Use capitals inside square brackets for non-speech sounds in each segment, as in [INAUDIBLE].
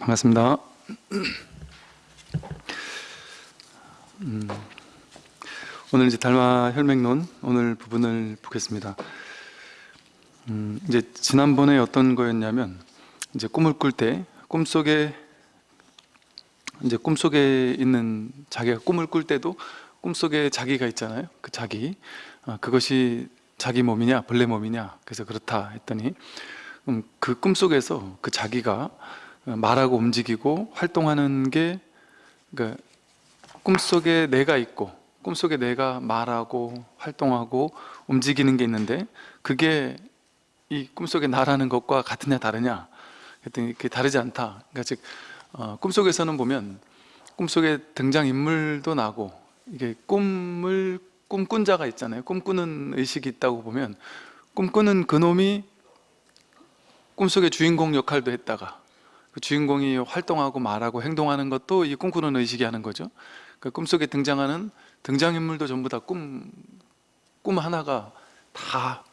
반갑습니다. 음, 오늘 이제 달마 혈맥론 오늘 부분을 보겠습니다. 음, 이제 지난번에 어떤 거였냐면 이제 꿈을 꿀 때 꿈속에 이제 꿈속에 있는 자기가 꿈을 꿀 때도 꿈속에 자기가 있잖아요. 그 자기 아, 그것이 자기 몸이냐 벌레 몸이냐 그래서 그렇다 했더니 음, 그 꿈속에서 그 자기가 말하고 움직이고 활동하는 게 그러니까 꿈속에 내가 있고 꿈속에 내가 말하고 활동하고 움직이는 게 있는데 그게 이 꿈속에 나라는 것과 같으냐 다르냐? 그랬더니 그게 다르지 않다. 그러니까 즉 어, 꿈속에서는 보면 꿈속에 등장인물도 나고 이게 꿈을 꿈꾼 자가 있잖아요. 꿈꾸는 의식이 있다고 보면 꿈꾸는 그놈이 꿈속의 주인공 역할도 했다가 그 주인공이 활동하고 말하고 행동하는 것도 이 꿈꾸는 의식이 하는 거죠. 그 꿈속에 등장하는 등장인물도 전부 다 꿈, 꿈 하나가 다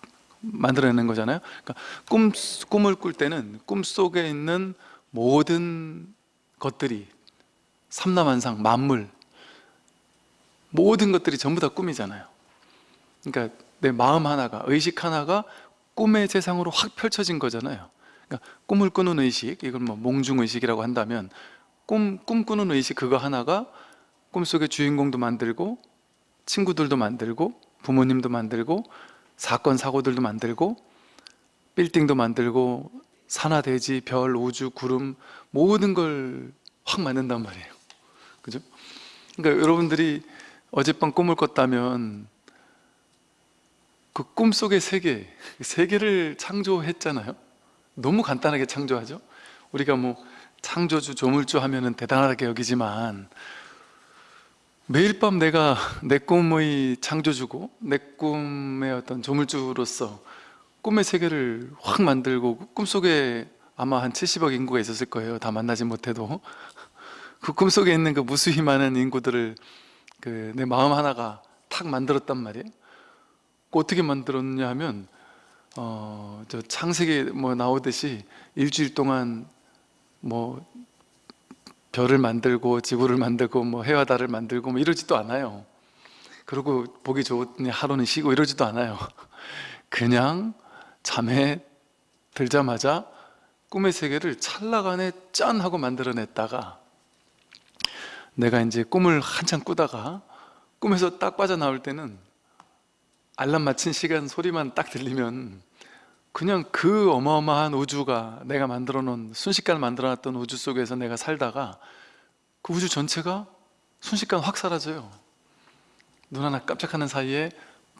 만들어내는 거잖아요. 그러니까 꿈, 꿈을 꿀 때는 꿈 속에 있는 모든 것들이 삼라만상, 만물 모든 것들이 전부 다 꿈이잖아요. 그러니까 내 마음 하나가, 의식 하나가 꿈의 세상으로 확 펼쳐진 거잖아요 그러니까 꿈을 꾸는 의식, 이걸 뭐 몽중 의식이라고 한다면 꿈, 꿈꾸는 의식 그거 하나가 꿈속의 주인공도 만들고 친구들도 만들고 부모님도 만들고 사건, 사고들도 만들고 빌딩도 만들고 산하, 대지, 별, 우주, 구름 모든 걸 확 만든단 말이에요 그죠? 그러니까 여러분들이 어젯밤 꿈을 꿨다면 그 꿈속의 세계, 세계를 창조했잖아요 너무 간단하게 창조하죠? 우리가 뭐 창조주, 조물주 하면 은 대단하게 여기지만 매일 밤 내가 [LAUGHS] 내 꿈의 창조주고 내 꿈의 어떤 조물주로서 꿈의 세계를 확 만들고 꿈속에 아마 한 70억 인구가 있었을 거예요. 다 만나지 못해도. [LAUGHS] 그 꿈속에 있는 그 무수히 많은 인구들을 그 내 마음 하나가 탁 만들었단 말이에요. 어떻게 만들었냐 하면 어, 저 창세기 뭐 나오듯이 일주일 동안 뭐 별을 만들고 지구를 만들고 뭐 해와 달을 만들고 뭐 이러지도 않아요. 그리고 보기 좋으니 하루는 쉬고 이러지도 않아요. [LAUGHS] 그냥 잠에 들자마자 꿈의 세계를 찰나간에 짠 하고 만들어냈다가 내가 이제 꿈을 한참 꾸다가 꿈에서 딱 빠져나올 때는 알람 맞힌 시간 소리만 딱 들리면 그냥 그 어마어마한 우주가 내가 만들어 놓은 순식간 만들어 놨던 우주 속에서 내가 살다가 그 우주 전체가 순식간 확 사라져요. 눈 하나 깜짝하는 사이에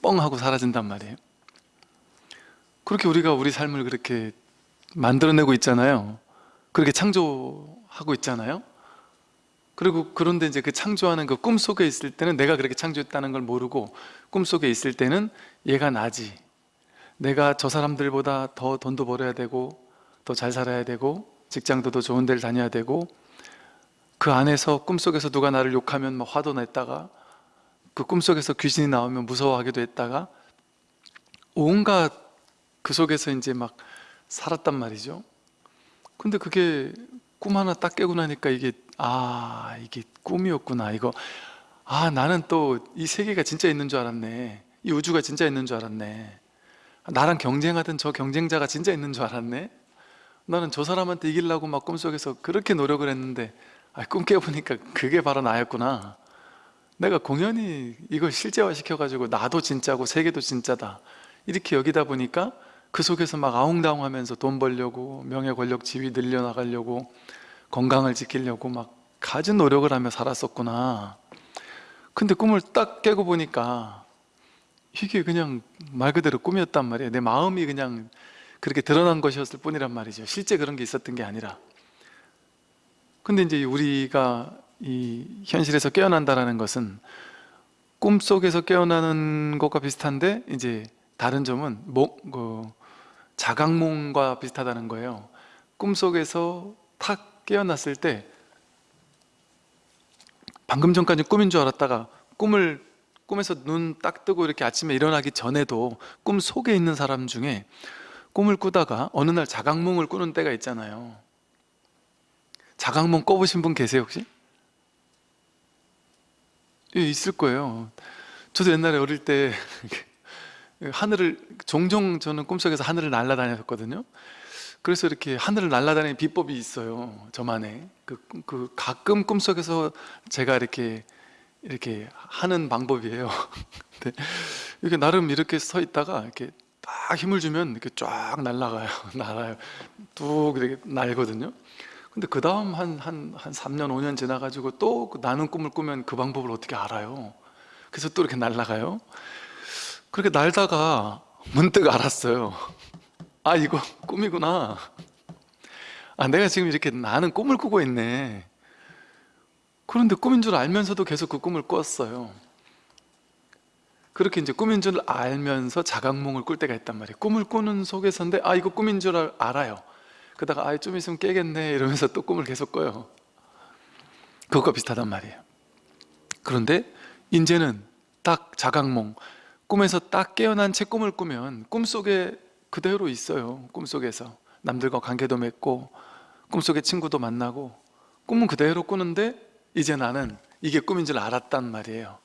뻥 하고 사라진단 말이에요. 그렇게 우리가 우리 삶을 그렇게 만들어내고 있잖아요. 그렇게 창조하고 있잖아요. 그리고 그런데 이제 그 창조하는 그 꿈속에 있을 때는 내가 그렇게 창조했다는 걸 모르고 꿈속에 있을 때는 얘가 나지. 내가 저 사람들보다 더 돈도 벌어야 되고 더 잘 살아야 되고 직장도 더 좋은 데를 다녀야 되고 그 안에서 꿈속에서 누가 나를 욕하면 막 화도 냈다가 그 꿈속에서 귀신이 나오면 무서워하기도 했다가 온갖 그 속에서 이제 막 살았단 말이죠. 근데 그게 꿈 하나 딱 깨고 나니까 이게 아 이게 꿈이었구나. 이거 아 나는 또 이 세계가 진짜 있는 줄 알았네. 이 우주가 진짜 있는 줄 알았네. 나랑 경쟁하던 저 경쟁자가 진짜 있는 줄 알았네. 나는 저 사람한테 이기려고 막 꿈속에서 그렇게 노력을 했는데 아, 꿈 깨보니까 그게 바로 나였구나. 내가 공연히 이걸 실제화 시켜가지고 나도 진짜고 세계도 진짜다. 이렇게 여기다 보니까 그 속에서 막 아웅다웅 하면서 돈 벌려고 명예 권력 지위 늘려나가려고 건강을 지키려고 막 가진 노력을 하며 살았었구나 근데 꿈을 딱 깨고 보니까 이게 그냥 말 그대로 꿈이었단 말이에요. 내 마음이 그냥 그렇게 드러난 것이었을 뿐이란 말이죠. 실제 그런 게 있었던 게 아니라. 근데 이제 우리가 이 현실에서 깨어난다는 것은 꿈속에서 깨어나는 것과 비슷한데 이제 다른 점은 목, 그 자각몽과 비슷하다는 거예요. 꿈속에서 탁 깨어났을 때 방금 전까지 꿈인 줄 알았다가 꿈을 꿈에서 눈 딱 뜨고 이렇게 아침에 일어나기 전에도 꿈 속에 있는 사람 중에 꿈을 꾸다가 어느 날 자각몽을 꾸는 때가 있잖아요. 자각몽 꿔보신 분 계세요 혹시? 예, 있을 거예요. 저도 옛날에 어릴 때 [LAUGHS] 하늘을 종종 저는 꿈속에서 하늘을 날아다녔거든요 그래서 이렇게 하늘을 날아다니는 비법이 있어요 저만의. 그, 그 가끔 꿈속에서 제가 이렇게 이렇게 하는 방법이에요. 근데 [LAUGHS] 이렇게 나름 이렇게 서 있다가 이렇게 딱 힘을 주면 이렇게 쫙 날아가요. [LAUGHS] 날아요. 뚝 이렇게 날거든요. 근데 그 다음 한, 한, 한 3년, 5년 지나가지고 또그 나는 꿈을 꾸면 그 방법을 어떻게 알아요? 그래서 또 이렇게 날아가요. 그렇게 날다가 문득 알았어요 아 이거 꿈이구나. 아 내가 지금 이렇게 나는 꿈을 꾸고 있네. 그런데 꿈인 줄 알면서도 계속 그 꿈을 꿨어요. 그렇게 이제 꿈인 줄 알면서 자각몽을 꿀 때가 있단 말이에요. 꿈을 꾸는 속에서인데 아 이거 꿈인 줄 알- 알아요. 그러다가 아좀 있으면 깨겠네. 이러면서 또 꿈을 계속 꿔요. 그것과 비슷하단 말이에요. 그런데 이제는 딱 자각몽 꿈에서 딱 깨어난 채 꿈을 꾸면 꿈속에 그대로 있어요 꿈속에서. 남들과 관계도 맺고 꿈속에 친구도 만나고 꿈은 그대로 꾸는데 이제 나는 이게 꿈인 줄 알았단 말이에요.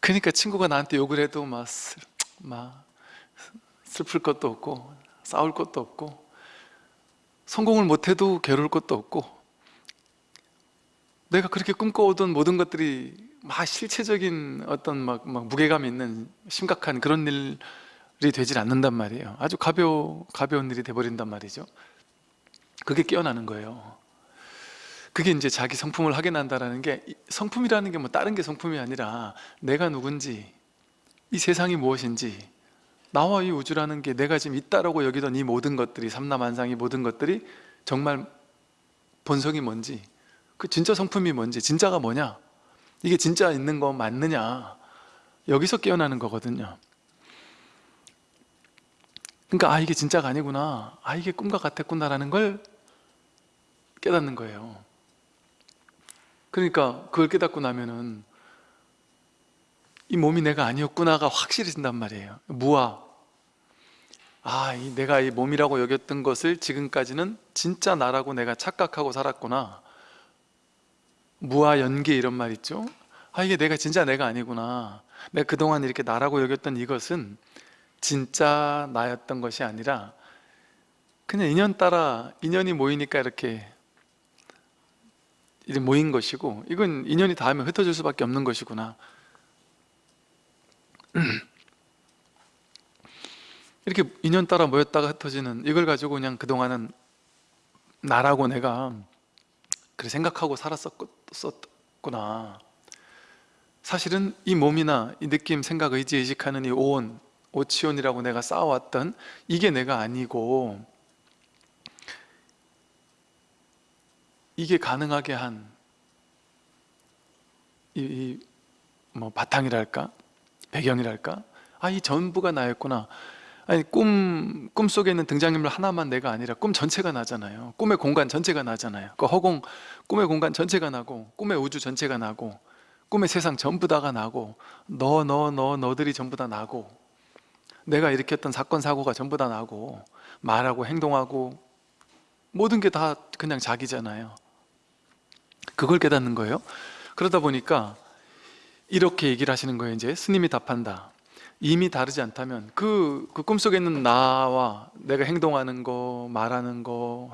그러니까 친구가 나한테 욕을 해도 막, 슬, 막 슬플 것도 없고 싸울 것도 없고 성공을 못해도 괴로울 것도 없고 내가 그렇게 꿈꿔오던 모든 것들이 막 실체적인 어떤 막, 막 무게감 있는 심각한 그런 일 이 되질 않는단 말이에요. 아주 가벼, 가벼운 일이 돼버린단 말이죠. 그게 깨어나는 거예요. 그게 이제 자기 성품을 확인한다는 게 이- 성품이라는 게 뭐 다른 게 성품이 아니라 내가 누군지 이 세상이 무엇인지 나와 이 우주라는 게 내가 지금 있다라고 여기던 이 모든 것들이 삼라만상이 모든 것들이 정말 본성이 뭔지 그 진짜 성품이 뭔지 진짜가 뭐냐 이게 진짜 있는 거 맞느냐 여기서 깨어나는 거거든요 그러니까 아 이게 진짜가 아니구나. 아 이게 꿈과 같았구나라는 걸 깨닫는 거예요. 그러니까 그걸 깨닫고 나면은 이 몸이 내가 아니었구나가 확실해진단 말이에요. 무아. 아, 이 내가 이 몸이라고 여겼던 것을 지금까지는 진짜 나라고 내가 착각하고 살았구나. 무아 연계 이런 말 있죠? 아 이게 내가 진짜 내가 아니구나. 내가 그동안 이렇게 나라고 여겼던 이것은 진짜 나였던 것이 아니라 그냥 인연 따라 인연이 모이니까 이렇게 모인 것이고 이건 인연이 닿으면 흩어질 수밖에 없는 것이구나. [CLEARS THROAT] 이렇게 인연 따라 모였다가 흩어지는 이걸 가지고 그냥 그동안은 나라고 내가 그렇게 생각하고 살았었구나. 사실은 이 몸이나 이 느낌, 생각, 의지, 의식하는 이 오온, 오치온이라고 내가 쌓아왔던 이게 내가 아니고 이게 가능하게 한 이, 이뭐 바탕이랄까? 배경이랄까? 아, 이 전부가 나였구나. 아니, 꿈, 꿈 속에 있는 등장인물 하나만 내가 아니라 꿈 전체가 나잖아요. 꿈의 공간 전체가 나잖아요. 그 허공, 꿈의 공간 전체가 나고, 꿈의 우주 전체가 나고, 꿈의 세상 전부 다가 나고, 너, 너, 너, 너들이 전부 다 나고, 내가 일으켰던 사건, 사고가 전부 다 나고, 말하고 행동하고, 모든 게 다 그냥 자기잖아요. 그걸 깨닫는 거예요. 그러다 보니까 이렇게 얘기를 하시는 거예요. 이제 스님이 답한다. 이미 다르지 않다면 그, 그 꿈속에 있는 나와 내가 행동하는 거, 말하는 거,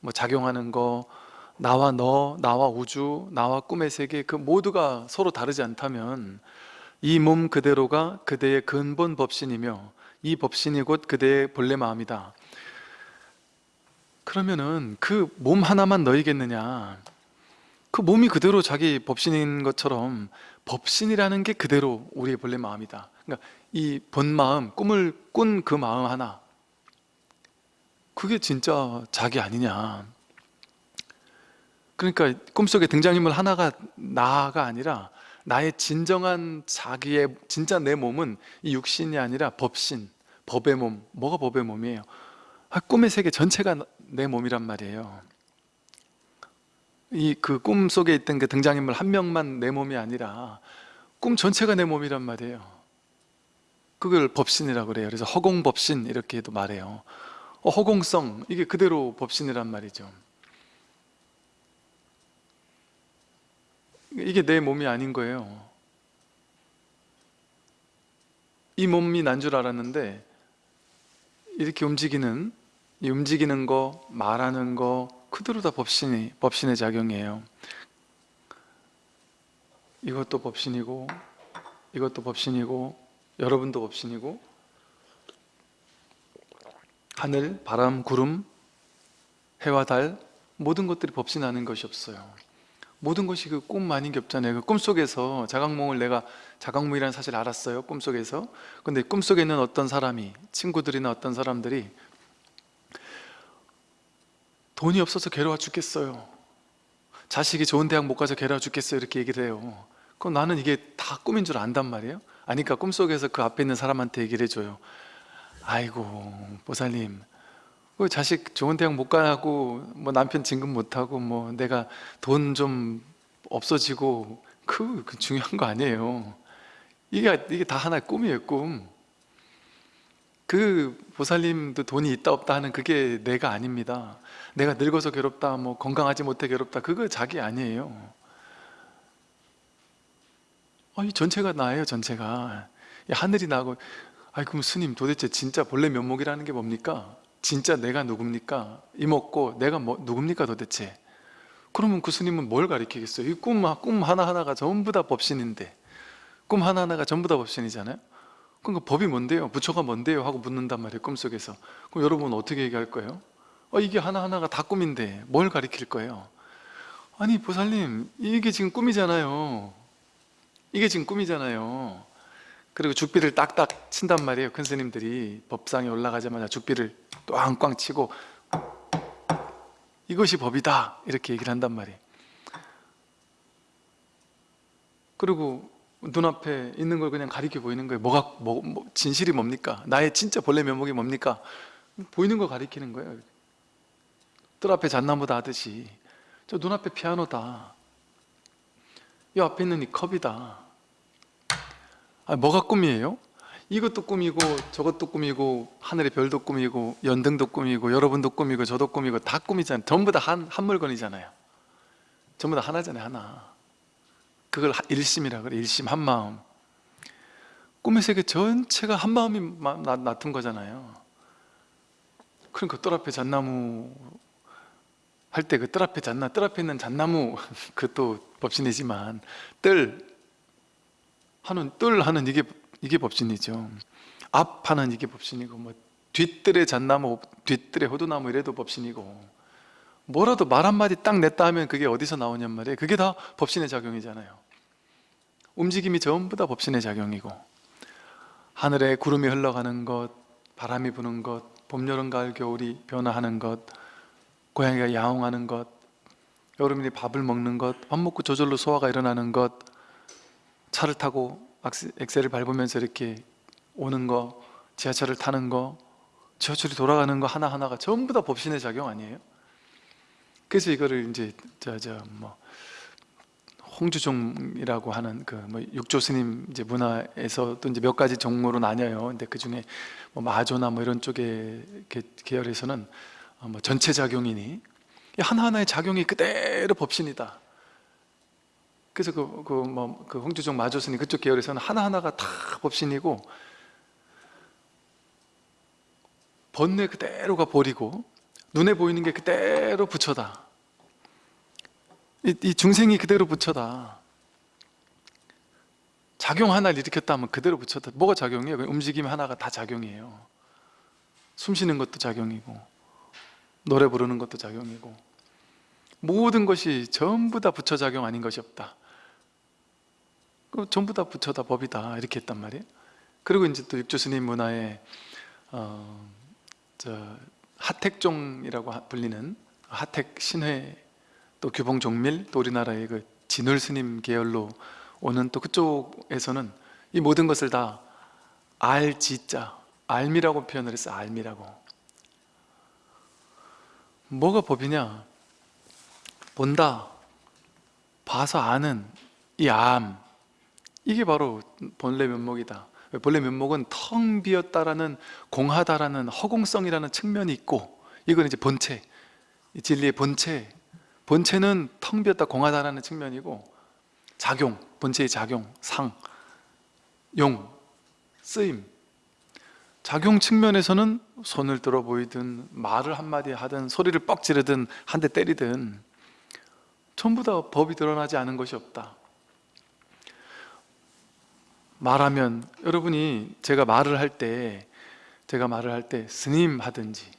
뭐 작용하는 거, 나와 너, 나와 우주, 나와 꿈의 세계 그 모두가 서로 다르지 않다면 이 몸 그대로가 그대의 근본 법신이며 이 법신이 곧 그대의 본래 마음이다. 그러면은 그 몸 하나만 너희겠느냐? 그 몸이 그대로 자기 법신인 것처럼 법신이라는 게 그대로 우리의 본래 마음이다 그러니까 이 본 마음, 꿈을 꾼 그 마음 하나 그게 진짜 자기 아니냐 그러니까 꿈속에 등장인물 하나가 나가 아니라 나의 진정한 자기의 진짜 내 몸은 이 육신이 아니라 법신, 법의 몸. 뭐가 법의 몸이에요? 아, 꿈의 세계 전체가 내 몸이란 말이에요. 이 그 꿈 속에 있던 그 등장인물 한 명만 내 몸이 아니라 꿈 전체가 내 몸이란 말이에요. 그걸 법신이라고 그래요. 그래서 허공법신 이렇게도 말해요. 어, 허공성. 이게 그대로 법신이란 말이죠 이게 내 몸이 아닌 거예요. 이 몸이 난 줄 알았는데 이렇게 움직이는 이 움직이는 거, 말하는 거 그대로 다 법신이, 법신의 작용이에요. 이것도 법신이고 이것도 법신이고 여러분도 법신이고 하늘, 바람, 구름, 해와 달 모든 것들이 법신하는 것이 없어요 모든 것이 그 꿈 아닌 게 없잖아요. 그 꿈속에서 자각몽을 내가 자각몽이라는 사실을 알았어요 꿈속에서. 근데 꿈속에 있는 어떤 사람이 친구들이나 어떤 사람들이 돈이 없어서 괴로워 죽겠어요. 자식이 좋은 대학 못 가서 괴로워 죽겠어요. 이렇게 얘기를 해요. 그럼 나는 이게 다 꿈인 줄 안단 말이에요? 아니까 꿈속에서 그 앞에 있는 사람한테 얘기를 해줘요. 아이고 보살님. 그 자식 좋은 대학 못 가고 뭐 남편 진급 못 하고 뭐 내가 돈 좀 없어지고 그, 그 중요한 거 아니에요. 이게 이게 다 하나의 꿈이에요, 꿈. 그 보살님도 돈이 있다 없다 하는 그게 내가 아닙니다. 내가 늙어서 괴롭다, 뭐 건강하지 못해 괴롭다, 그거 자기 아니에요. 아, 이 전체가 나예요, 전체가. 이 하늘이 나고, 아이 그럼 스님 도대체 진짜 본래 면목이라는 게 뭡니까? 진짜 내가 누굽니까? 이먹고 내가 뭐, 누굽니까 도대체? 그러면 그 스님은 뭘 가리키겠어요? 이 꿈, 꿈 하나하나가 전부 다 법신인데 꿈 하나하나가 전부 다 법신이잖아요? 그러니까 법이 뭔데요? 부처가 뭔데요? 하고 묻는단 말이에요 꿈속에서 그럼 여러분 어떻게 얘기할 거예요? 어, 이게 하나하나가 다 꿈인데 뭘 가리킬 거예요? 아니 보살님 이게 지금 꿈이잖아요 이게 지금 꿈이잖아요 그리고 죽비를 딱딱 친단 말이에요 큰 스님들이 법상에 올라가자마자 죽비를 꽝꽝 치고 이것이 법이다. 이렇게 얘기를 한단 말이에요. 그리고 눈앞에 있는 걸 그냥 가리켜 보이는 거예요. 뭐가 뭐, 뭐, 진실이 뭡니까? 나의 진짜 본래 면목이 뭡니까? 보이는 거 가리키는 거예요. 뜰 앞에 잣나무다 하듯이. 저 눈앞에 피아노다. 이 앞에 있는 이 컵이다. 아, 뭐가 꿈이에요? 이것도 꿈이고 저것도 꿈이고 하늘의 별도 꿈이고 연등도 꿈이고 여러분도 꿈이고 저도 꿈이고 다 꿈이잖아요. 전부 다 한 한 물건이잖아요. 전부 다 하나잖아요 하나. 그걸 일심이라 그래 일심 한 마음. 꿈의 세계 전체가 한 마음이 낳은 거잖아요. 그러니까 뜰 앞에 잣나무 할 때 그 뜰 앞에 잣나 뜰 앞에 있는 잣나무 [LAUGHS] 그것도 법신이지만 뜰 하는 뜰 하는 이게 이게 법신이죠. 앞하는 이게 법신이고 뭐 뒷뜰에 잣나무 뒷뜰에 호두나무 이래도 법신이고 뭐라도 말 한마디 딱 냈다 하면 그게 어디서 나오냔 말이에요. 그게 다 법신의 작용이잖아요. 움직임이 전부 다 법신의 작용이고 하늘에 구름이 흘러가는 것 바람이 부는 것 봄, 여름, 가을, 겨울이 변화하는 것 고양이가 야옹하는 것 여러분이 밥을 먹는 것 밥 먹고 저절로 소화가 일어나는 것 차를 타고 엑셀을 밟으면서 이렇게 오는 거 지하철을 타는 거 지하철이 돌아가는 거 하나하나가 전부 다 법신의 작용 아니에요? 그래서 이거를 이제 저 저 뭐 홍주종이라고 하는 그 뭐 육조 스님 이제 문화에서 또 이제 몇 가지 종목으로 나뉘어요. 근데 그 중에 뭐 마조나 뭐 이런 쪽의 계열에서는 어, 뭐 전체 작용이니 하나하나의 작용이 그대로 법신이다. 그래서 그, 그, 뭐, 그 홍주종 마조스님 그쪽 계열에서는 하나하나가 다 법신이고 번뇌 그대로가 버리고 눈에 보이는 게 그대로 부처다. 이, 이 중생이 그대로 부처다. 작용 하나를 일으켰다 하면 그대로 부처다. 뭐가 작용이에요? 움직임 하나가 다 작용이에요. 숨 쉬는 것도 작용이고 노래 부르는 것도 작용이고 모든 것이 전부 다 부처 작용 아닌 것이 없다 그 전부 다 부처다 법이다 이렇게 했단 말이에요. 그리고 이제 또 육조스님 문화에 어, 저 하택종이라고 불리는 하택 신회 또 규봉 종밀 또 우리나라의 그 진울 스님 계열로 오는 또 그쪽에서는 이 모든 것을 다 알지자 알미라고 표현을 했어 알미라고. 뭐가 법이냐? 본다 봐서 아는 이 암 이게 바로 본래 면목이다. 본래 면목은 텅 비었다라는 공하다라는 허공성이라는 측면이 있고 이건 이제 본체 진리의 본체. 본체는 텅 비었다 공하다라는 측면이고 작용, 본체의 작용, 상, 용, 쓰임. 작용 측면에서는 손을 들어 보이든 말을 한마디 하든 소리를 뻑 지르든 한 대 때리든 전부 다 법이 드러나지 않은 것이 없다 말하면 여러분이 제가 말을 할 때 제가 말을 할 때 스님 하든지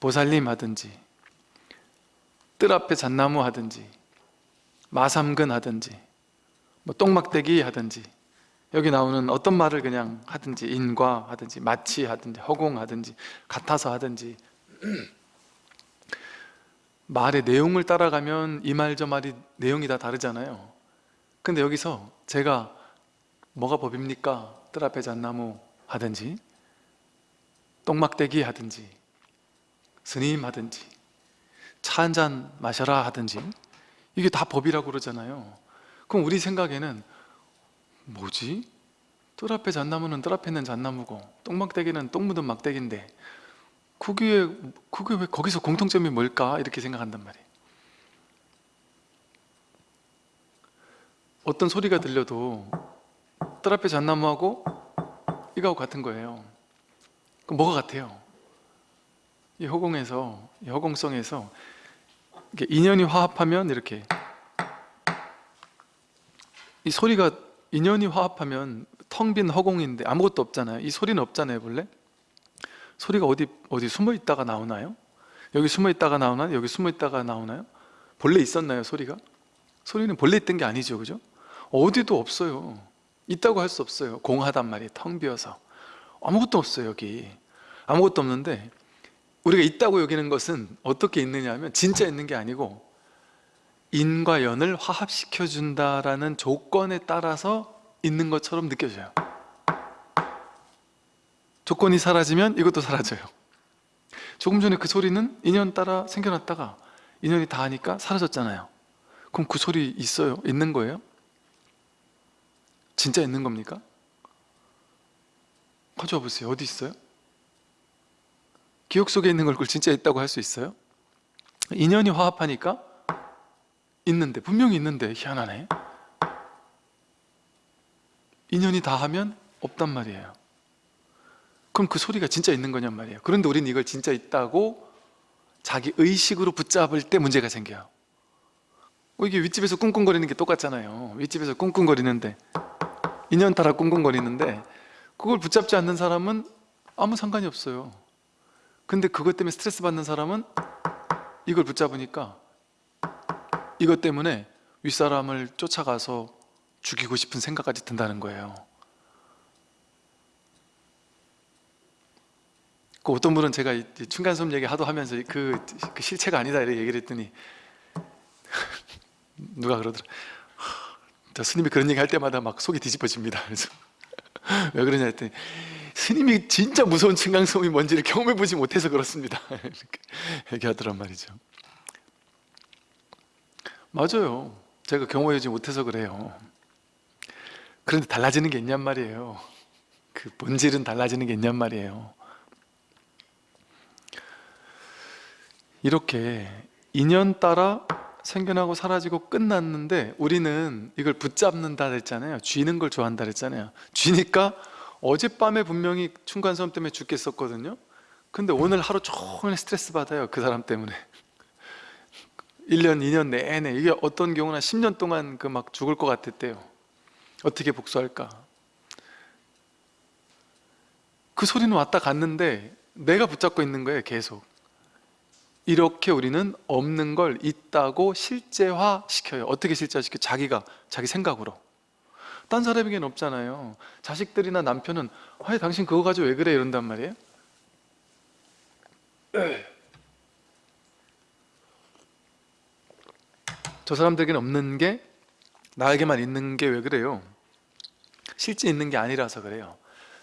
보살님 하든지 뜰 앞에 잣나무 하든지 마삼근 하든지 뭐 똥막대기 하든지 여기 나오는 어떤 말을 그냥 하든지 인과 하든지 마치 하든지 허공 하든지 같아서 하든지 [CLEARS THROAT] 말의 내용을 따라가면 이 말 저 말이 내용이 다 다르잖아요. 근데 여기서 제가 뭐가 법입니까? 뜰 앞에 잣나무 하든지 똥막대기 하든지 스님 하든지 차 한 잔 마셔라 하든지 이게 다 법이라고 그러잖아요 그럼 우리 생각에는 뭐지? 뜰 앞에 잣나무는 뜰 앞에 있는 잣나무고 똥막대기는 똥 묻은 막대기인데 그게, 그게 왜 거기서 공통점이 뭘까? 이렇게 생각한단 말이에요 어떤 소리가 들려도 뜰 앞에 잣나무하고 이거하고 같은 거예요 그럼 뭐가 같아요? 이 허공에서 이 허공성에서 이게 인연이 화합하면 이렇게 이 소리가 인연이 화합하면 텅 빈 허공인데 아무것도 없잖아요 이 소리는 없잖아요 본래 소리가 어디 어디 숨어 있다가 나오나요? 여기 숨어 있다가 나오나요? 여기 숨어 있다가 나오나요? 본래 있었나요 소리가? 소리는 본래 있던 게 아니죠 그죠? 어디도 없어요 있다고 할 수 없어요. 공하단 말이에요 텅 비어서. 아무것도 없어요 여기. 아무것도 없는데 우리가 있다고 여기는 것은 어떻게 있느냐 하면 진짜 있는 게 아니고 인과 연을 화합시켜 준다라는 조건에 따라서 있는 것처럼 느껴져요. 조건이 사라지면 이것도 사라져요. 조금 전에 그 소리는 인연 따라 생겨났다가 인연이 다 하니까 사라졌잖아요. 그럼 그 소리 있어요? 있는 거예요? 진짜 있는 겁니까? 가져와 보세요 어디 있어요? 기억 속에 있는 걸 그걸 진짜 있다고 할 수 있어요? 인연이 화합하니까 있는데 분명히 있는데 희한하네 인연이 다 하면 없단 말이에요 그럼 그 소리가 진짜 있는 거냔 말이에요 그런데 우리는 이걸 진짜 있다고 자기 의식으로 붙잡을 때 문제가 생겨요 어, 이게 윗집에서 꿍꿍거리는 게 똑같잖아요 윗집에서 꿍꿍거리는데 인연 따라 꿍꿍거리는데 그걸 붙잡지 않는 사람은 아무 상관이 없어요. 근데 그것 때문에 스트레스 받는 사람은 이걸 붙잡으니까 이것 때문에 윗사람을 쫓아가서 죽이고 싶은 생각까지 든다는 거예요. 그 어떤 분은 제가 이 층간소음 얘기 하도 하면서 그, 그 실체가 아니다 이렇게 얘기를 했더니 [LAUGHS] 누가 그러더라? 저 스님이 그런 얘기 할 때마다 막 속이 뒤집어집니다. 그래서 [LAUGHS] 왜 그러냐 했더니 스님이 진짜 무서운 층간소음이 뭔지를 경험해 보지 못해서 그렇습니다. [LAUGHS] 이렇게 얘기하더란 말이죠. 맞아요. 제가 경험하지 못해서 그래요. 그런데 달라지는 게 있냔 말이에요. 그 본질은 달라지는 게 있냔 말이에요. 이렇게 인연 따라 생겨나고 사라지고 끝났는데 우리는 이걸 붙잡는다 그랬잖아요. 쥐는 걸 좋아한다 그랬잖아요. 쥐니까 어젯밤에 분명히 춘관섬 때문에 죽겠었거든요. 근데 오늘 하루 종일 스트레스 받아요 그 사람 때문에. [LAUGHS] 1년 2년 내내. 이게 어떤 경우는 10년 동안 그 막 죽을 것 같았대요. 어떻게 복수할까? 그 소리는 왔다 갔는데 내가 붙잡고 있는 거예요 계속 이렇게 우리는 없는 걸 있다고 실제화 시켜요. 어떻게 실제화시켜? 자기가 자기 생각으로. 딴 사람에게는 없잖아요. 자식들이나 남편은 아 당신 그거 가지고 왜 그래? 이런단 말이에요. 저 사람들에게는 없는 게 나에게만 있는 게 왜 그래요? 실제 있는 게 아니라서 그래요.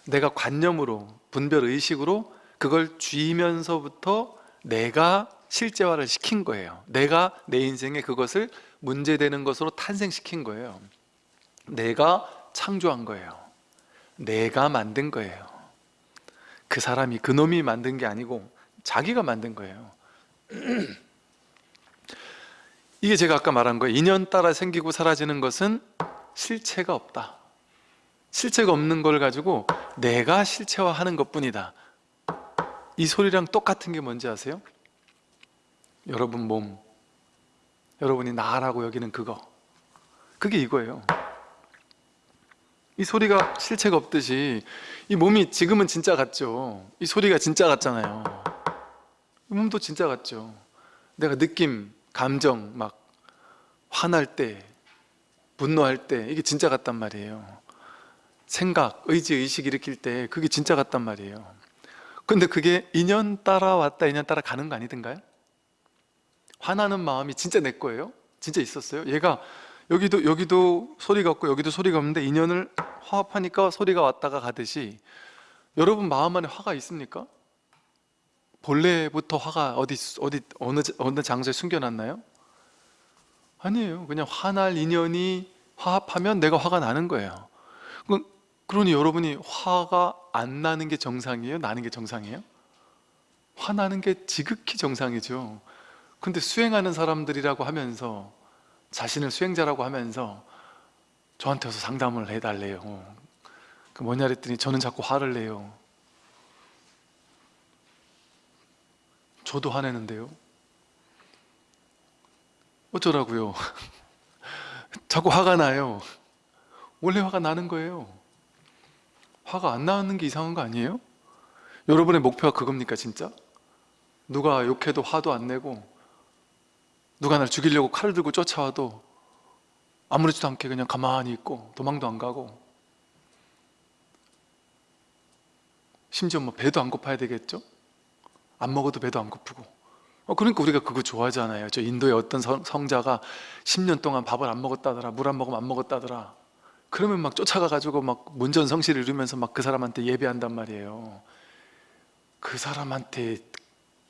내가 관념으로 분별의식으로 그걸 쥐면서부터 내가 실제화를 시킨 거예요. 내가 내 인생에 그것을 문제되는 것으로 탄생시킨 거예요. 내가 창조한 거예요. 내가 만든 거예요. 그 사람이 그 놈이 만든 게 아니고 자기가 만든 거예요. [CLEARS THROAT] 이게 제가 아까 말한 거예요. 인연 따라 생기고 사라지는 것은 실체가 없다. 실체가 없는 걸 가지고 내가 실체화하는 것뿐이다 이 소리랑 똑같은 게 뭔지 아세요? 여러분 몸. 여러분이 나라고 여기는 그거. 그게 이거예요. 이 소리가 실체가 없듯이 이 몸이 지금은 진짜 같죠? 이 소리가 진짜 같잖아요. 이 몸도 진짜 같죠? 내가 느낌, 감정 막 화날 때 분노할 때 이게 진짜 같단 말이에요. 생각, 의지, 의식 일으킬 때 그게 진짜 같단 말이에요 근데 그게 인연 따라 왔다 인연 따라 가는 거 아니던가요? 화나는 마음이 진짜 내 거예요? 진짜 있었어요? 얘가 여기도 여기도 소리가 없고 여기도 소리가 없는데 인연을 화합하니까 소리가 왔다가 가듯이 여러분 마음 안에 화가 있습니까? 본래부터 화가 어디 어디 어느 어느 장소에 숨겨놨나요? 아니에요. 그냥 화날 인연이 화합하면 내가 화가 나는 거예요. 그- 그러니 여러분이 화가 안 나는 게 정상이에요? 나는 게 정상이에요? 화나는 게 지극히 정상이죠. 근데 수행하는 사람들이라고 하면서 자신을 수행자라고 하면서 저한테 와서 상담을 해달래요. 그 뭐냐 그랬더니 저는 자꾸 화를 내요. 저도 화내는데요. 어쩌라고요? [LAUGHS] 자꾸 화가 나요. 원래 화가 나는 거예요. 화가 안 나는 게 이상한 거 아니에요? 여러분의 목표가 그겁니까 진짜? 누가 욕해도 화도 안 내고 누가 날 죽이려고 칼을 들고 쫓아와도 아무렇지도 않게 그냥 가만히 있고 도망도 안 가고 심지어 뭐 배도 안 고파야 되겠죠? 안 먹어도 배도 안 고프고 어, 그러니까 우리가 그거 좋아하잖아요 저 인도의 어떤 성, 성자가 10년 동안 밥을 안 먹었다더라 물 안 먹으면 안 먹었다더라 그러면 막 쫓아가가지고 막 문전성시를 이루면서 막 그 사람한테 예배한단 말이에요 그 사람한테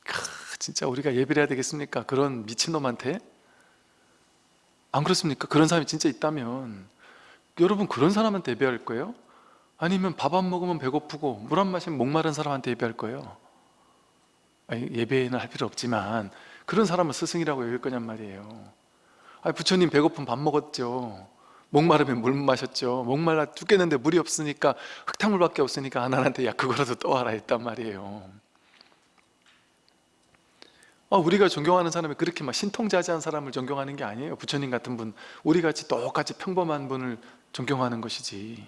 크, 진짜 우리가 예배를 해야 되겠습니까? 그런 미친놈한테? 안 그렇습니까? 그런 사람이 진짜 있다면 여러분 그런 사람한테 예배할 거예요? 아니면 밥 안 먹으면 배고프고 물 안 마시면 목마른 사람한테 예배할 거예요? 아니, 예배는 할 필요 없지만 그런 사람을 스승이라고 여길 거냔 말이에요 아니, 부처님 배고픔 밥 먹었죠 목마르면 물 마셨죠. 목말라 죽겠는데 물이 없으니까 흙탕물밖에 없으니까 하나님한테 야 그거라도 떠와라 했단 말이에요. 아, 우리가 존경하는 사람이 그렇게 막 신통자지한 사람을 존경하는 게 아니에요. 부처님 같은 분 우리같이 똑같이 평범한 분을 존경하는 것이지.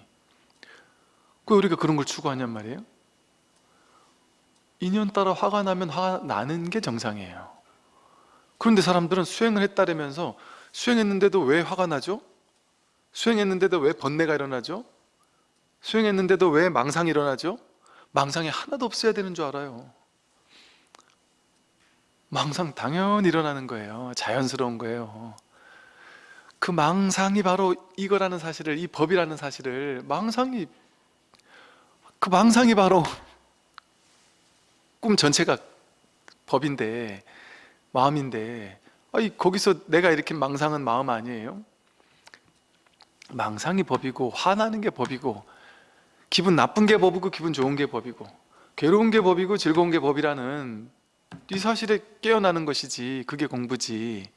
왜 우리가 그런 걸 추구하냔 말이에요? 인연 따라 화가 나면 화가 나는 게 정상이에요. 그런데 사람들은 수행을 했다라면서 수행했는데도 왜 화가 나죠? 수행했는데도 왜 번뇌가 일어나죠? 수행했는데도 왜 망상이 일어나죠? 망상이 하나도 없어야 되는 줄 알아요 망상 당연히 일어나는 거예요 자연스러운 거예요 그 망상이 바로 이거라는 사실을 이 법이라는 사실을 망상이 그 망상이 바로 꿈 전체가 법인데 마음인데 아니 거기서 내가 이렇게 망상은 마음 아니에요? 망상이 법이고 화나는 게 법이고 기분 나쁜 게 법이고 기분 좋은 게 법이고 괴로운 게 법이고 즐거운 게 법이라는 이 사실에 깨어나는 것이지 그게 공부지.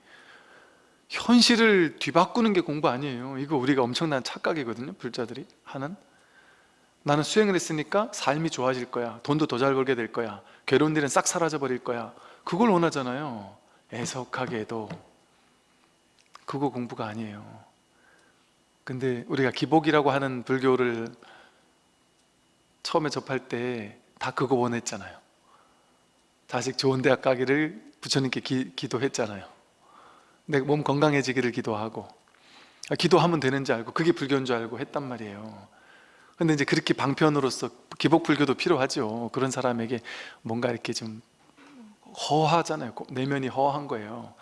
현실을 뒤바꾸는 게 공부 아니에요. 이거 우리가 엄청난 착각이거든요 불자들이. 하는. 나는 수행을 했으니까 삶이 좋아질 거야. 돈도 더 잘 벌게 될 거야. 괴로운 일은 싹 사라져 버릴 거야. 그걸 원하잖아요. 애석하게도. 그거 공부가 아니에요 근데 우리가 기복이라고 하는 불교를 처음에 접할 때 다 그거 원했잖아요. 자식 좋은 대학 가기를 부처님께 기, 기도했잖아요. 내 몸 건강해지기를 기도하고 아, 기도하면 되는 줄 알고 그게 불교인 줄 알고 했단 말이에요. 근데 이제 그렇게 방편으로서 기복 불교도 필요하죠. 그런 사람에게 뭔가 이렇게 좀 허하잖아요. 내면이 허한 거예요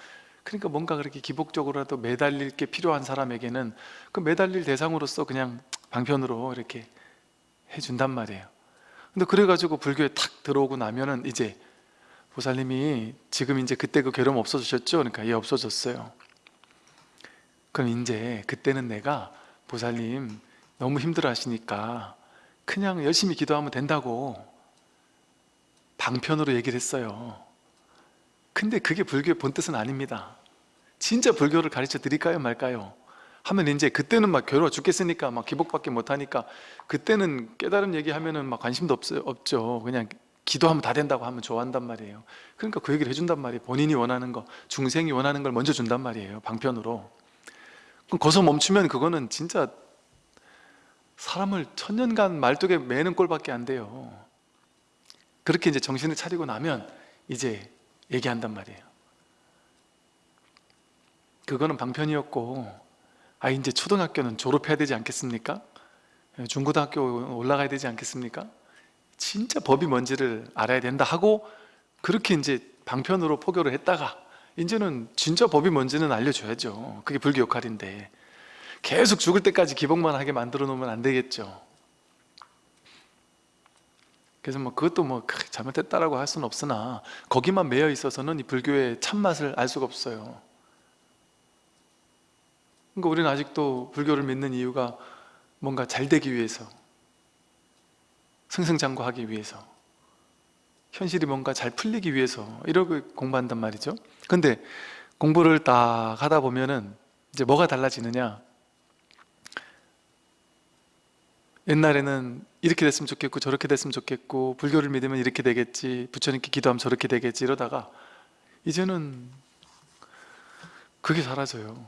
그러니까 뭔가 그렇게 기복적으로라도 매달릴 게 필요한 사람에게는 그 매달릴 대상으로서 그냥 방편으로 이렇게 해준단 말이에요. 근데 그래가지고 불교에 탁 들어오고 나면은 이제 보살님이 지금 이제 그때 그 괴로움 없어지셨죠? 그러니까 예 없어졌어요. 그럼 이제 그때는 내가 보살님 너무 힘들어 하시니까 그냥 열심히 기도하면 된다고 방편으로 얘기를 했어요 근데 그게 불교의 본 뜻은 아닙니다. 진짜 불교를 가르쳐 드릴까요 말까요? 하면 이제 그때는 막 괴로워 죽겠으니까 막 기복밖에 못하니까 그때는 깨달음 얘기하면은 막 관심도 없, 없죠. 그냥 기도하면 다 된다고 하면 좋아한단 말이에요. 그러니까 그 얘기를 해준단 말이에요. 본인이 원하는 거 중생이 원하는 걸 먼저 준단 말이에요 방편으로. 그럼 거기서 멈추면 그거는 진짜 사람을 천년간 말뚝에 매는 꼴밖에 안 돼요. 그렇게 이제 정신을 차리고 나면 이제 얘기한단 말이에요 그거는 방편이었고 아 이제 초등학교는 졸업해야 되지 않겠습니까? 중고등학교 올라가야 되지 않겠습니까? 진짜 법이 뭔지를 알아야 된다 하고 그렇게 이제 방편으로 포교를 했다가 이제는 진짜 법이 뭔지는 알려줘야죠 그게 불교 역할인데 계속 죽을 때까지 기복만 하게 만들어 놓으면 안 되겠죠 그래서 뭐 그것도 뭐 잘못했다라고 할 수는 없으나 거기만 매여 있어서는 이 불교의 참맛을 알 수가 없어요. 그러니까 우리는 아직도 불교를 믿는 이유가 뭔가 잘 되기 위해서 승승장구하기 위해서 현실이 뭔가 잘 풀리기 위해서 이러고 공부한단 말이죠. 근데 공부를 딱 하다 보면은 이제 뭐가 달라지느냐 옛날에는 이렇게 됐으면 좋겠고 저렇게 됐으면 좋겠고 불교를 믿으면 이렇게 되겠지 부처님께 기도하면 저렇게 되겠지 이러다가 이제는 그게 사라져요.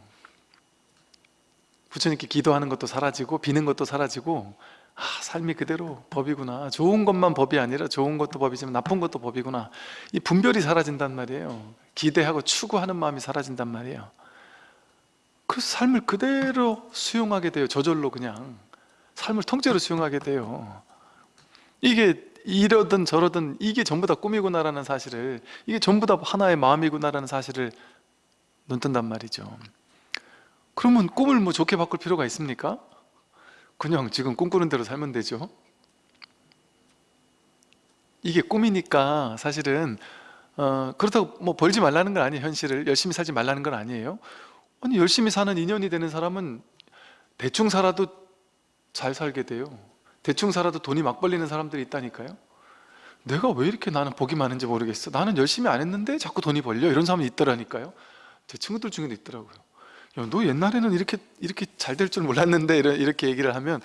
부처님께 기도하는 것도 사라지고 비는 것도 사라지고 아, 삶이 그대로 법이구나. 좋은 것만 법이 아니라 좋은 것도 법이지만 나쁜 것도 법이구나. 이 분별이 사라진단 말이에요. 기대하고 추구하는 마음이 사라진단 말이에요. 그 삶을 그대로 수용하게 돼요. 저절로 그냥 삶을 통째로 수용하게 돼요. 이게 이러든 저러든 이게 전부 다 꿈이구나라는 사실을 이게 전부 다 하나의 마음이구나라는 사실을 눈뜬단 말이죠. 그러면 꿈을 뭐 좋게 바꿀 필요가 있습니까? 그냥 지금 꿈꾸는 대로 살면 되죠. 이게 꿈이니까 사실은 어, 그렇다고 뭐 벌지 말라는 건 아니에요 현실을. 열심히 살지 말라는 건 아니에요. 아니 열심히 사는 인연이 되는 사람은 대충 살아도 잘 살게 돼요. 대충 살아도 돈이 막 벌리는 사람들이 있다니까요. 내가 왜 이렇게 나는 복이 많은지 모르겠어. 나는 열심히 안 했는데 자꾸 돈이 벌려? 이런 사람이 있더라니까요. 제 친구들 중에도 있더라고요. 야, 너 옛날에는 이렇게 이렇게 잘 될 줄 몰랐는데 이렇게 얘기를 하면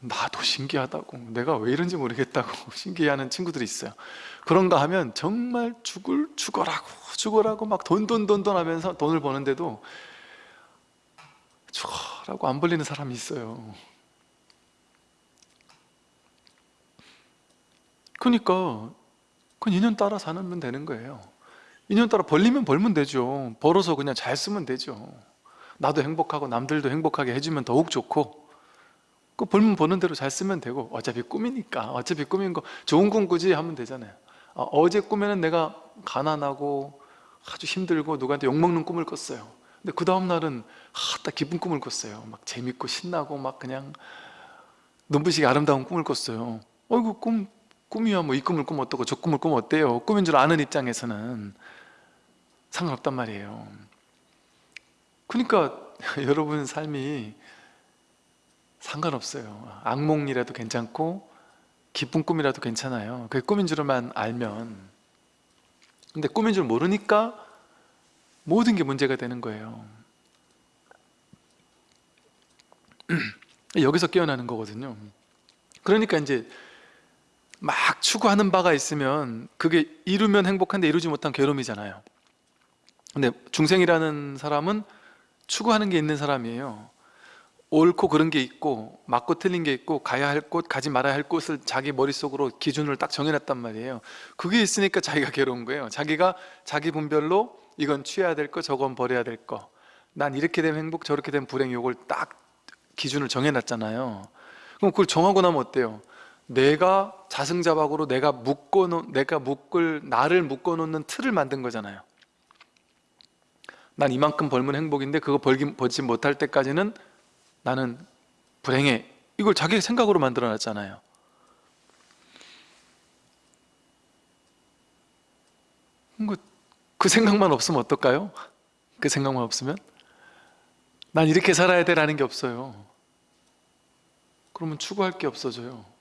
나도 신기하다고 내가 왜 이런지 모르겠다고 [LAUGHS] 신기해하는 친구들이 있어요. 그런가 하면 정말 죽을 죽어라고 죽어라고 막 돈 돈 돈 돈 하면서 돈을 버는데도 죽어라고 안 벌리는 사람이 있어요 그러니까 그 인연 따라 사면 되는 거예요. 인연 따라 벌리면 벌면 되죠. 벌어서 그냥 잘 쓰면 되죠. 나도 행복하고 남들도 행복하게 해주면 더욱 좋고. 그 벌면 버는 대로 잘 쓰면 되고. 어차피 꿈이니까. 어차피 꿈인 거 좋은 꿈 꾸지 하면 되잖아요. 어, 제 꿈에는 내가 가난하고 아주 힘들고 누구한테 욕먹는 꿈을 꿨어요. 근데 그 다음날은 딱 기쁜 꿈을 꿨어요. 막 재밌고 신나고 막 그냥 눈부시게 아름다운 꿈을 꿨어요. 어이구 꿈, 꿈이야 뭐 이 꿈을 꾸면 어떻고 저 꿈을 꾸면 어때요? 꿈인 줄 아는 입장에서는 상관없단 말이에요. 그러니까 [LAUGHS] 여러분 삶이 상관없어요. 악몽이라도 괜찮고 기쁜 꿈이라도 괜찮아요. 그게 꿈인 줄만 알면. 근데 꿈인 줄 모르니까 모든 게 문제가 되는 거예요. [CLEARS THROAT] 여기서 깨어나는 거거든요. 그러니까 이제 막 추구하는 바가 있으면 그게 이루면 행복한데 이루지 못한 괴로움이잖아요. 근데 중생이라는 사람은 추구하는 게 있는 사람이에요. 옳고 그런 게 있고 맞고 틀린 게 있고 가야 할 곳, 가지 말아야 할 곳을 자기 머릿속으로 기준을 딱 정해놨단 말이에요. 그게 있으니까 자기가 괴로운 거예요. 자기가 자기 분별로 이건 취해야 될 거, 저건 버려야 될 거. 난 이렇게 되면 행복, 저렇게 되면 불행 요걸 딱 기준을 정해놨잖아요. 그럼 그걸 정하고 나면 어때요? 내가 자승자박으로 내가 묶어 놓 내가 묶을 나를 묶어 놓는 틀을 만든 거잖아요. 난 이만큼 벌면 행복인데 그거 벌기, 벌지 못할 때까지는 나는 불행해. 이걸 자기 생각으로 만들어 놨잖아요. 그, 그 생각만 없으면 어떨까요? 그 생각만 없으면? 난 이렇게 살아야 돼 라는 게 없어요. 그러면 추구할 게 없어져요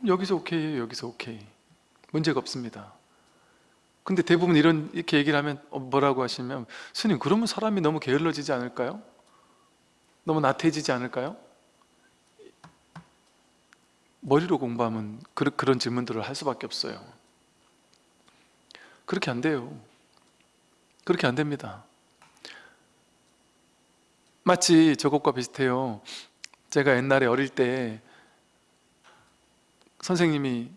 그럼 여기서 오케이 여기서 오케이. 문제가 없습니다. 근데 대부분 이런 이렇게 얘기를 하면 어, 뭐라고 하시면 스님 그러면 사람이 너무 게을러지지 않을까요? 너무 나태해지지 않을까요? 머리로 공부하면 그, 그런 질문들을 할 수밖에 없어요. 그렇게 안 돼요. 그렇게 안 됩니다. 마치 저것과 비슷해요. 제가 옛날에 어릴 때 선생님이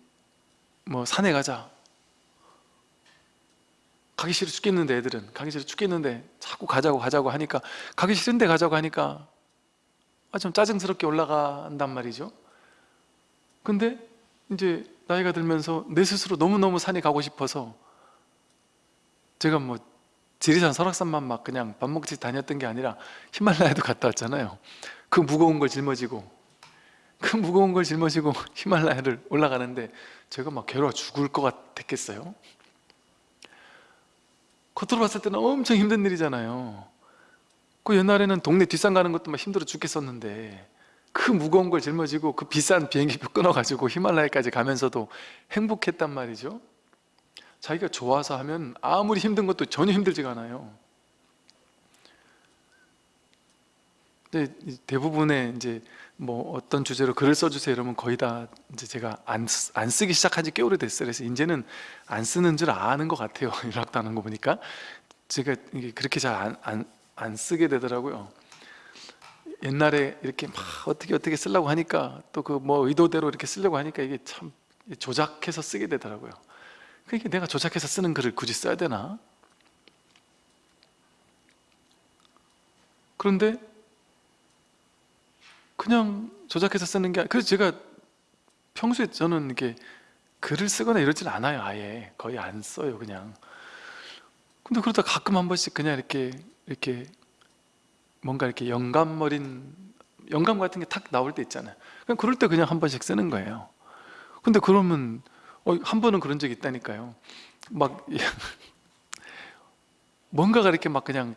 뭐 산에 가자. 가기 싫어 죽겠는데 애들은. 가기 싫어 죽겠는데 자꾸 가자고 가자고 하니까 가기 싫은데 가자고 하니까 아, 좀 짜증스럽게 올라간단 말이죠. 근데 이제 나이가 들면서 내 스스로 너무너무 산에 가고 싶어서 제가 뭐 지리산 설악산만 막 그냥 밥 먹듯이 다녔던 게 아니라 히말라야도 갔다 왔잖아요. 그 무거운 걸 짊어지고 그 무거운 걸 짊어지고 [LAUGHS] 히말라야를 올라가는데 제가 막 괴로워 죽을 것 같았겠어요? 겉으로 봤을 때는 엄청 힘든 일이잖아요. 그 옛날에는 동네 뒷산 가는 것도 막 힘들어 죽겠었는데 그 무거운 걸 짊어지고 그 비싼 비행기표 [LAUGHS] 끊어가지고 히말라야까지 가면서도 행복했단 말이죠. 자기가 좋아서 하면 아무리 힘든 것도 전혀 힘들지가 않아요. 근데 대부분의 이제 뭐 어떤 주제로 글을 써주세요 이러면 거의 다 이제 제가 안, 쓰- 안 쓰기 시작한 지 꽤 오래됐어요. 그래서 이제는 안 쓰는 줄 아는 것 같아요 [LAUGHS] 연락도 하는 거 보니까. 제가 이게 그렇게 잘 안 안, 안 쓰게 되더라고요. 옛날에 이렇게 막 어떻게 어떻게 쓰려고 하니까 또 그 뭐 의도대로 이렇게 쓰려고 하니까 이게 참 조작해서 쓰게 되더라고요. 그러니까 내가 조작해서 쓰는 글을 굳이 써야 되나? 그런데 그냥 조작해서 쓰는 게 그래서 제가 평소에 저는 이렇게 글을 쓰거나 이러진 않아요 아예. 거의 안 써요 그냥. 근데 그러다 가끔 한 번씩 그냥 이렇게 이렇게 뭔가 이렇게 영감 어린 영감 같은 게 탁 나올 때 있잖아요. 그냥 그럴 때 그냥 한 번씩 쓰는 거예요. 근데 그러면 어, 한 번은 그런 적이 있다니까요. 막 [LAUGHS] 뭔가가 이렇게 막 그냥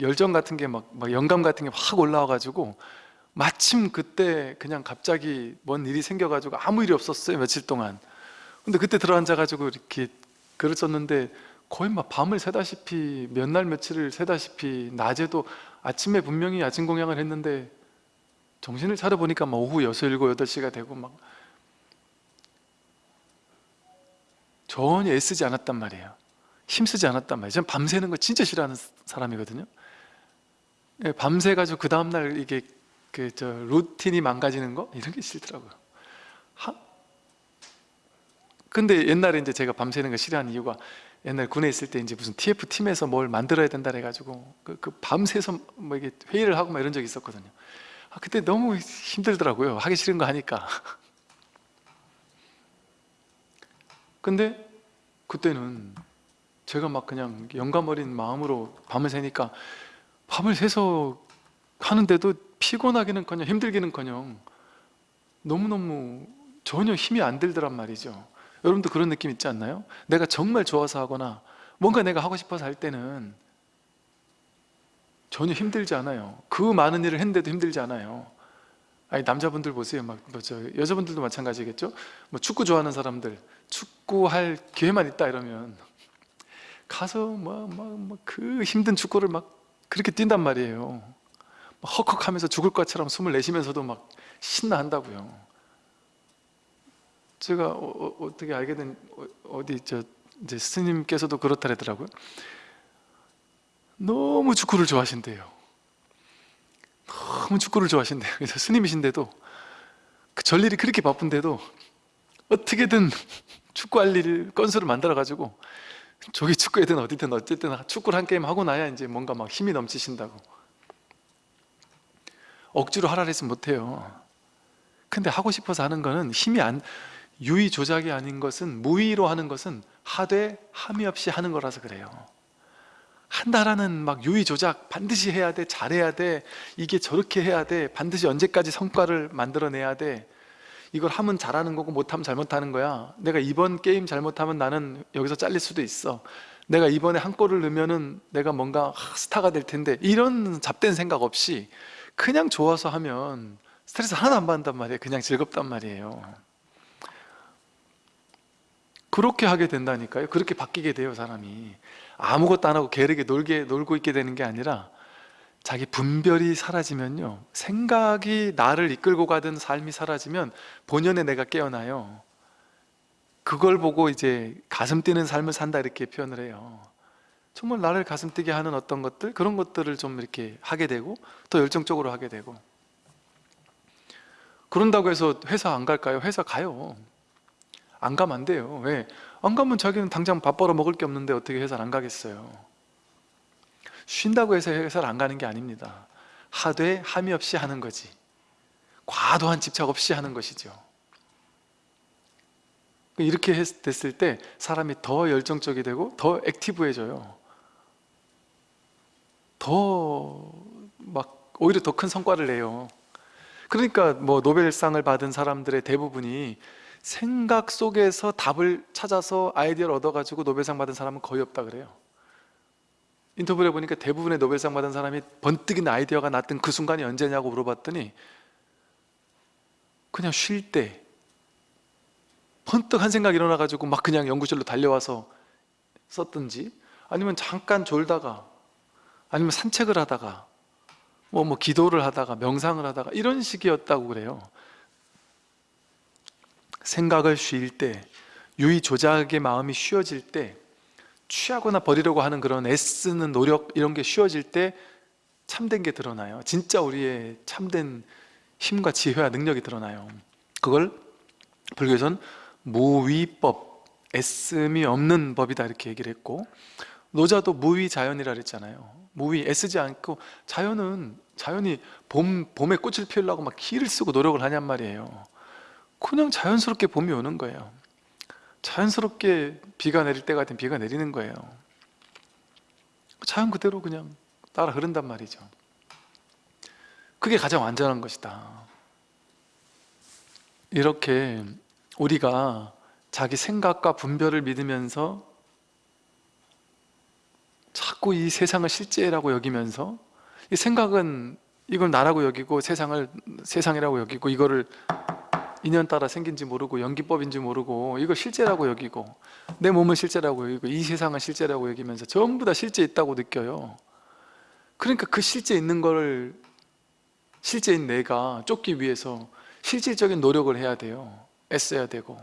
열정 같은 게 막 영감 같은 게 확 올라와 가지고 마침 그때 그냥 갑자기 뭔 일이 생겨 가지고 아무 일이 없었어요 며칠 동안. 근데 그때 들어앉아 가지고 이렇게 글을 썼는데 거의 막 밤을 새다시피 몇 날 며칠을 새다시피 낮에도 아침에 분명히 아침 공양을 했는데 정신을 차려 보니까 막 오후 6, 7, 8시가 되고 막 전혀 애쓰지 않았단 말이에요. 힘쓰지 않았단 말이에요. 저는 밤새는 거 진짜 싫어하는 사람이거든요. 예, 밤새 가지고 그 다음날 이게 그 저 루틴이 망가지는 거? 이런 게 싫더라고요. 하? 근데 옛날에 이제 제가 밤새는 거 싫어하는 이유가 옛날 군에 있을 때 이제 무슨 TF 팀에서 뭘 만들어야 된다 해가지고 그, 그 밤새서 뭐 이게 회의를 하고 막 이런 적이 있었거든요. 아, 그때 너무 힘들더라고요. 하기 싫은 거 하니까. [LAUGHS] 근데 그때는 제가 막 그냥 영감 어린 마음으로 밤을 새니까 밤을 새서 하는데도 피곤하기는커녕 힘들기는커녕 너무너무 전혀 힘이 안 들더란 말이죠. 여러분도 그런 느낌 있지 않나요? 내가 정말 좋아서 하거나 뭔가 내가 하고 싶어서 할 때는 전혀 힘들지 않아요. 그 많은 일을 했는데도 힘들지 않아요. 아니 남자분들 보세요. 막 뭐 저 여자분들도 마찬가지겠죠? 뭐 축구 좋아하는 사람들 축구할 기회만 있다 이러면 가서 뭐뭐뭐그 힘든 축구를 막 그렇게 뛴단 말이에요. 막 헉헉하면서 죽을 것처럼 숨을 내쉬면서도 막 신나 한다고요. 제가 어, 떻게 알게 된 어, 어디 저 이제 스님께서도 그렇다 그러더라고요. 너무 축구를 좋아하신대요. 너무 축구를 좋아하신대요. 그래서 스님이신데도 그 전일이 그렇게 바쁜데도 어떻게든 축구할 일 건수를 만들어 가지고 저기 축구회든 어디든 어쨌든 축구를 한 게임 하고 나야 이제 뭔가 막 힘이 넘치신다고 억지로 하라 했으면 못해요. 근데 하고 싶어서 하는 거는 힘이 안 유의 조작이 아닌 것은 무의로 하는 것은 하되 함이 없이 하는 거라서 그래요. 한다라는 막 유의 조작 반드시 해야 돼 잘해야 돼 이게 저렇게 해야 돼 반드시 언제까지 성과를 만들어내야 돼 이걸 하면 잘하는 거고 못하면 잘못하는 거야. 내가 이번 게임 잘못하면 나는 여기서 잘릴 수도 있어. 내가 이번에 한 골을 넣으면 내가 뭔가 스타가 될 텐데 이런 잡된 생각 없이 그냥 좋아서 하면 스트레스 하나도 안 받는단 말이에요. 그냥 즐겁단 말이에요. 그렇게 하게 된다니까요. 그렇게 바뀌게 돼요 사람이. 아무것도 안 하고 게으르게 놀게, 놀고 있게 되는 게 아니라 자기 분별이 사라지면요. 생각이 나를 이끌고 가던 삶이 사라지면 본연의 내가 깨어나요. 그걸 보고 이제 가슴 뛰는 삶을 산다 이렇게 표현을 해요 정말 나를 가슴 뛰게 하는 어떤 것들 그런 것들을 좀 이렇게 하게 되고 더 열정적으로 하게 되고. 그런다고 해서 회사 안 갈까요? 회사 가요. 안 가면 안 돼요. 왜? 안 가면 자기는 당장 밥 벌어 먹을 게 없는데 어떻게 회사를 안 가겠어요? 쉰다고 해서 회사를 안 가는 게 아닙니다. 하되 함이 없이 하는 거지. 과도한 집착 없이 하는 것이죠. 이렇게 했- 됐을 때 사람이 더 열정적이 되고 더 액티브해져요 더 막 오히려 더 큰 성과를 내요. 그러니까 뭐 노벨상을 받은 사람들의 대부분이 생각 속에서 답을 찾아서 아이디어를 얻어가지고 노벨상 받은 사람은 거의 없다 그래요. 인터뷰를 해보니까 대부분의 노벨상 받은 사람이 번뜩이는 아이디어가 났던 그 순간이 언제냐고 물어봤더니 그냥 쉴 때 번뜩 한 생각이 일어나가지고 막 그냥 연구실로 달려와서 썼든지 아니면 잠깐 졸다가 아니면 산책을 하다가 뭐, 뭐 기도를 하다가 명상을 하다가 이런 식이었다고 그래요. 생각을 쉴때 유의 조작의 마음이 쉬어질 때 취하거나 버리려고 하는 그런 애쓰는 노력 이런 게 쉬어질 때 참된 게 드러나요. 진짜 우리의 참된 힘과 지혜와 능력이 드러나요. 그걸 불교에서는 무위법 애씀이 없는 법이다 이렇게 얘기를 했고 노자도 무위자연이라 그랬잖아요 무위 애쓰지 않고 자연은 자연이 봄, 봄에 꽃을 피우려고 막 기를 쓰고 노력을 하냔 말이에요. 그냥 자연스럽게 봄이 오는 거예요. 자연스럽게 비가 내릴 때가 되면 비가 내리는 거예요. 자연 그대로 그냥 따라 흐른단 말이죠. 그게 가장 완전한 것이다. 이렇게 우리가 자기 생각과 분별을 믿으면서 자꾸 이 세상을 실제라고 여기면서 이 생각은 이걸 나라고 여기고 세상을 세상이라고 여기고 이거를 인연 따라 생긴지 모르고 연기법인지 모르고 이거 실제라고 여기고 내 몸은 실제라고 여기고 이 세상은 실제라고 여기면서 전부 다 실제 있다고 느껴요. 그러니까 그 실제 있는 걸 실제인 내가 쫓기 위해서 실질적인 노력을 해야 돼요. 애써야 되고.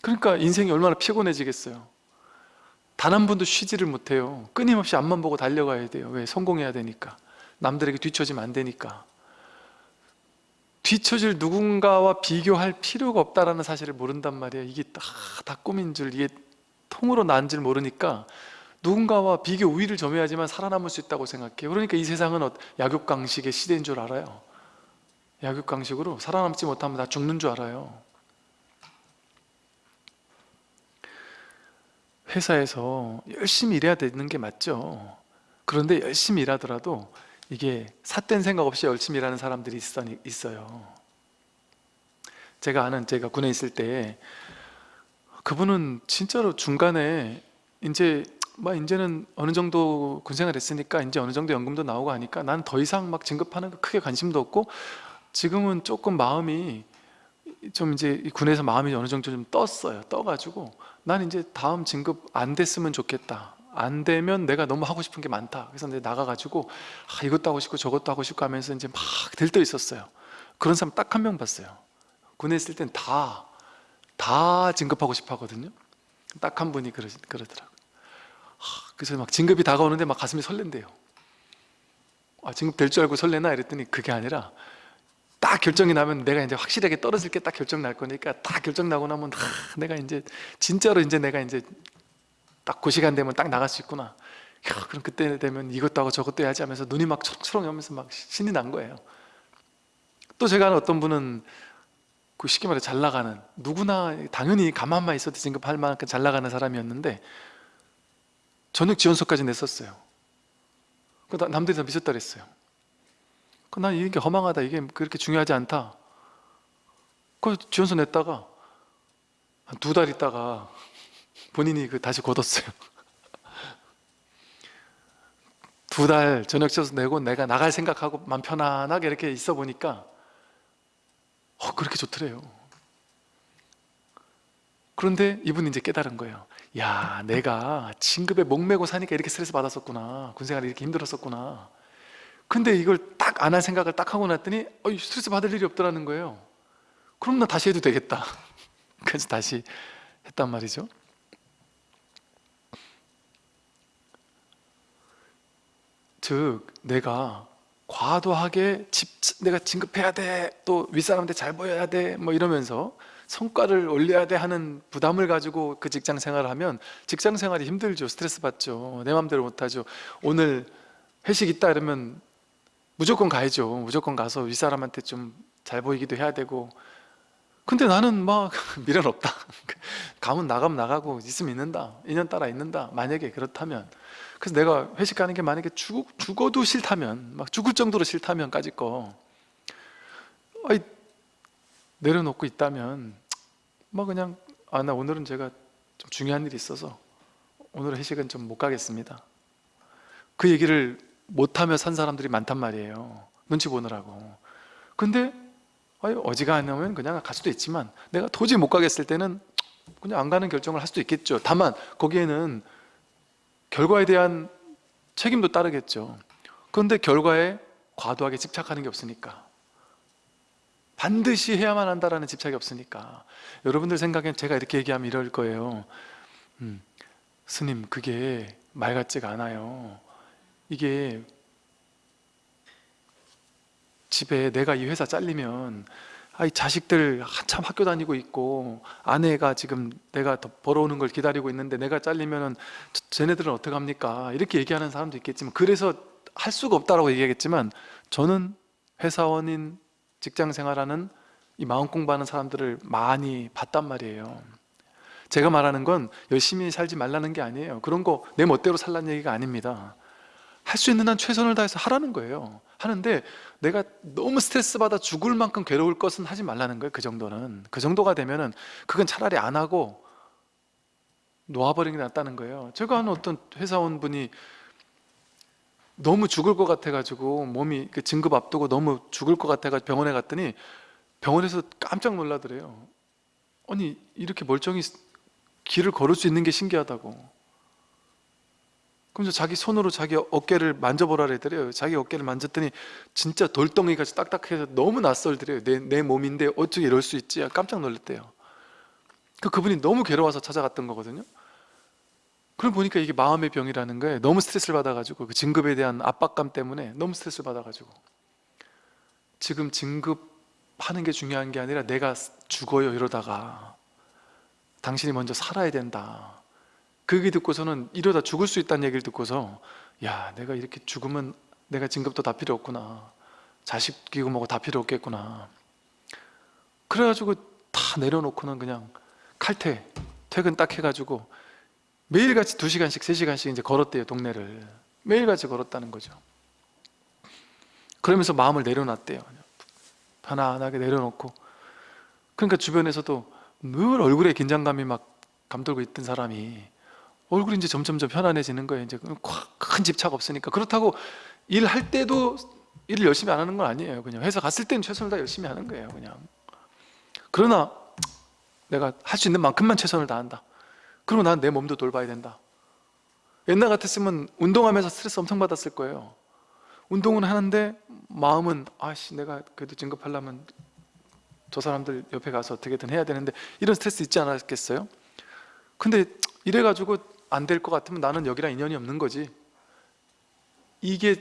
그러니까 인생이 얼마나 피곤해지겠어요 단 한 번도 쉬지를 못해요. 끊임없이 앞만 보고 달려가야 돼요. 왜? 성공해야 되니까. 남들에게 뒤처지면 안 되니까. 뒤처질 누군가와 비교할 필요가 없다는 사실을 모른단 말이에요. 이게 다, 다 꿈인 줄 이게 통으로 난 줄 모르니까 누군가와 비교 우위를 점해야지만 살아남을 수 있다고 생각해요. 그러니까 이 세상은 어- 약육강식의 시대인 줄 알아요. 약육강식으로 살아남지 못하면 다 죽는 줄 알아요 회사에서 열심히 일해야 되는 게 맞죠. 그런데 열심히 일하더라도 이게 삿된 생각 없이 열심히 일하는 사람들이 있어, 있어요. 제가 아는 제가 군에 있을 때 그분은 진짜로 중간에 이제 막 이제는 어느 정도 군생활 했으니까 이제 어느 정도 연금도 나오고 하니까 난 더 이상 막 진급하는 거 크게 관심도 없고 지금은 조금 마음이 좀 이제 이 군에서 마음이 어느 정도 좀 떴어요. 떠가지고 난 이제 다음 진급 안 됐으면 좋겠다. 안 되면 내가 너무 하고 싶은 게 많다. 그래서 이제 나가가지고 아, 이것도 하고 싶고 저것도 하고 싶고 하면서 이제 막 들떠 있었어요. 그런 사람 딱 한 명 봤어요. 군에 있을 땐 다 다 진급하고 싶어 하거든요. 딱 한 분이 그러, 그러더라고요. 하, 그래서 막 진급이 다가오는데 막 가슴이 설렌대요. 아, 진급 될 줄 알고 설레나? 이랬더니 그게 아니라 딱 결정이 나면 내가 이제 확실하게 떨어질 게 딱 결정 날 거니까 딱 결정 나고 나면 하, 내가 이제 진짜로 이제 내가 이제 딱 그 시간 되면 딱 나갈 수 있구나. 야, 그럼 그때 되면 이것도 하고 저것도 해야지 하면서 눈이 막 초롱초롱 하면서 막 신이 난 거예요. 또 제가 아는 어떤 분은 그 쉽게 말해 잘 나가는 누구나 당연히 가만만 있어도 진급할 만큼 잘 나가는 사람이었는데 저녁 지원서까지 냈었어요. 그 나- 남들이 다 미쳤다 그랬어요 그난 이게 허망하다. 이게 그렇게 중요하지 않다. 그 지원서 냈다가 한두달 있다가 본인이 그 다시 god었어요. [LAUGHS] 두 달 저녁 지원서 내고 내가 나갈 생각하고 맘 편안하게 이렇게 있어 보니까 어 그렇게 좋더래요. 그런데 이분이 이제 깨달은 거예요. 야 내가 진급에 목매고 사니까 이렇게 스트레스 받았었구나. 군생활이 이렇게 힘들었었구나 근데 이걸 딱 안 할 생각을 딱 하고 났더니 어, 스트레스 받을 일이 없더라는 거예요 그럼 나 다시 해도 되겠다 [LAUGHS] 그래서 다시 했단 말이죠 즉 내가 과도하게 집, 내가 진급해야 돼, 또 윗사람한테 잘 보여야 돼, 뭐 이러면서 성과를 올려야 돼 하는 부담을 가지고 그 직장 생활을 하면 직장 생활이 힘들죠. 스트레스 받죠. 내 마음대로 못하죠. 오늘 회식 있다 이러면 무조건 가야죠. 무조건 가서 윗사람한테 좀 잘 보이기도 해야 되고 근데 나는 막 [LAUGHS] 미련 없다. [LAUGHS] 가면 나가면 나가고 있으면 있는다. 인연 따라 있는다. 만약에 그렇다면 그래서 내가 회식 가는 게 만약에 죽, 죽어도 싫다면 막 죽을 정도로 싫다면까지 거 아이, 내려놓고 있다면 뭐 그냥 아 나 오늘은 제가 좀 중요한 일이 있어서 오늘 회식은 좀 못 가겠습니다 그 얘기를 못하며 산 사람들이 많단 말이에요. 눈치 보느라고. 근데 어지간하면 그냥 갈 수도 있지만 내가 도저히 못 가겠을 때는 그냥 안 가는 결정을 할 수도 있겠죠. 다만 거기에는 결과에 대한 책임도 따르겠죠. 그런데 결과에 과도하게 집착하는 게 없으니까. 반드시 해야만 한다라는 집착이 없으니까. 여러분들 생각엔 제가 이렇게 얘기하면 이럴 거예요. 음, 스님 그게 말 같지가 않아요 이게 집에 내가 이 회사 잘리면 아이 자식들 한참 학교 다니고 있고 아내가 지금 내가 더 벌어오는 걸 기다리고 있는데 내가 잘리면은 저- 쟤네들은 어떡합니까? 이렇게 얘기하는 사람도 있겠지만 그래서 할 수가 없다라고 얘기하겠지만 저는 회사원인 직장 생활하는 이 마음 공부하는 사람들을 많이 봤단 말이에요. 제가 말하는 건 열심히 살지 말라는 게 아니에요. 그런 거 내 멋대로 살라는 얘기가 아닙니다 할 수 있는 한 최선을 다해서 하라는 거예요. 하는데 내가 너무 스트레스 받아 죽을 만큼 괴로울 것은 하지 말라는 거예요 그 정도는. 그 정도가 되면은 그건 차라리 안 하고 놓아버리는 게 낫다는 거예요. 제가 아는 어떤 회사원분이 너무 죽을 것 같아가지고 몸이 그 진급 앞두고 너무 죽을 것 같아가지고 병원에 갔더니 병원에서 깜짝 놀라더래요 아니 이렇게 멀쩡히 길을 걸을 수 있는 게 신기하다고 그러면서 자기 손으로 자기 어깨를 만져보라 그랬더래요. 자기 어깨를 만졌더니 진짜 돌덩이 같이 딱딱해서 너무 낯설더래요. 내, 내 몸인데 어떻게 이럴 수 있지? 깜짝 놀랐대요. 그 그분이 너무 괴로워서 찾아갔던 거거든요. 그럼 보니까 이게 마음의 병이라는 거예요. 너무 스트레스를 받아가지고 그 진급에 대한 압박감 때문에 너무 스트레스를 받아가지고. 지금 진급하는 게 중요한 게 아니라 내가 죽어요 이러다가 당신이 먼저 살아야 된다 그 얘기 듣고서는 이러다 죽을 수 있다는 얘기를 듣고서 야 내가 이렇게 죽으면 내가 진급도 다 필요 없구나. 자식이고 뭐고 다 필요 없겠구나. 그래가지고 다 내려놓고는 그냥 칼퇴 퇴근 딱 해가지고 매일같이 두시간씩세시간씩 이제 걸었대요 동네를. 매일같이 걸었다는 거죠. 그러면서 마음을 내려놨대요. 편안하게 내려놓고. 그러니까 주변에서도 늘 얼굴에 긴장감이 막 감돌고 있던 사람이 얼굴이 이제 점점점 편안해지는 거예요. 이제 큰 집착 없으니까. 그렇다고 일할 때도 일을 열심히 안 하는 건 아니에요. 그냥 회사 갔을 때는 최선을 다 열심히 하는 거예요 그냥. 그러나 내가 할 수 있는 만큼만 최선을 다한다. 그리고 난 내 몸도 돌봐야 된다. 옛날 같았으면 운동하면서 스트레스 엄청 받았을 거예요. 운동은 하는데 마음은 아씨 내가 그래도 진급하려면 저 사람들 옆에 가서 어떻게든 해야 되는데 이런 스트레스 있지 않았겠어요? 근데 이래가지고 안 될 것 같으면 나는 여기랑 인연이 없는 거지. 이게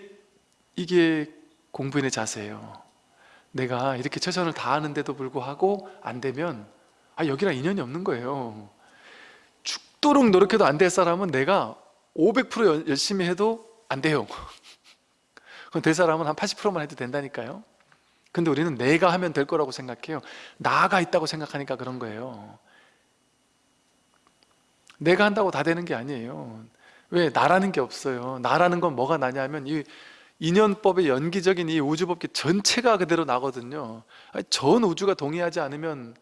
이게 공부인의 자세예요. 내가 이렇게 최선을 다하는데도 불구하고 안 되면 아 여기랑 인연이 없는 거예요. 죽도록 노력해도 안 될 사람은 내가 500% 열- 열심히 해도 안 돼요. [LAUGHS] 그럼 될 사람은 한 80%만 해도 된다니까요. 근데 우리는 내가 하면 될 거라고 생각해요. 나가 있다고 생각하니까 그런 거예요 내가 한다고 다 되는 게 아니에요. 왜? 나라는 게 없어요. 나라는 건 뭐가 나냐면 이 인연법의 연기적인 이 우주법계 전체가 그대로 나거든요. 전 우주가 동의하지 않으면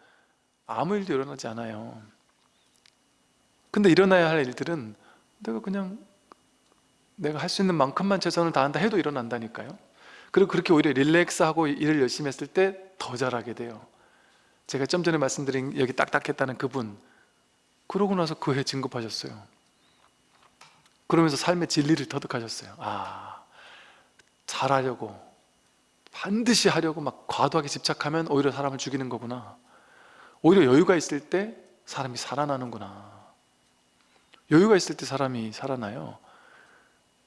아무 일도 일어나지 않아요. 근데 일어나야 할 일들은 내가 그냥 내가 할 수 있는 만큼만 최선을 다한다 해도 일어난다니까요. 그리고 그렇게 오히려 릴렉스하고 일을 열심히 했을 때 더 잘하게 돼요. 제가 좀 전에 말씀드린 여기 딱딱했다는 그분 그러고 나서 그 해 진급하셨어요. 그러면서 삶의 진리를 터득하셨어요. 아 잘하려고 반드시 하려고 막 과도하게 집착하면 오히려 사람을 죽이는 거구나. 오히려 여유가 있을 때 사람이 살아나는구나. 여유가 있을 때 사람이 살아나요.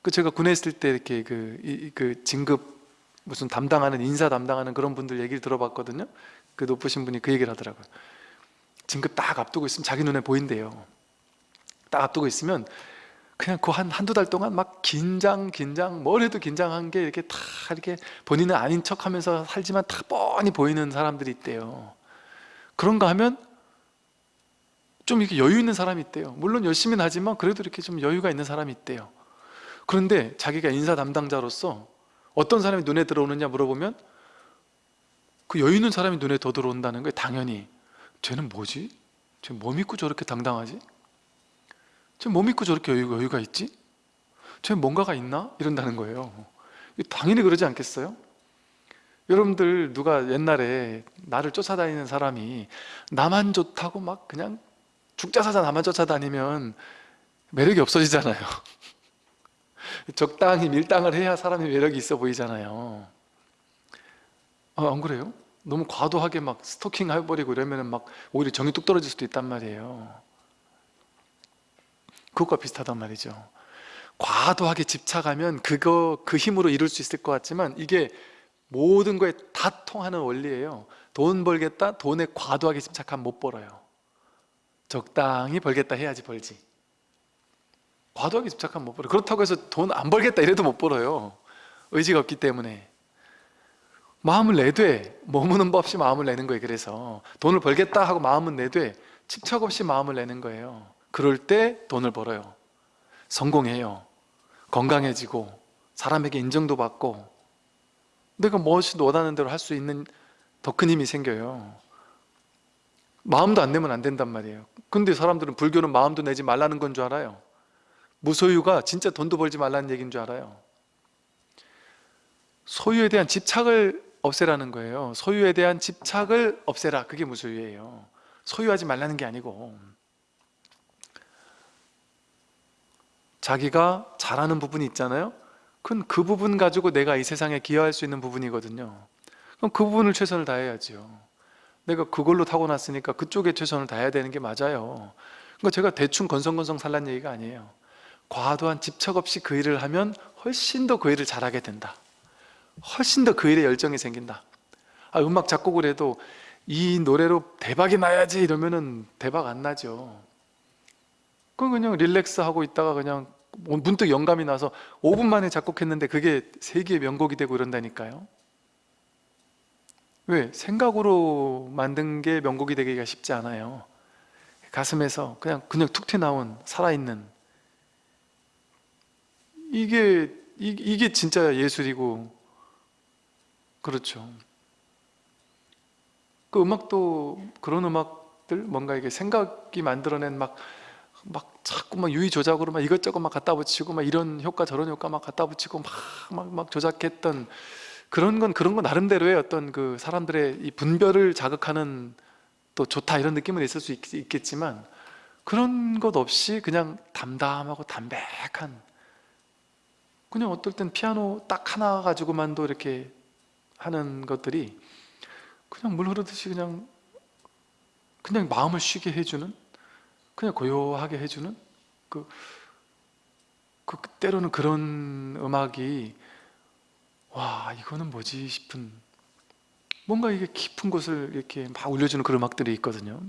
그 제가 군에 있을 때 이렇게 그, 이- 그 진급 무슨 담당하는 인사 담당하는 그런 분들 얘기를 들어봤거든요. 그 높으신 분이 그 얘기를 하더라고요 진급 딱 앞두고 있으면 자기 눈에 보인대요. 딱 앞두고 있으면 그냥 그 한 한두 달 동안 막 긴장 긴장 뭘 해도 긴장한 게 이렇게 다 이렇게 본인은 아닌 척 하면서 살지만 다 뻔히 보이는 사람들이 있대요. 그런가 하면 좀 이렇게 여유 있는 사람이 있대요. 물론 열심히는 하지만 그래도 이렇게 좀 여유가 있는 사람이 있대요. 그런데 자기가 인사 담당자로서 어떤 사람이 눈에 들어오느냐 물어보면 그 여유 있는 사람이 눈에 더 들어온다는 거예요 당연히 쟤는 뭐지? 쟤 뭐 믿고 저렇게 당당하지? 쟤 뭐 믿고 저렇게 여유, 여유가 있지? 쟤 뭔가가 있나? 이런다는 거예요 당연히 그러지 않겠어요? 여러분들 누가 옛날에 나를 쫓아다니는 사람이 나만 좋다고 막 그냥 죽자사자 나만 쫓아다니면 매력이 없어지잖아요 [LAUGHS] 적당히 밀당을 해야 사람이 매력이 있어 보이잖아요 아, 안 그래요? 너무 과도하게 막 스토킹 해버리고 이러면 막 오히려 정이 뚝 떨어질 수도 있단 말이에요. 그것과 비슷하단 말이죠. 과도하게 집착하면 그거 그 힘으로 이룰 수 있을 것 같지만 이게 모든 거에 다 통하는 원리예요. 돈 벌겠다? 돈에 과도하게 집착하면 못 벌어요. 적당히 벌겠다 해야지 벌지. 과도하게 집착하면 못 벌어요. 그렇다고 해서 돈 안 벌겠다 이래도 못 벌어요. 의지가 없기 때문에 마음을 내되 머무는 법 없이 마음을 내는 거예요 그래서. 돈을 벌겠다 하고 마음은 내되 집착 없이 마음을 내는 거예요. 그럴 때 돈을 벌어요. 성공해요. 건강해지고 사람에게 인정도 받고. 내가 무엇이든 원하는 대로 할 수 있는 더 큰 힘이 생겨요. 마음도 안 내면 안 된단 말이에요. 근데 사람들은 불교는 마음도 내지 말라는 건 줄 알아요. 무소유가 진짜 돈도 벌지 말라는 얘기인 줄 알아요. 소유에 대한 집착을 없애라는 거예요. 소유에 대한 집착을 없애라. 그게 무소유예요? 소유하지 말라는 게 아니고. 자기가 잘하는 부분이 있잖아요? 그건 그 부분 가지고 내가 이 세상에 기여할 수 있는 부분이거든요. 그럼 그 부분을 최선을 다해야죠 내가 그걸로 타고났으니까 그쪽에 최선을 다해야 되는 게 맞아요. 그러니까 제가 대충 건성건성 살란 얘기가 아니에요. 과도한 집착 없이 그 일을 하면 훨씬 더 그 일을 잘하게 된다 훨씬 더 그 일에 열정이 생긴다. 아, 음악 작곡을 해도 이 노래로 대박이 나야지 이러면은 대박 안 나죠. 그건 그냥 릴렉스 하고 있다가 그냥 문득 영감이 나서 5분 만에 작곡했는데 그게 세계의 명곡이 되고 이런다니까요. 왜? 생각으로 만든 게 명곡이 되기가 쉽지 않아요. 가슴에서 그냥 그냥 툭 튀어나온 살아있는. 이게 이, 이게 진짜 예술이고 그렇죠. 그 음악도 그런 음악들 뭔가 이게 생각이 만들어낸 막 막 자꾸 막 유의 조작으로 막 이것저것 막 갖다 붙이고 막 이런 효과 저런 효과 막 갖다 붙이고 막 막 막 조작했던 그런 건 그런 건 나름대로의 어떤 그 사람들의 이 분별을 자극하는 또 좋다 이런 느낌은 있을 수 있, 있겠지만 그런 것 없이 그냥 담담하고 담백한 그냥 어떨 땐 피아노 딱 하나 가지고만도 이렇게 하는 것들이 그냥 물 흐르듯이 그냥 그냥 마음을 쉬게 해주는 그냥 고요하게 해주는 그, 그 때로는 그런 음악이 와 이거는 뭐지 싶은 뭔가 이게 깊은 곳을 이렇게 막 울려주는 그런 음악들이 있거든요.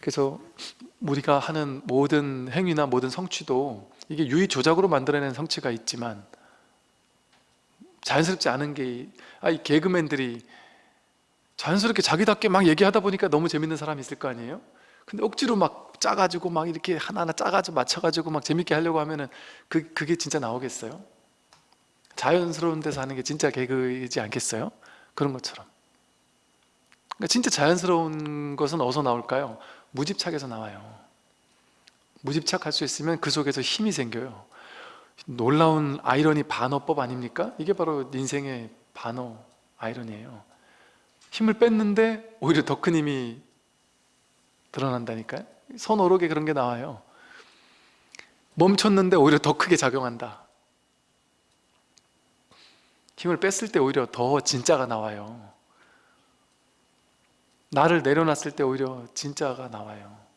그래서 우리가 하는 모든 행위나 모든 성취도 이게 유의 조작으로 만들어낸 성취가 있지만 자연스럽지 않은 게, 아, 이 개그맨들이 자연스럽게 자기답게 막 얘기하다 보니까 너무 재밌는 사람이 있을 거 아니에요? 근데 억지로 막 짜가지고 막 이렇게 하나하나 짜가지고 맞춰가지고 막 재밌게 하려고 하면은 그, 그게 진짜 나오겠어요? 자연스러운 데서 하는 게 진짜 개그이지 않겠어요? 그런 것처럼 그러니까 진짜 자연스러운 것은 어디서 나올까요? 무집착에서 나와요 무집착할 수 있으면 그 속에서 힘이 생겨요 놀라운 아이러니 반어법 아닙니까? 이게 바로 인생의 반어 아이러니예요. 힘을 뺐는데 오히려 더 큰 힘이 드러난다니까요. 선오록에 그런 게 나와요. 멈췄는데 오히려 더 크게 작용한다. 힘을 뺐을 때 오히려 더 진짜가 나와요. 나를 내려놨을 때 오히려 진짜가 나와요. 아,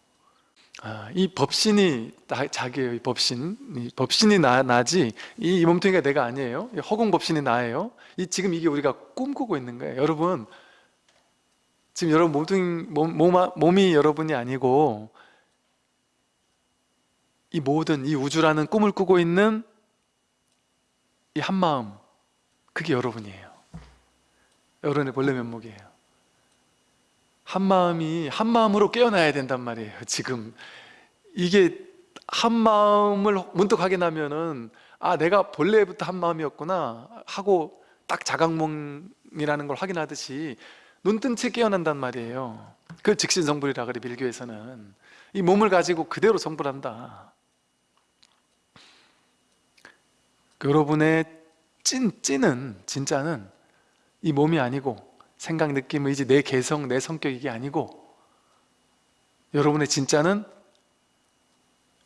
이 법신이 나, 자기예요 이 법신 이 법신이 나, 나지 이, 이 몸뚱이가 내가 아니에요. 이 허공 법신이 나예요. 이, 지금 이게 우리가 꿈꾸고 있는 거예요. 여러분 지금 여러분 몸뚱이, 몸, 몸, 몸이 여러분이 아니고 이 모든 이 우주라는 꿈을 꾸고 있는 이 한 마음 그게 여러분이에요. 여러분의 본래 면목이에요 한마음이 한마음으로 깨어나야 된단 말이에요 지금. 이게 한마음을 문득 확인하면은 아 내가 본래부터 한마음이었구나 하고 딱 자각몽이라는 걸 확인하듯이 눈뜬 채 깨어난단 말이에요. 그걸 직신성불이라 그래 밀교에서는. 이 몸을 가지고 그대로 성불한다. 여러분의 찐, 찐은 진짜는 이 몸이 아니고 생각, 느낌, 의지, 내 개성, 내 성격 이게 아니고 여러분의 진짜는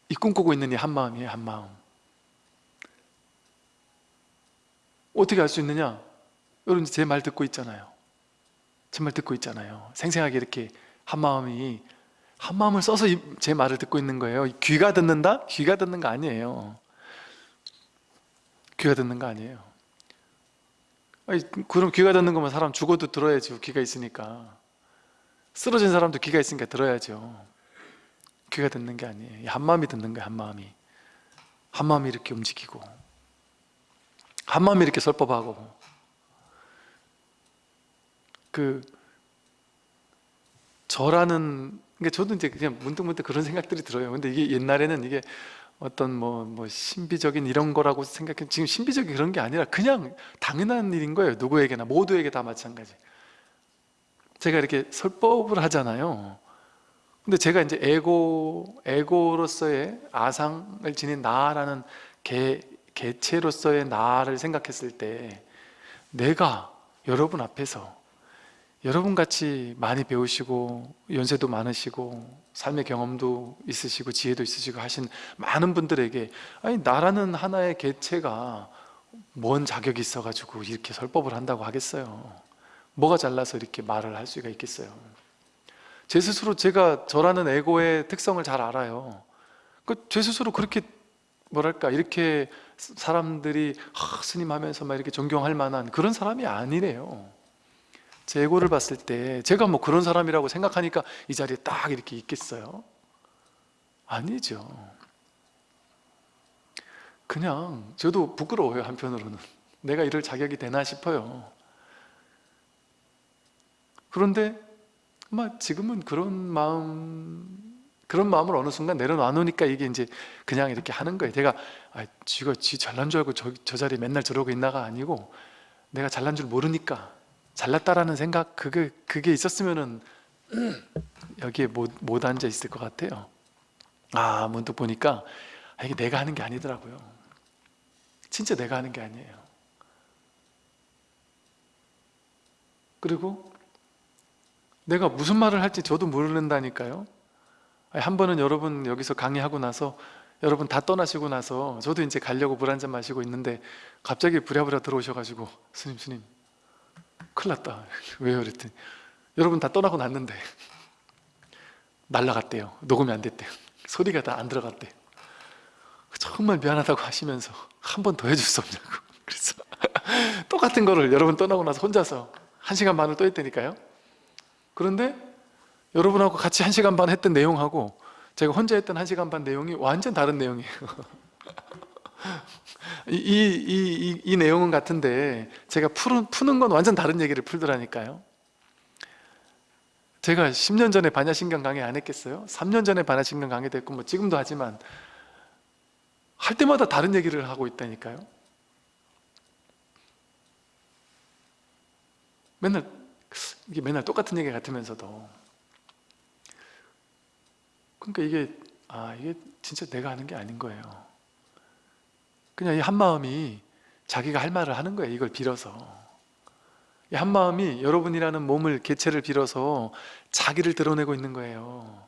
이 꿈꾸고 있는 이 한마음이에요 한마음. 어떻게 알 수 있느냐? 여러분 제 말 듣고 있잖아요. 제 말 듣고 있잖아요. 생생하게 이렇게 한마음이 한마음을 써서 제 말을 듣고 있는 거예요. 귀가 듣는다? 귀가 듣는 거 아니에요. 귀가 듣는 거 아니에요 아니, 그럼 귀가 듣는 거면 사람 죽어도 들어야죠 귀가 있으니까. 쓰러진 사람도 귀가 있으니까 들어야죠. 귀가 듣는 게 아니에요. 한마음이 듣는 거예요 한마음이. 한마음이 이렇게 움직이고. 한마음이 이렇게 설법하고. 그 저라는 그러니까 저도 이제 그냥 문득문득 그런 생각들이 들어요. 근데 이게 옛날에는 이게 어떤 뭐, 뭐 신비적인 이런 거라고 생각해. 지금 신비적인 그런 게 아니라 그냥 당연한 일인 거예요. 누구에게나 모두에게 다 마찬가지. 제가 이렇게 설법을 하잖아요. 근데 제가 이제 에고, 에고로서의 아상을 지닌 나라는 개, 개체로서의 나를 생각했을 때 내가 여러분 앞에서 여러분같이 많이 배우시고 연세도 많으시고 삶의 경험도 있으시고 지혜도 있으시고 하신 많은 분들에게 아니 나라는 하나의 개체가 뭔 자격이 있어가지고 이렇게 설법을 한다고 하겠어요? 뭐가 잘나서 이렇게 말을 할 수가 있겠어요? 제 스스로 제가 저라는 에고의 특성을 잘 알아요. 그제 스스로 그렇게 뭐랄까 이렇게 사람들이 아, 스님 하면서 막 이렇게 존경할 만한 그런 사람이 아니래요 제 에고를 봤을 때 제가 뭐 그런 사람이라고 생각하니까 이 자리에 딱 이렇게 있겠어요? 아니죠. 그냥 저도 부끄러워요 한편으로는. 내가 이럴 자격이 되나 싶어요. 그런데 지금은 그런 마음 그런 마음을 어느 순간 내려놔놓으니까 이게 이제 그냥 이렇게 하는 거예요. 제가 아, 쥐가 쥐 잘난 줄 알고 저, 저 자리에 맨날 저러고 있나가 아니고 내가 잘난 줄 모르니까 잘났다라는 생각 그게 그게 있었으면은 [CLEARS THROAT] 여기에 못, 못 앉아 있을 것 같아요. 아 문득 보니까 아, 이게 내가 하는 게 아니더라고요. 진짜 내가 하는 게 아니에요. 그리고 내가 무슨 말을 할지 저도 모른다니까요. 한 번은 여러분 여기서 강의하고 나서 여러분 다 떠나시고 나서 저도 이제 가려고 물 한 잔 마시고 있는데 갑자기 부랴부랴 들어오셔가지고 스님 스님 큰일 났다. 왜요? 그랬더니 여러분 다 떠나고 났는데. 날라갔대요. 녹음이 안 됐대요 소리가 다 안 들어갔대요 정말 미안하다고 하시면서 한 번 더 해줄 수 없냐고. 그래서 [LAUGHS] 똑같은 거를 여러분 떠나고 나서 혼자서 한 시간 반을 또 했다니까요. 그런데 여러분하고 같이 한 시간 반 했던 내용하고 제가 혼자 했던 한 시간 반 내용이 완전 다른 내용이에요 [LAUGHS] 이, 이, 이, 이 내용은 같은데 제가 푸는, 푸는 건 완전 다른 얘기를 풀더라니까요. 제가 10년 전에 반야신경 강의 안 했겠어요? 3년 전에 반야신경 강의 됐고 뭐 지금도 하지만 할 때마다 다른 얘기를 하고 있다니까요. 맨날 이게 맨날 똑같은 얘기 같으면서도. 그러니까 이게 아 이게 진짜 내가 하는 게 아닌 거예요 그냥 이 한마음이 자기가 할 말을 하는 거예요 이걸 빌어서 이 한마음이 여러분이라는 몸을 개체를 빌어서 자기를 드러내고 있는 거예요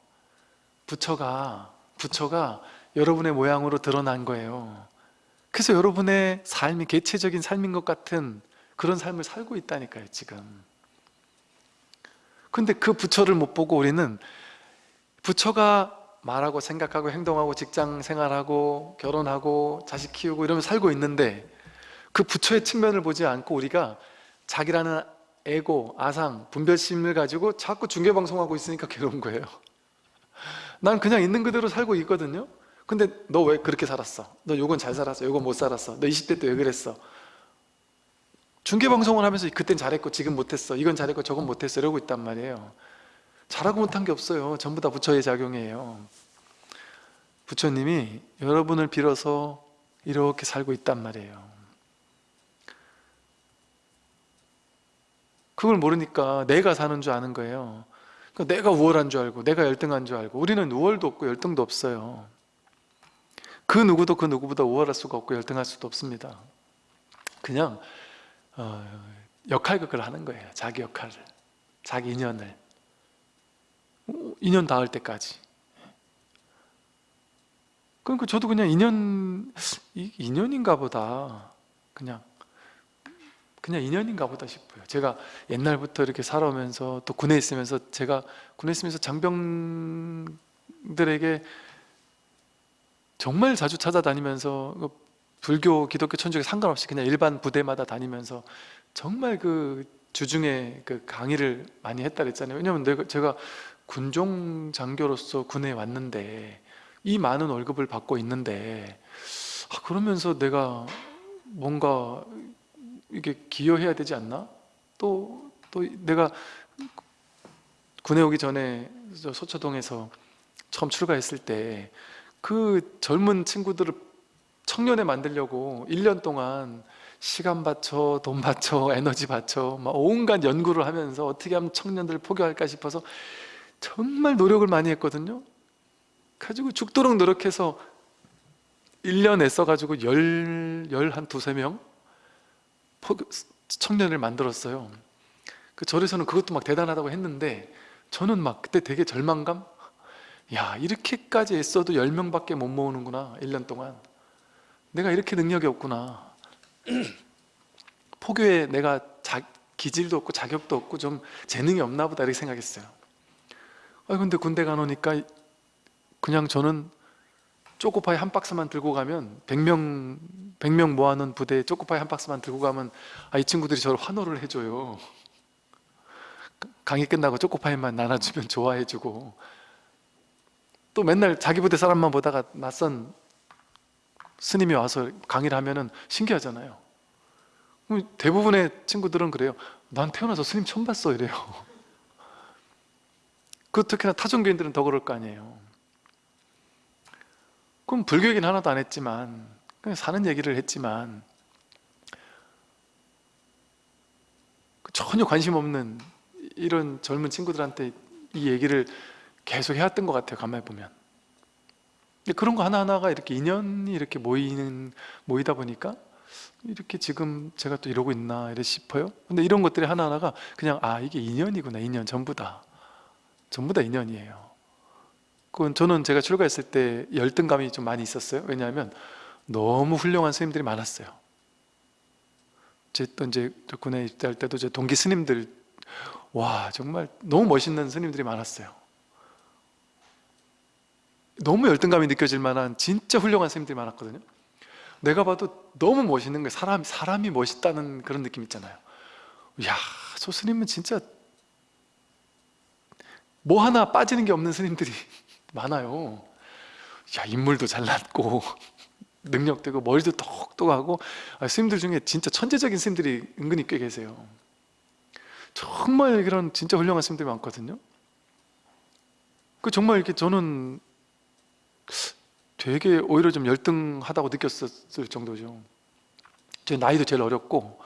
부처가 부처가 여러분의 모양으로 드러난 거예요. 그래서 여러분의 삶이 개체적인 삶인 것 같은 그런 삶을 살고 있다니까요, 지금. 근데 그 부처를 못 보고 우리는 부처가 말하고 생각하고 행동하고 직장 생활하고 결혼하고 자식 키우고 이러면 살고 있는데 그 부처의 측면을 보지 않고 우리가 자기라는 에고, 아상, 분별심을 가지고 자꾸 중계방송하고 있으니까 [LAUGHS] 괴로운 거예요. 난 그냥 있는 그대로 살고 있거든요. 근데 너 왜 그렇게 살았어? 너 요건 잘 살았어, 요건 못 살았어? 너 20대 때 왜 그랬어? 중계방송을 하면서 그땐 잘했고 지금 못했어? 이건 잘했고 저건 못했어? 이러고 있단 말이에요 잘하고 못한 게 없어요. 전부 다 부처의 작용이에요. 부처님이 여러분을 빌어서 이렇게 살고 있단 말이에요. 그걸 모르니까 내가 사는 줄 아는 거예요. 그러니까 내가 우월한 줄 알고 내가 열등한 줄 알고 우리는 우월도 없고 열등도 없어요. 그 누구도 그 누구보다 우월할 수가 없고 열등할 수도 없습니다. 그냥 어, 역할극을 하는 거예요. 자기 역할을. 자기 인연을 인연 닿을 때까지. 그러니까 저도 그냥 인연 이- 인연인가 보다. 그냥 그냥 인연인가 보다 싶어요. 제가 옛날부터 이렇게 살아오면서 또 군에 있으면서 제가 군에 있으면서 장병들에게 정말 자주 찾아다니면서 그 불교, 기독교, 천주교 상관없이 그냥 일반 부대마다 다니면서 정말 그 주중에 그 강의를 많이 했다 그랬잖아요. 왜냐면 내가 제가 군종 장교로서 군에 왔는데 이 많은 월급을 받고 있는데 아, 그러면서 내가 뭔가 이게 기여해야 되지 않나? 또, 또 내가 군에 오기 전에 저 소초동에서 처음 출가했을 때 그 젊은 친구들을 청년에 만들려고 1년 동안 시간 바쳐, 돈 바쳐, 에너지 바쳐 막 온갖 연구를 하면서 어떻게 하면 청년들을 포교할까 싶어서 정말 노력을 많이 했거든요. 가지고 죽도록 노력해서 1년 애써가지고 열, 열 한 두세 명 청년을 만들었어요. 그 절에서는 그것도 막 대단하다고 했는데 저는 막 그때 되게 절망감? 야 이렇게까지 애써도 10명밖에 못 모으는구나 1년 동안. 내가 이렇게 능력이 없구나. [CLEARS THROAT] 포교에 내가 자, 기질도 없고 자격도 없고 좀 재능이 없나 보다 이렇게 생각했어요 아 근데 군대 가놓으니까 그냥 저는 초코파이 한 박스만 들고 가면 100명 100명 모아놓은 부대에 초코파이 한 박스만 들고 가면 아, 이 친구들이 저를 환호를 해줘요. 강의 끝나고 초코파이만 나눠주면 좋아해주고. 또 맨날 자기 부대 사람만 보다가 낯선 스님이 와서 강의를 하면은 신기하잖아요. 그럼 대부분의 친구들은 그래요 난 태어나서 스님 처음 봤어. 이래요 그 특히나 타종교인들은 더 그럴 거 아니에요. 그럼 불교 얘기는 하나도 안 했지만 그냥 사는 얘기를 했지만 그 전혀 관심 없는 이런 젊은 친구들한테 이 얘기를 계속 해왔던 것 같아요 가만히 보면. 그런 거 하나하나가 이렇게 인연이 이렇게 모이는 모이다 보니까 이렇게 지금 제가 또 이러고 있나 이래 싶어요. 근데 이런 것들이 하나하나가 그냥 아 이게 인연이구나 인연 전부 다 전부 다 인연이에요. 그건 저는 제가 출가했을 때 열등감이 좀 많이 있었어요. 왜냐하면 너무 훌륭한 스님들이 많았어요. 제또 이제 군에 입대할 때도 제 동기 스님들 와 정말 너무 멋있는 스님들이 많았어요. 너무 열등감이 느껴질 만한 진짜 훌륭한 스님들이 많았거든요. 내가 봐도 너무 멋있는 거예요 사람, 사람이 멋있다는 그런 느낌 있잖아요. 이야 저 스님은 진짜 뭐 하나 빠지는 게 없는 스님들이 [LAUGHS] 많아요. 야 인물도 잘났고 [LAUGHS] 능력되고 머리도 똑똑하고. 아, 스님들 중에 진짜 천재적인 스님들이 은근히 꽤 계세요. 정말 그런 진짜 훌륭한 스님들이 많거든요. 그 정말 이렇게 저는 되게 오히려 좀 열등하다고 느꼈었을 정도죠. 제 나이도 제일 어렸고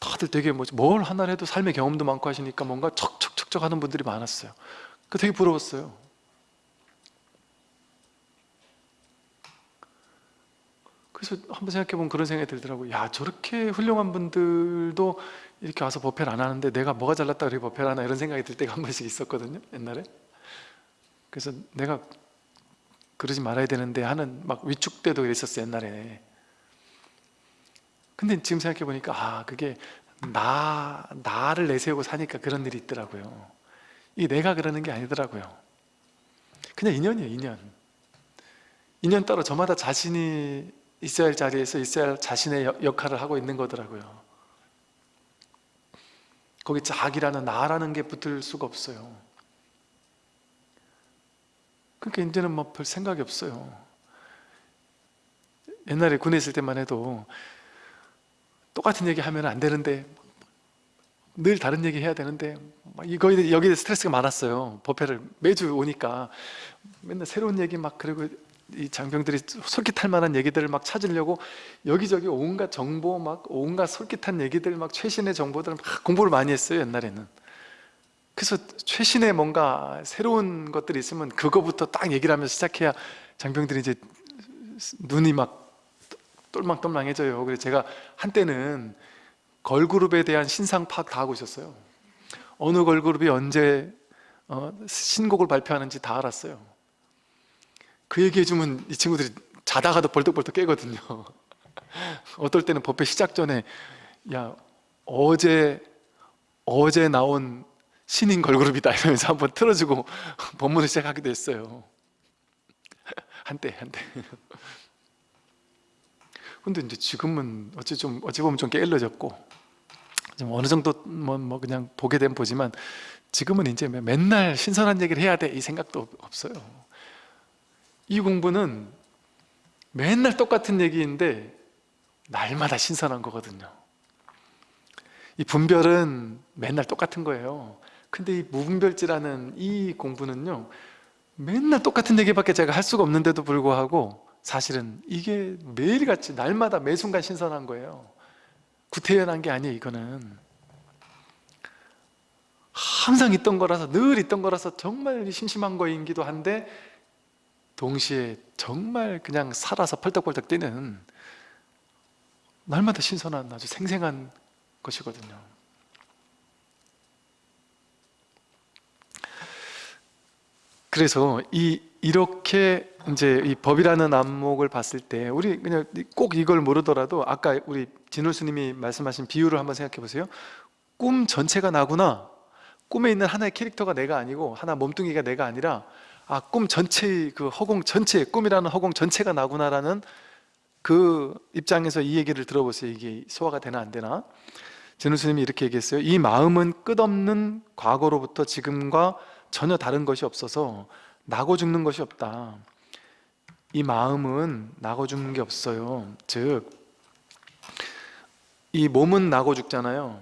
다들 되게 뭐 뭘 하나 해도 삶의 경험도 많고 하시니까 뭔가 척척척척 하는 분들이 많았어요 그 되게 부러웠어요. 그래서 한번 생각해보면 그런 생각이 들더라고요. 야 저렇게 훌륭한 분들도 이렇게 와서 법회를 안 하는데 내가 뭐가 잘났다 그렇게 법회를 하나 이런 생각이 들 때가 한 번씩 있었거든요 옛날에. 그래서 내가 그러지 말아야 되는데 하는 막 위축되도 있었어요 옛날에. 근데 지금 생각해 보니까 아 그게 나 나를 내세우고 사니까 그런 일이 있더라고요 이게 내가 그러는 게 아니더라고요. 그냥 인연이에요 인연. 인연 따로 저마다 자신이 있어야 할 자리에서 있어야 할 자신의 여- 역할을 하고 있는 거더라고요. 거기 자기라는 나라는 게 붙을 수가 없어요. 그러니까 이제는 뭐 별 생각이 없어요. 옛날에 군에 있을 때만 해도 똑같은 얘기 하면 안 되는데 늘 다른 얘기 해야 되는데 막 이거 여기에 스트레스가 많았어요. 법회를 매주 오니까. 맨날 새로운 얘기 막 그리고 이 장병들이 솔깃할 만한 얘기들을 막 찾으려고 여기저기 온갖 정보 막 온갖 솔깃한 얘기들 막 최신의 정보들을 막 공부를 많이 했어요 옛날에는. 그래서 최신의 뭔가 새로운 것들이 있으면 그거부터 딱 얘기를 하면서 시작해야 장병들이 이제 눈이 막 똘망똘망해져요. 그래서 제가 한때는 걸그룹에 대한 신상 파악 다 하고 있었어요. 어느 걸그룹이 언제 어, 신곡을 발표하는지 다 알았어요. 그 얘기해주면 이 친구들이 자다가도 벌떡벌떡 깨거든요. [LAUGHS] 어떨 때는 법회 시작 전에 야 어제 어제 나온 신인 걸그룹이다. 이러면서 한번 틀어주고 [LAUGHS] 법문을 시작하기도 했어요. [LAUGHS] 한때 한때. 근데 이제 지금은 어찌 좀 어찌 보면 좀 게을러졌고 좀 어느 정도 뭐, 뭐 그냥 보게 되면 보지만 지금은 이제 맨날 신선한 얘기를 해야 돼 이 생각도 없- 없어요. 이 공부는 맨날 똑같은 얘기인데 날마다 신선한 거거든요. 이 분별은 맨날 똑같은 거예요. 근데 이 무분별지라는 이 공부는요 맨날 똑같은 얘기밖에 제가 할 수가 없는데도 불구하고 사실은 이게 매일같이 날마다 매 순간 신선한 거예요 구태연한 게 아니에요 이거는. 항상 있던 거라서 늘 있던 거라서 정말 심심한 거이기도 한데 동시에 정말 그냥 살아서 펄떡펄떡 뛰는 날마다 신선한 아주 생생한 것이거든요. 그래서 이 이렇게 이제 이 법이라는 안목을 봤을 때 우리 그냥 꼭 이걸 모르더라도 아까 우리 진호 스님이 말씀하신 비유를 한번 생각해 보세요. 꿈 전체가 나구나. 꿈에 있는 하나의 캐릭터가 내가 아니고 하나 몸뚱이가 내가 아니라 아 꿈 전체의 그 허공 전체 꿈이라는 허공 전체가 나구나라는 그 입장에서 이 얘기를 들어보세요. 이게 소화가 되나 안 되나? 진우 스님이 이렇게 얘기했어요. 이 마음은 끝없는 과거로부터 지금과 전혀 다른 것이 없어서 나고 죽는 것이 없다. 이 마음은 나고 죽는 게 없어요. 즉, 이 몸은 나고 죽잖아요.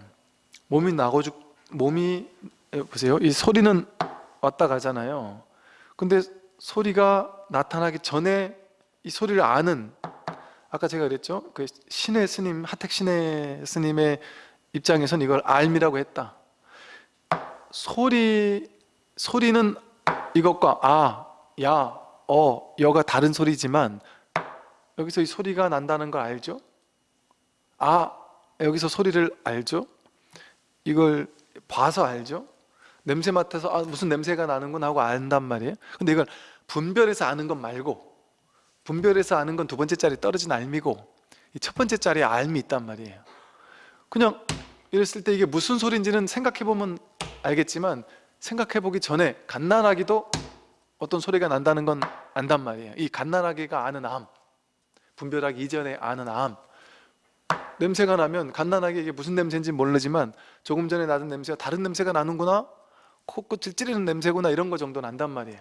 몸이 나고 죽, 몸이 에, 보세요. 이 소리는 왔다 가잖아요. 근데 소리가 나타나기 전에 이 소리를 아는 아까 제가 그랬죠. 그 신의 스님, 하택 신의 스님의 입장에선 이걸 알미라고 했다. 소리 소리는 이것과 아, 야, 어, 여가 다른 소리지만 여기서 이 소리가 난다는 걸 알죠? 아, 여기서 소리를 알죠? 이걸 봐서 알죠? 냄새 맡아서 아, 무슨 냄새가 나는구나 하고 안단 말이에요. 근데 이걸 분별해서 아는 건 말고 분별해서 아는 건 두 번째 자리 떨어진 알미고 이첫 번째 자리에 알미 있단 말이에요. 그냥 이랬을 때 이게 무슨 소리인지는 생각해 보면 알겠지만 생각해 보기 전에 갓난아기도 어떤 소리가 난다는 건 안단 말이에요. 이 갓난아기가 아는 암, 분별하기 이전에 아는 암. 냄새가 나면 갓난아기 이게 무슨 냄새인지 모르지만 조금 전에 나던 냄새가 다른 냄새가 나는구나, 코끝을 찌르는 냄새구나 이런 거 정도는 안단 말이에요.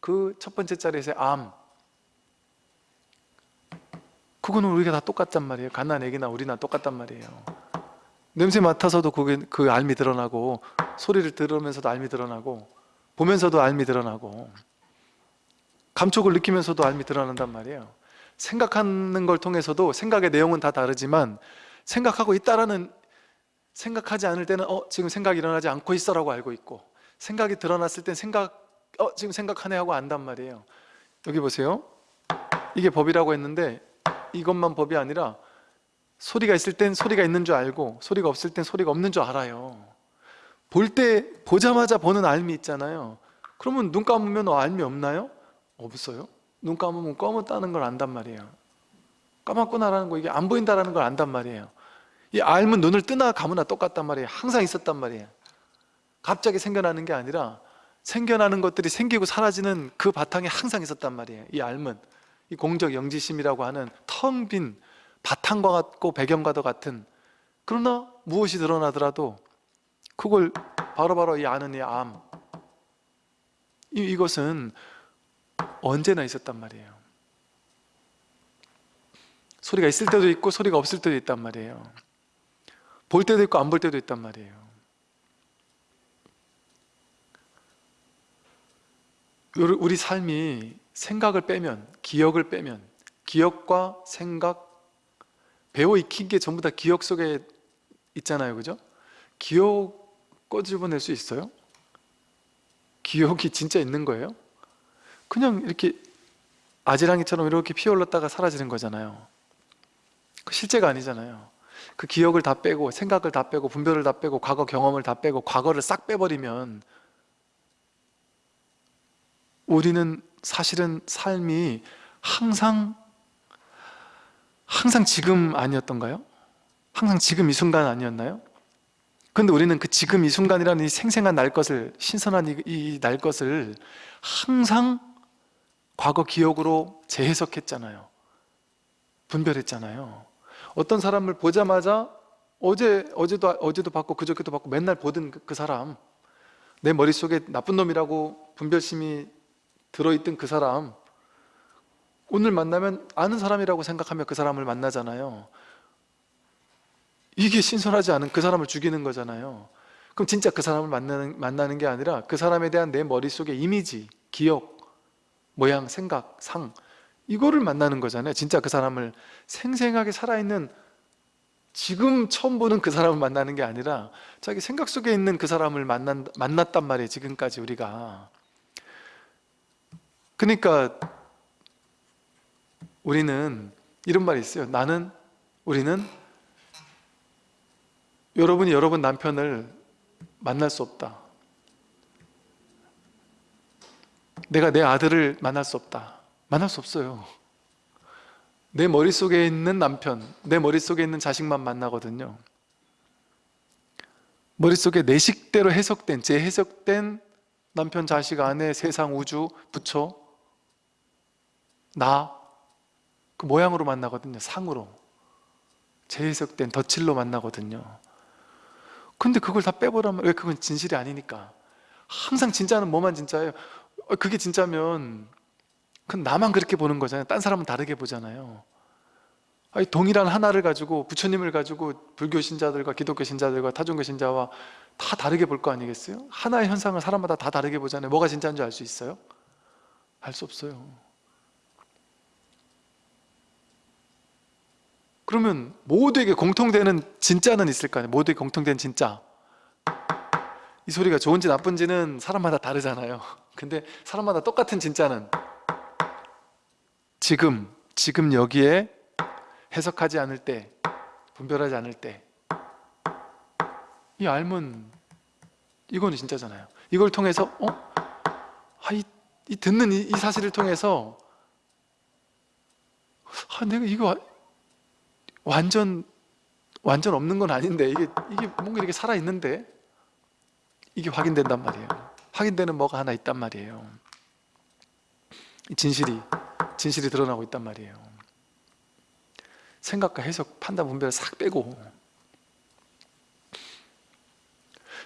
그 첫 번째 자리에서 암. 그거는 우리가 다 똑같단 말이에요. 갓난아기나 우리나 똑같단 말이에요. 냄새 맡아서도 그게 그 알미 드러나고 소리를 들으면서도 알미 드러나고 보면서도 알미 드러나고 감촉을 느끼면서도 알미 드러난단 말이에요. 생각하는 걸 통해서도 생각의 내용은 다 다르지만 생각하고 있다라는 생각하지 않을 때는 어 지금 생각이 일어나지 않고 있어라고 알고 있고 생각이 드러났을 땐 생각 어 지금 생각하네 하고 안단 말이에요. 여기 보세요. 이게 법이라고 했는데 이것만 법이 아니라 소리가 있을 땐 소리가 있는 줄 알고 소리가 없을 땐 소리가 없는 줄 알아요 볼 때 보자마자 보는 알미 있잖아요 그러면 눈 감으면 어, 알미 없나요? 없어요? 눈 감으면 검었다는 걸 안단 말이에요. 까맣구나라는 거 이게 안 보인다라는 걸 안단 말이에요. 이 알면 눈을 뜨나 감으나 똑같단 말이에요. 항상 있었단 말이에요. 갑자기 생겨나는 게 아니라 생겨나는 것들이 생기고 사라지는 그 바탕에 항상 있었단 말이에요. 이 알면 이 공적 영지심이라고 하는 텅 빈 바탕과 같고 배경과도 같은. 그러나 무엇이 드러나더라도 그걸 바로바로 이 아는 이 암, 이, 이것은 언제나 있었단 말이에요 소리가 있을 때도 있고 소리가 없을 때도 있단 말이에요 볼 때도 있고 안 볼 때도 있단 말이에요 우리 삶이 생각을 빼면 기억을 빼면 기억과 생각 배워 익힌 게 전부 다 기억 속에 있잖아요 그죠? 기억 꺼집어낼 수 있어요? 기억이 진짜 있는 거예요? 그냥 이렇게 아지랑이처럼 이렇게 피어올랐다가 사라지는 거잖아요 그 실제가 아니잖아요 그 기억을 다 빼고 생각을 다 빼고 분별을 다 빼고 과거 경험을 다 빼고 과거를 싹 빼버리면 우리는 사실은 삶이 항상 항상 지금 아니었던가요? 항상 지금 이 순간 아니었나요? 근데 우리는 그 지금 이 순간이라는 이 생생한 날 것을 신선한 이 날 것을 항상 과거 기억으로 재해석했잖아요. 분별했잖아요. 어떤 사람을 보자마자 어제, 어제도, 어제도 봤고 그저께도 봤고 맨날 보던 그, 그 사람 내 머릿속에 나쁜 놈이라고 분별심이 들어있던 그 사람 오늘 만나면 아는 사람이라고 생각하며 그 사람을 만나잖아요. 이게 신선하지 않은 그 사람을 죽이는 거잖아요. 그럼 진짜 그 사람을 만나는, 만나는 게 아니라 그 사람에 대한 내 머릿속의 이미지, 기억, 모양, 생각, 상. 이거를 만나는 거잖아요. 진짜 그 사람을 생생하게 살아있는 지금 처음 보는 그 사람을 만나는 게 아니라 자기 생각 속에 있는 그 사람을 만난, 만났단 말이에요 지금까지 우리가. 그러니까 우리는 이런 말이 있어요. 나는 우리는 여러분이 여러분 남편을 만날 수 없다 내가 내 아들을 만날 수 없다. 만날 수 없어요. 내 머릿속에 있는 남편 내 머릿속에 있는 자식만 만나거든요. 머릿속에 내 식대로 해석된 재해석된 남편, 자식, 아내, 세상, 우주, 부처 나 그 모양으로 만나거든요. 상으로. 재해석된 덧칠로 만나거든요. 근데 그걸 다 빼버리면 왜 그건 진실이 아니니까. 항상 진짜는 뭐만 진짜예요? 어, 그게 진짜면 그건 나만 그렇게 보는 거잖아요. 딴 사람은 다르게 보잖아요. 아니, 동일한 하나를 가지고 부처님을 가지고 불교 신자들과 기독교 신자들과 타종교 신자와 다 다르게 볼 거 아니겠어요? 하나의 현상을 사람마다 다 다르게 보잖아요. 뭐가 진짜인 줄 알 수 있어요? 알 수 없어요. 그러면 모두에게 공통되는 진짜는 있을 거 아니에요? 모두에게 공통된 진짜. 이 소리가 좋은지 나쁜지는 사람마다 다르잖아요 근데 사람마다 똑같은 진짜는 지금 지금 여기에 해석하지 않을 때 분별하지 않을 때 이 알면 이거는 진짜잖아요 이걸 통해서 어? 아, 이, 이 듣는 이, 이 사실을 통해서 아, 내가 이거 와- 완전 완전 없는 건 아닌데 이게 이게 뭔가 이렇게 살아 있는데 이게 확인된단 말이에요. 확인되는 뭐가 하나 있단 말이에요. 이 진실이 진실이 드러나고 있단 말이에요. 생각과 해석, 판단, 분별 싹 빼고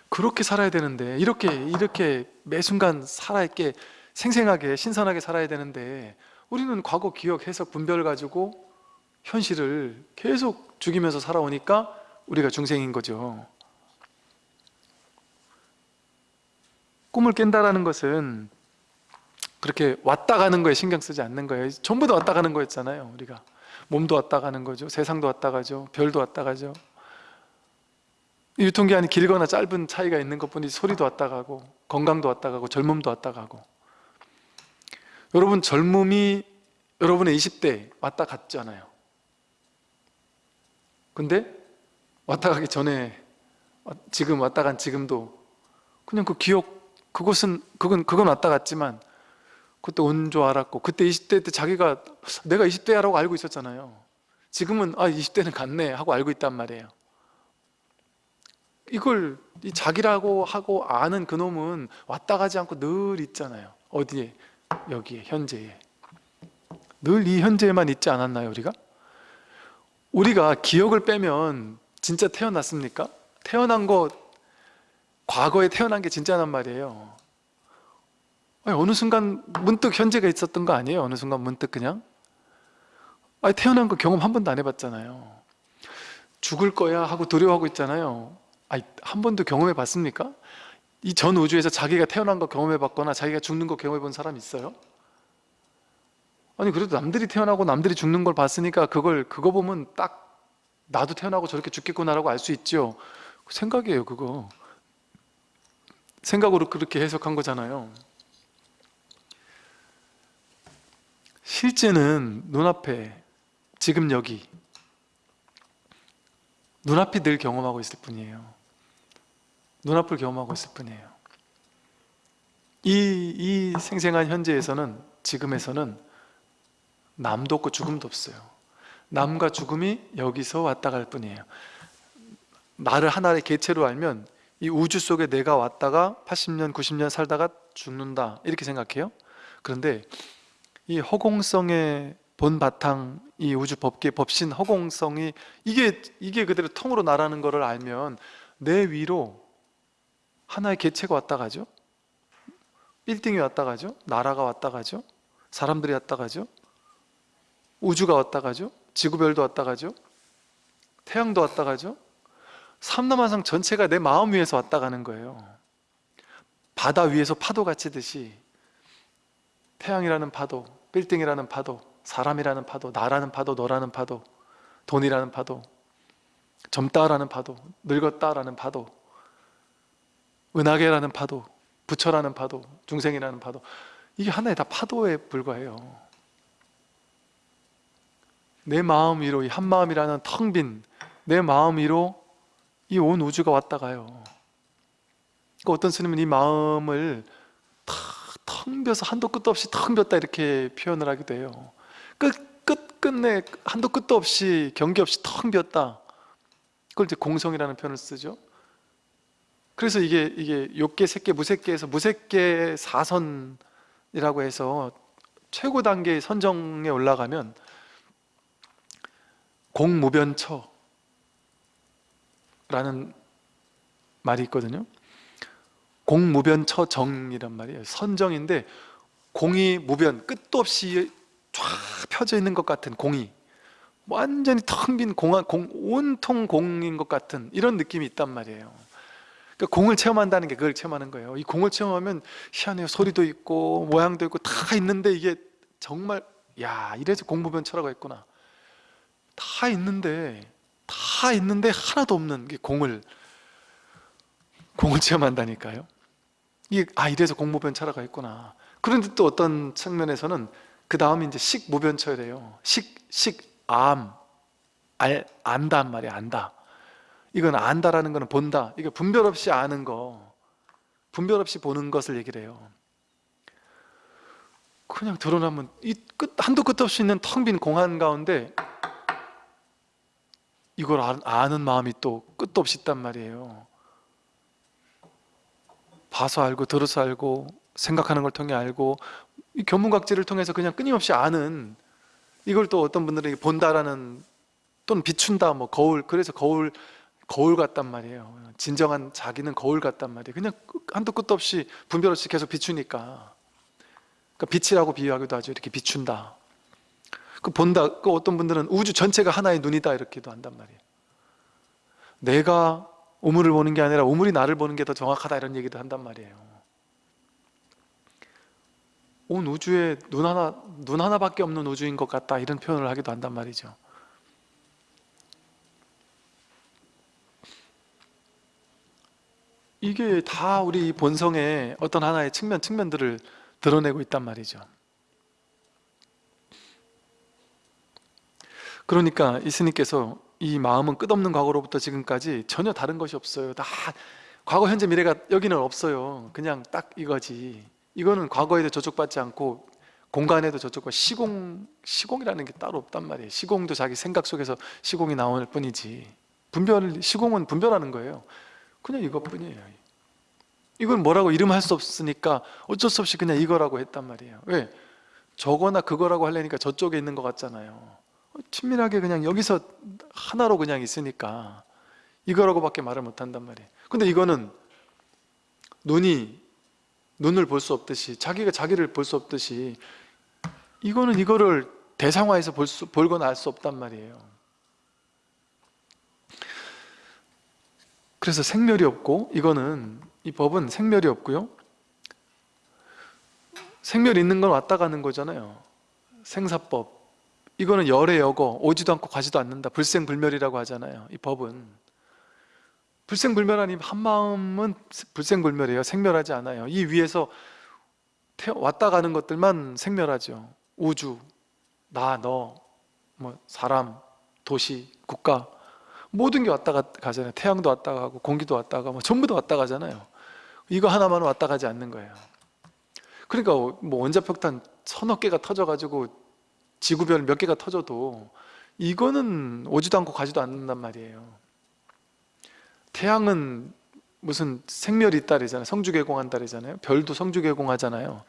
그렇게 살아야 되는데 이렇게 이렇게 매 순간 살아있게 생생하게 신선하게 살아야 되는데 우리는 과거 기억, 해석, 분별을 가지고 현실을 계속 죽이면서 살아오니까 우리가 중생인 거죠 꿈을 깬다라는 것은 그렇게 왔다 가는 거에 신경 쓰지 않는 거예요. 전부 다 왔다 가는 거였잖아요 우리가. 몸도 왔다 가는 거죠. 세상도 왔다 가죠. 별도 왔다 가죠. 유통기한이 길거나 짧은 차이가 있는 것뿐이지 소리도 왔다 가고 건강도 왔다 가고 젊음도 왔다 가고. 여러분 젊음이 여러분의 20대 왔다 갔잖아요. 근데 왔다 가기 전에 지금 왔다 간 지금도 그냥 그 기억 그것은 그건 그건 왔다 갔지만 그때 온 줄 알았고 그때 20대 때 자기가 내가 20대야라고 알고 있었잖아요 지금은 아 20대는 갔네 하고 알고 있단 말이에요 이걸 이 자기라고 하고 아는 그놈은 왔다 가지 않고 늘 있잖아요 어디에? 여기에 현재에 늘 이 현재에만 있지 않았나요 우리가? 우리가 기억을 빼면 진짜 태어났습니까? 태어난 거 과거에 태어난 게 진짜란 말이에요 아니, 어느 순간 문득 현재가 있었던 거 아니에요? 어느 순간 문득 그냥 아니, 태어난 거 경험 한 번도 안 해봤잖아요 죽을 거야 하고 두려워하고 있잖아요 아니, 한 번도 경험해 봤습니까? 이 전 우주에서 자기가 태어난 거 경험해 봤거나 자기가 죽는 거 경험해 본 사람 있어요? 아니 그래도 남들이 태어나고 남들이 죽는 걸 봤으니까 그걸 그거 보면 딱 나도 태어나고 저렇게 죽겠구나라고 알 수 있죠 생각이에요 그거 생각으로 그렇게 해석한 거잖아요. 실제는 눈앞에 지금 여기 눈앞이 늘 경험하고 있을 뿐이에요. 눈앞을 경험하고 있을 뿐이에요. 이, 이 생생한 현재에서는 지금에서는 남도 없고 죽음도 없어요. 남과 죽음이 여기서 왔다 갈 뿐이에요. 나를 하나의 개체로 알면 이 우주 속에 내가 왔다가 80년, 90년 살다가 죽는다. 이렇게 생각해요. 그런데 이 허공성의 본 바탕 이 우주 법계 법신 허공성이 이게 이게 그대로 통으로 나라는 것을 알면 내 위로 하나의 개체가 왔다 가죠? 빌딩이 왔다 가죠? 나라가 왔다 가죠? 사람들이 왔다 가죠? 우주가 왔다 가죠? 지구별도 왔다 가죠? 태양도 왔다 가죠 삼남한상 전체가 내 마음 위에서 왔다 가는 거예요. 바다 위에서 파도가 치듯이 태양이라는 파도, 빌딩이라는 파도, 사람이라는 파도, 나라는 파도, 너라는 파도, 돈이라는 파도, 젊다라는 파도, 늙었다라는 파도, 은하계라는 파도, 부처라는 파도, 중생이라는 파도. 이게 하나의 다 파도에 불과해요. 내 마음 위로 이 한마음이라는 텅 빈 내 마음 위로 이 온 우주가 왔다 가요. 그러니까 어떤 스님은 이 마음을 텅 비어서 한도 끝도 없이 텅 비었다 이렇게 표현을 하기도 해요. 끝, 끝, 끝내 한도 끝도 없이 경계 없이 텅 비었다. 그걸 이제 공성이라는 표현을 쓰죠. 그래서 이게 이게 욕계, 색계, 무색계에서 무색계 사선이라고 해서 최고 단계의 선정에 올라가면 공무변처 라는 말이 있거든요. 공무변처정이란 말이에요. 선정인데 공이 무변 끝도 없이 쫙 펴져 있는 것 같은 공이 완전히 텅 빈 공한 공 온통 공인 것 같은 이런 느낌이 있단 말이에요. 그러니까 공을 체험한다는 게 그걸 체험하는 거예요. 이 공을 체험하면 희한해요. 소리도 있고 모양도 있고 다 있는데 이게 정말 야 이래서 공무변처라고 했구나. 다 있는데 다 있는데 하나도 없는 게 공을 공을 체험한다니까요. 이게 아 이래서 공무변처라고 했구나. 그런데 또 어떤 측면에서는 그 다음에 이제 식무변처래요. 식, 식, 암, 알, 안단 말이야 안다. 이건 안다라는 거는 본다. 이게 분별 없이 아는 거 분별 없이 보는 것을 얘기를 해요. 그냥 드러나면 이 끝, 한도 끝 없이 있는 텅 빈 공간 가운데 이걸 아- 아는 마음이 또 끝도 없이 있단 말이에요. 봐서 알고 들어서 알고 생각하는 걸 통해 알고 이 견문각지를 통해서 그냥 끊임없이 아는 이걸 또 어떤 분들은 본다라는 또는 비춘다 뭐 거울 그래서 거울 거울 같단 말이에요. 진정한 자기는 거울 같단 말이에요. 그냥 끝- 한도 끝도 없이 분별 없이 계속 비추니까. 그러니까 빛이라고 비유하기도 하죠. 이렇게 비춘다 그 본다 그 어떤 분들은 우주 전체가 하나의 눈이다 이렇게도 한단 말이에요. 내가 우물을 보는 게 아니라 우물이 나를 보는 게 더 정확하다 이런 얘기도 한단 말이에요. 온 우주에 눈 하나 눈 하나밖에 없는 우주인 것 같다 이런 표현을 하기도 한단 말이죠. 이게 다 우리 본성의 어떤 하나의 측면 측면들을 드러내고 있단 말이죠 그러니까 이 스님께서 이 마음은 끝없는 과거로부터 지금까지 전혀 다른 것이 없어요 다 과거 현재 미래가 여기는 없어요 그냥 딱 이거지 이거는 과거에도 저촉받지 않고 공간에도 저쪽과 시공 시공이라는 게 따로 없단 말이에요. 시공도 자기 생각 속에서 시공이 나올 뿐이지. 분별 시공은 분별하는 거예요. 그냥 이것뿐이에요. 이걸 뭐라고 이름할 수 없으니까 어쩔 수 없이 그냥 이거라고 했단 말이에요. 왜? 저거나 그거라고 하려니까 저쪽에 있는 것 같잖아요. 어, 친밀하게 그냥 여기서 하나로 그냥 있으니까 이거라고밖에 말을 못 한단 말이에요. 근데 이거는 눈이 눈을 볼 수 없듯이 자기가 자기를 볼 수 없듯이 이거는 이거를 대상화해서 볼 수, 볼거나 알 수 없단 말이에요. 그래서 생멸이 없고 이거는 이 법은 생멸이 없고요. 생멸 있는 건 왔다 가는 거잖아요. 생사법. 이거는 열의 여거 오지도 않고 가지도 않는다. 불생불멸이라고 하잖아요. 이 법은 불생불멸하니 한 마음은 불생불멸이에요. 생멸하지 않아요. 이 위에서 태어- 왔다 가는 것들만 생멸하죠. 우주, 나, 너, 뭐 사람, 도시, 국가 모든 게 왔다 가- 가잖아요. 태양도 왔다 가고 공기도 왔다 가고 뭐 전부 다 왔다 가잖아요. 이거 하나만 왔다 가지 않는 거예요. 그러니까 뭐 원자폭탄 서너 개가 터져가지고 지구별 몇 개가 터져도 이거는 오지도 않고 가지도 않는단 말이에요. 태양은 무슨 생멸이 있다래잖아요. 성주개공한다래잖아요. 별도 성주개공하잖아요.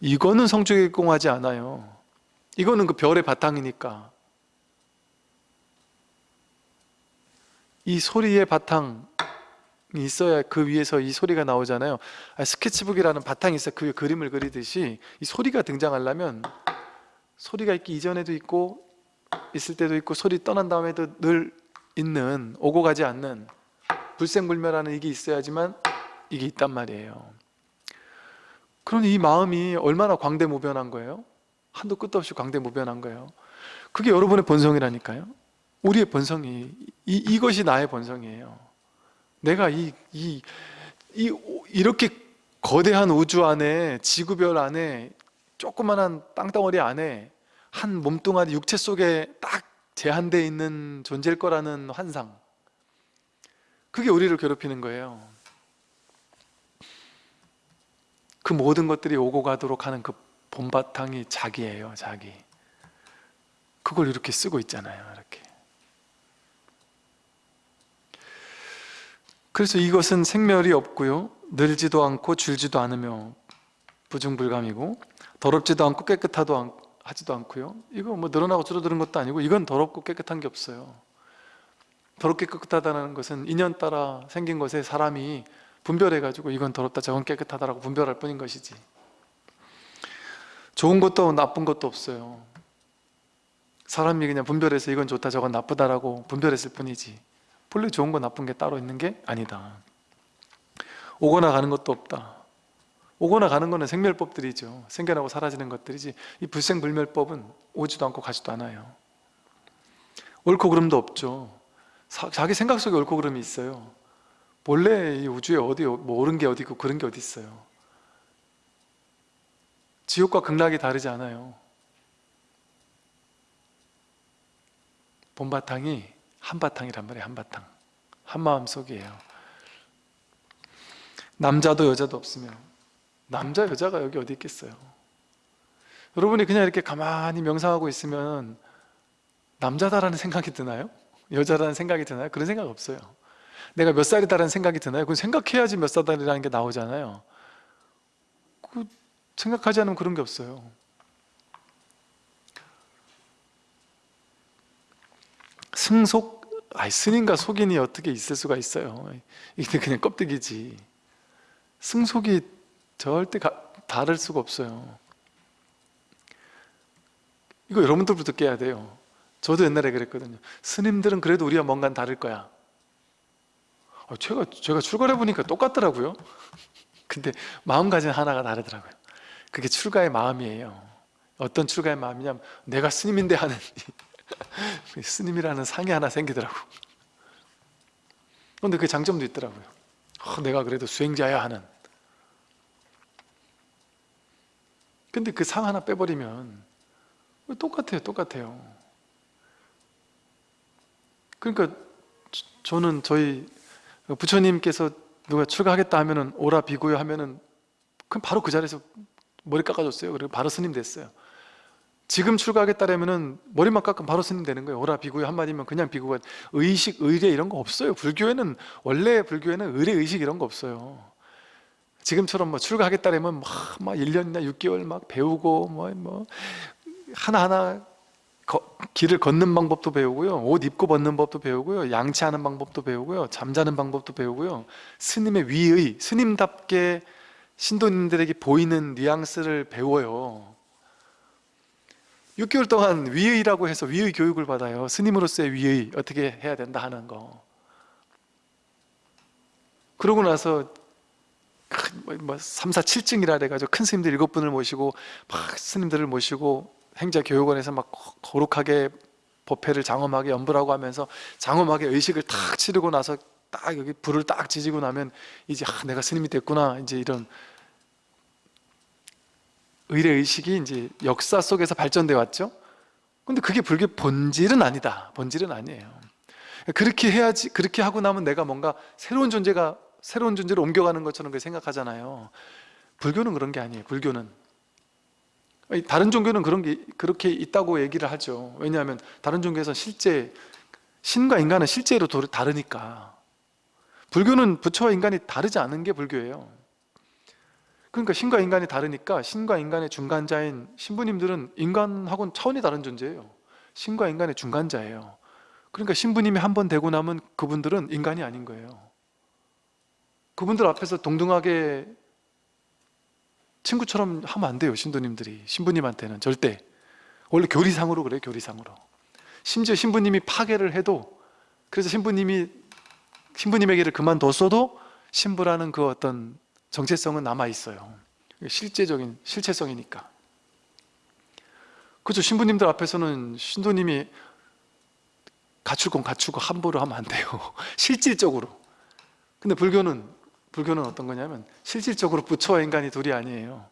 이거는 성주개공하지 않아요. 이거는 그 별의 바탕이니까. 이 소리의 바탕이 있어야 그 위에서 이 소리가 나오잖아요. 아, 스케치북이라는 바탕이 있어 그 그림을 그리듯이 이 소리가 등장하려면 소리가 있기 이전에도 있고 있을 때도 있고 소리 떠난 다음에도 늘 있는 오고 가지 않는 불생불멸하는 이게 있어야지만 이게 있단 말이에요. 그러니 이 마음이 얼마나 광대무변한 거예요? 한도 끝도 없이 광대무변한 거예요. 그게 여러분의 본성이라니까요. 우리의 본성이 이, 이것이 나의 본성이에요. 내가 이, 이, 이 이렇게 거대한 우주 안에 지구별 안에 조그만한 땅덩어리 안에 한 몸뚱아리 육체 속에 딱 제한되어 있는 존재일 거라는 환상. 그게 우리를 괴롭히는 거예요. 그 모든 것들이 오고 가도록 하는 그 본바탕이 자기예요 자기. 그걸 이렇게 쓰고 있잖아요 이렇게. 그래서 이것은 생멸이 없고요. 늘지도 않고 줄지도 않으며 부중불감이고 더럽지도 않고 깨끗하도 않, 하지도 않고요. 이거 뭐 늘어나고 줄어드는 것도 아니고 이건 더럽고 깨끗한 게 없어요. 더럽게 깨끗하다는 것은 인연 따라 생긴 것에 사람이 분별해 가지고 이건 더럽다 저건 깨끗하다라고 분별할 뿐인 것이지. 좋은 것도 나쁜 것도 없어요. 사람이 그냥 분별해서 이건 좋다 저건 나쁘다라고 분별했을 뿐이지. 본래 좋은 거 나쁜 게 따로 있는 게 아니다. 오거나 가는 것도 없다 오거나 가는 거는 생멸법들이죠. 생겨나고 사라지는 것들이지 이 불생불멸법은 오지도 않고 가지도 않아요. 옳고 그름도 없죠. 사- 자기 생각 속에 옳고 그름이 있어요. 본래 이 우주에 어디 뭐 옳은 게 어디 있고 그런 게 어디 있어요? 지옥과 극락이 다르지 않아요. 본바탕이 한바탕이란 말이에요 한바탕. 한마음 속이에요. 남자도 여자도 없으며 남자 여자가 여기 어디 있겠어요 여러분이 그냥 이렇게 가만히 명상하고 있으면 남자다라는 생각이 드나요? 여자라는 생각이 드나요? 그런 생각 없어요 내가 몇 살이다라는 생각이 드나요? 그건 생각해야지 몇 살이라는 게 나오잖아요 그 생각하지 않으면 그런 게 없어요 승속? 아이 스님과 속인이 어떻게 있을 수가 있어요 이게 그냥 껍데기지 승속이 절대 가- 다를 수가 없어요. 이거 여러분들부터 깨야 돼요. 저도 옛날에 그랬거든요. 스님들은 그래도 우리와 뭔가 다를 거야. 아, 제가, 제가 출가해 보니까 똑같더라고요. [LAUGHS] 근데 마음가짐 하나가 다르더라고요. 그게 출가의 마음이에요. 어떤 출가의 마음이냐면 내가 스님인데 하는 이 [LAUGHS] 스님이라는 상이 하나 생기더라고. 근데 그 장점도 있더라고요. 어, 내가 그래도 수행자야 하는 근데 그 상 하나 빼버리면 똑같아요 똑같아요. 그러니까 저- 저는 저희 부처님께서 누가 출가하겠다 하면은 오라 비고요 하면은 그럼 바로 그 자리에서 머리 깎아줬어요. 그리고 바로 스님 됐어요. 지금 출가하겠다라면은 머리만 깎으면 바로 스님 되는 거예요. 오라 비구의 한마디면 그냥 비구가 의식, 의례 이런 거 없어요. 불교에는 원래 불교에는 의례, 의식 이런 거 없어요 지금처럼 뭐 출가하겠다라면 막, 막 1년이나 6개월 막 배우고 뭐, 뭐 하나하나 거- 길을 걷는 방법도 배우고요. 옷 입고 벗는 법도 배우고요. 양치하는 방법도 배우고요. 잠자는 방법도 배우고요. 스님의 위의 스님답게 신도님들에게 보이는 뉘앙스를 배워요. 6개월 동안 위의라고 해서 위의 교육을 받아요. 스님으로서의 위의 어떻게 해야 된다 하는 거. 그러고 나서 큰, 뭐, 뭐 3, 4, 7증이라 그래가지고 큰 스님들 일곱 분을 모시고 막 스님들을 모시고 행자교육원에서 막 거룩하게 법회를 장엄하게 연불하고 하면서 장엄하게 의식을 탁 치르고 나서 딱 여기 불을 딱 지지고 나면 이제 아, 내가 스님이 됐구나 이제 이런 의례 의식이 이제 역사 속에서 발전돼 왔죠. 근데 그게 불교 본질은 아니다. 본질은 아니에요. 그렇게 해야지 그렇게 하고 나면 내가 뭔가 새로운 존재가 새로운 존재로 옮겨가는 것처럼 생각하잖아요. 불교는 그런 게 아니에요. 불교는 다른 종교는 그런 게 그렇게 있다고 얘기를 하죠. 왜냐하면 다른 종교에서 실제 신과 인간은 실제로 다르니까. 불교는 부처와 인간이 다르지 않은 게 불교예요. 그러니까 신과 인간이 다르니까 신과 인간의 중간자인 신부님들은 인간하고는 차원이 다른 존재예요. 신과 인간의 중간자예요. 그러니까 신부님이 한 번 되고 나면 그분들은 인간이 아닌 거예요. 그분들 앞에서 동등하게 친구처럼 하면 안 돼요. 신도님들이 신부님한테는 절대. 원래 교리상으로 그래요. 교리상으로. 심지어 신부님이 파괴를 해도 그래서 신부님이 신부님에게를 그만뒀어도 신부라는 그 어떤 정체성은 남아 있어요. 실제적인 실체성이니까. 그렇죠. 신부님들 앞에서는 신도님이 갖출 건 갖추고 함부로 하면 안 돼요. [LAUGHS] 실질적으로. 근데 불교는 불교는 어떤 거냐면 실질적으로 부처와 인간이 둘이 아니에요.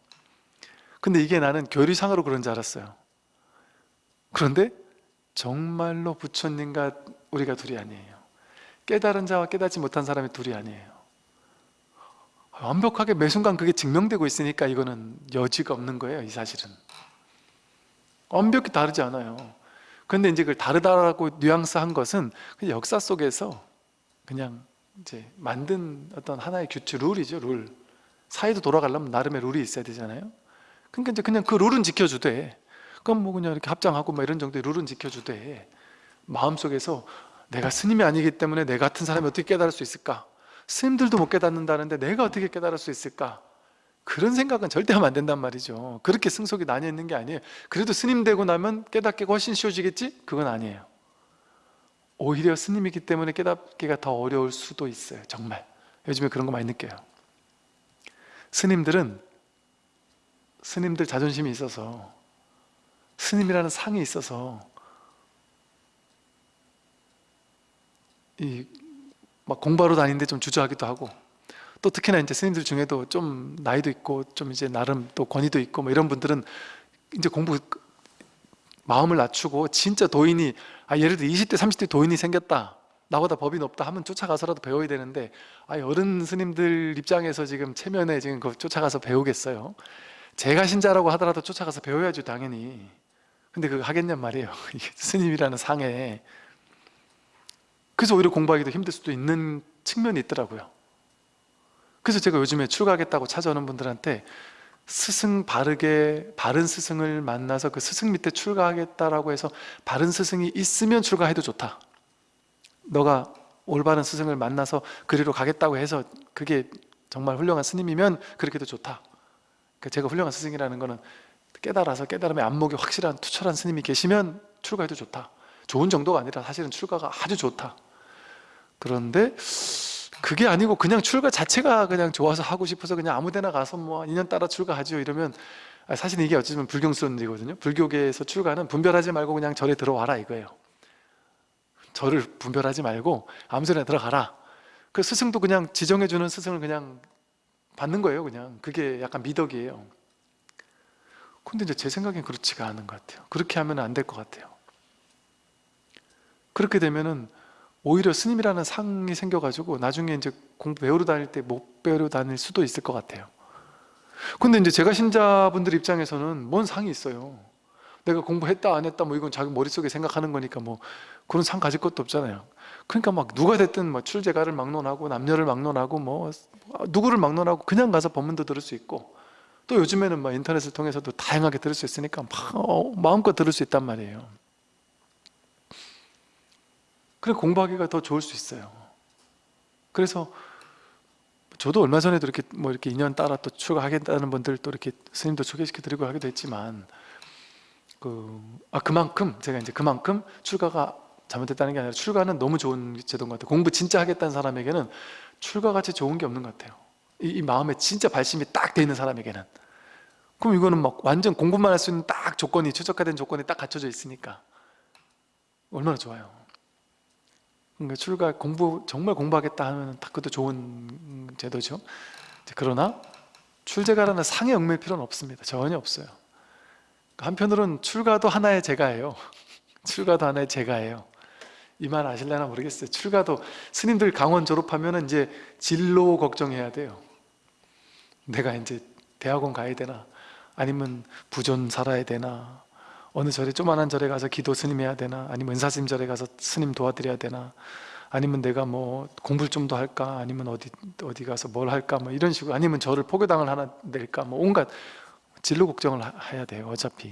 근데 이게 나는 교리상으로 그런 줄 알았어요. 그런데 정말로 부처님과 우리가 둘이 아니에요. 깨달은 자와 깨닫지 못한 사람이 둘이 아니에요. 완벽하게 매 순간 그게 증명되고 있으니까 이거는 여지가 없는 거예요, 이 사실은. 완벽히 다르지 않아요. 근데 이제 그걸 다르다라고 뉘앙스 한 것은 그냥 역사 속에서 그냥 이제 만든 어떤 하나의 규칙, 룰이죠, 룰. 사회도 돌아가려면 나름의 룰이 있어야 되잖아요. 그러니까 이제 그냥 그 룰은 지켜주되, 그럼 뭐 그냥 이렇게 합장하고 뭐 이런 정도의 룰은 지켜주되, 마음속에서 내가 스님이 아니기 때문에 내 같은 사람이 어떻게 깨달을 수 있을까? 스님들도 못 깨닫는다는데 내가 어떻게 깨달을 수 있을까? 그런 생각은 절대 하면 안 된단 말이죠. 그렇게 승속이 나뉘어 있는 게 아니에요. 그래도 스님 되고 나면 깨닫기가 훨씬 쉬워지겠지? 그건 아니에요. 오히려 스님이기 때문에 깨닫기가 더 어려울 수도 있어요. 정말. 요즘에 그런 거 많이 느껴요. 스님들은 스님들 자존심이 있어서 스님이라는 상이 있어서 이 막 공부하러 다니는데 좀 주저하기도 하고 또 특히나 이제 스님들 중에도 좀 나이도 있고 좀 이제 나름 또 권위도 있고 뭐 이런 분들은 이제 공부 마음을 낮추고 진짜 도인이 아 예를 들어 20대 30대 도인이 생겼다. 나보다 법이 높다 하면 쫓아가서라도 배워야 되는데 아 어른 스님들 입장에서 지금 체면에 지금 그 쫓아가서 배우겠어요? 제가 신자라고 하더라도 쫓아가서 배워야죠 당연히. 근데 그거 하겠냔 말이에요. [LAUGHS] 스님이라는 상에. 그래서 오히려 공부하기도 힘들 수도 있는 측면이 있더라고요. 그래서 제가 요즘에 출가하겠다고 찾아오는 분들한테 스승 바르게 바른 스승을 만나서 그 스승 밑에 출가하겠다라고 해서 바른 스승이 있으면 출가해도 좋다. 너가 올바른 스승을 만나서 그리로 가겠다고 해서 그게 정말 훌륭한 스님이면 그렇게도 좋다. 그러니까 제가 훌륭한 스승이라는 거는 깨달아서 깨달음의 안목이 확실한 투철한 스님이 계시면 출가해도 좋다. 좋은 정도가 아니라 사실은 출가가 아주 좋다. 그런데 그게 아니고 그냥 출가 자체가 그냥 좋아서 하고 싶어서 그냥 아무데나 가서 뭐 인연 따라 출가하죠 이러면 아, 사실 이게 어찌 보면 불경스러운 일이거든요. 불교계에서 출가는 분별하지 말고 그냥 절에 들어와라 이거예요. 절을 분별하지 말고 아무 소리나 들어가라. 그 스승도 그냥 지정해주는 스승을 그냥 받는 거예요 그냥. 그게 약간 미덕이에요. 근데 이제 제 생각엔 그렇지가 않은 것 같아요. 그렇게 하면 안 될 것 같아요. 그렇게 되면은 오히려 스님이라는 상이 생겨가지고 나중에 이제 공부 배우러 다닐 때 못 배우러 다닐 수도 있을 것 같아요. 근데 이제 제가 신자분들 입장에서는 뭔 상이 있어요? 내가 공부했다 안 했다 뭐 이건 자기 머릿속에 생각하는 거니까 뭐 그런 상 가질 것도 없잖아요. 그러니까 막 누가 됐든 뭐 출제가를 막론하고 남녀를 막론하고 뭐 누구를 막론하고 그냥 가서 법문도 들을 수 있고 또 요즘에는 막 인터넷을 통해서도 다양하게 들을 수 있으니까 막 어, 마음껏 들을 수 있단 말이에요 그래 공부하기가 더 좋을 수 있어요. 그래서 저도 얼마 전에도 이렇게 뭐 이렇게 인연 따라 또 출가하겠다는 분들 또 이렇게 스님도 소개시켜 드리고 하기도 했지만 그, 아, 그만큼 제가 이제 그만큼 출가가 잘못됐다는 게 아니라 출가는 너무 좋은 제도인 것 같아요. 공부 진짜 하겠다는 사람에게는 출가같이 좋은 게 없는 것 같아요. 이, 이 마음에 진짜 발심이 딱 돼 있는 사람에게는. 그럼 이거는 막 완전 공부만 할 수 있는 딱 조건이 최적화된 조건이 딱 갖춰져 있으니까 얼마나 좋아요 출가 공부 정말 공부하겠다 하면 딱 그것도 좋은 제도죠. 그러나 출제가라는 상에 얽매일 필요는 없습니다. 전혀 없어요. 한편으로는 출가도 하나의 제가예요. [LAUGHS] 출가도 하나의 제가예요. 이 말 아실려나 모르겠어요. 출가도 스님들 강원 졸업하면 이제 진로 걱정해야 돼요. 내가 이제 대학원 가야 되나 아니면 부존 살아야 되나 어느 절에 조만한 절에 가서 기도 스님 해야 되나 아니면 은사스님 절에 가서 스님 도와드려야 되나 아니면 내가 뭐 공부를 좀 더 할까 아니면 어디 어디 가서 뭘 할까 뭐 이런 식으로 아니면 저를 포교당을 하나 낼까 뭐 온갖 진로 걱정을 하- 해야 돼요 어차피.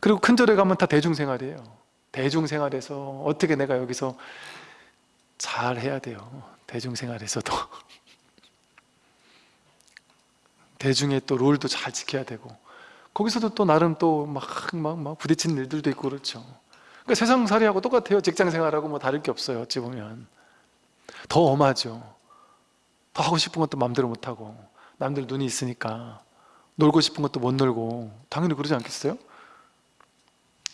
그리고 큰 절에 가면 다 대중생활이에요. 대중생활에서 어떻게 내가 여기서 잘 해야 돼요 대중생활에서도. [LAUGHS] 대중의 또 롤도 잘 지켜야 되고 거기서도 또 나름 또 막 막 막 부딪히는 일들도 있고 그렇죠. 그러니까 세상살이하고 똑같아요. 직장생활하고 뭐 다를 게 없어요 어찌 보면. 더 엄하죠. 더 하고 싶은 것도 마음대로 못하고 남들 눈이 있으니까 놀고 싶은 것도 못 놀고. 당연히 그러지 않겠어요?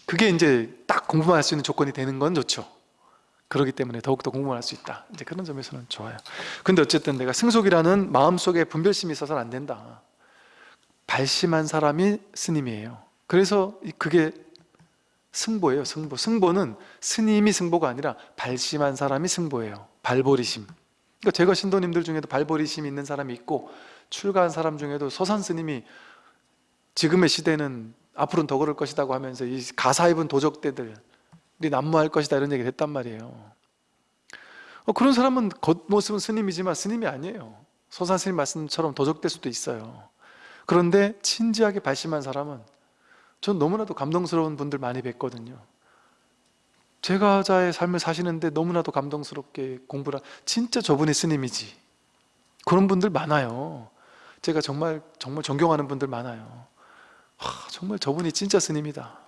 그게 이제 딱 공부만 할 수 있는 조건이 되는 건 좋죠. 그렇기 때문에 더욱더 공부만 할 수 있다. 이제 그런 점에서는 좋아요. 근데 어쨌든 내가 승속이라는 마음속에 분별심이 있어서는 안 된다 발심한 사람이 스님이에요. 그래서 이- 그게 승보예요 승보. 승보는 스님이 승보가 아니라 발심한 사람이 승보예요. 발보리심. 그러니까 제가 신도님들 중에도 발보리심 있는 사람이 있고 출가한 사람 중에도 서산 스님이 지금의 시대는 앞으로는 더 그럴 것이라고 하면서 이 가사 입은 도적대들 우리 난무할 것이다 이런 얘기를 했단 말이에요. 어, 그런 사람은 겉모습은 스님이지만 스님이 아니에요. 서산 스님 말씀처럼 도적될 수도 있어요 그런데 진지하게 발심한 사람은 전 너무나도 감동스러운 분들 많이 뵀거든요. 제가자의 삶을 사시는데 너무나도 감동스럽게 공부를 하- 진짜 저분이 스님이지. 그런 분들 많아요. 제가 정말 정말 존경하는 분들 많아요. 하, 정말 저분이 진짜 스님이다.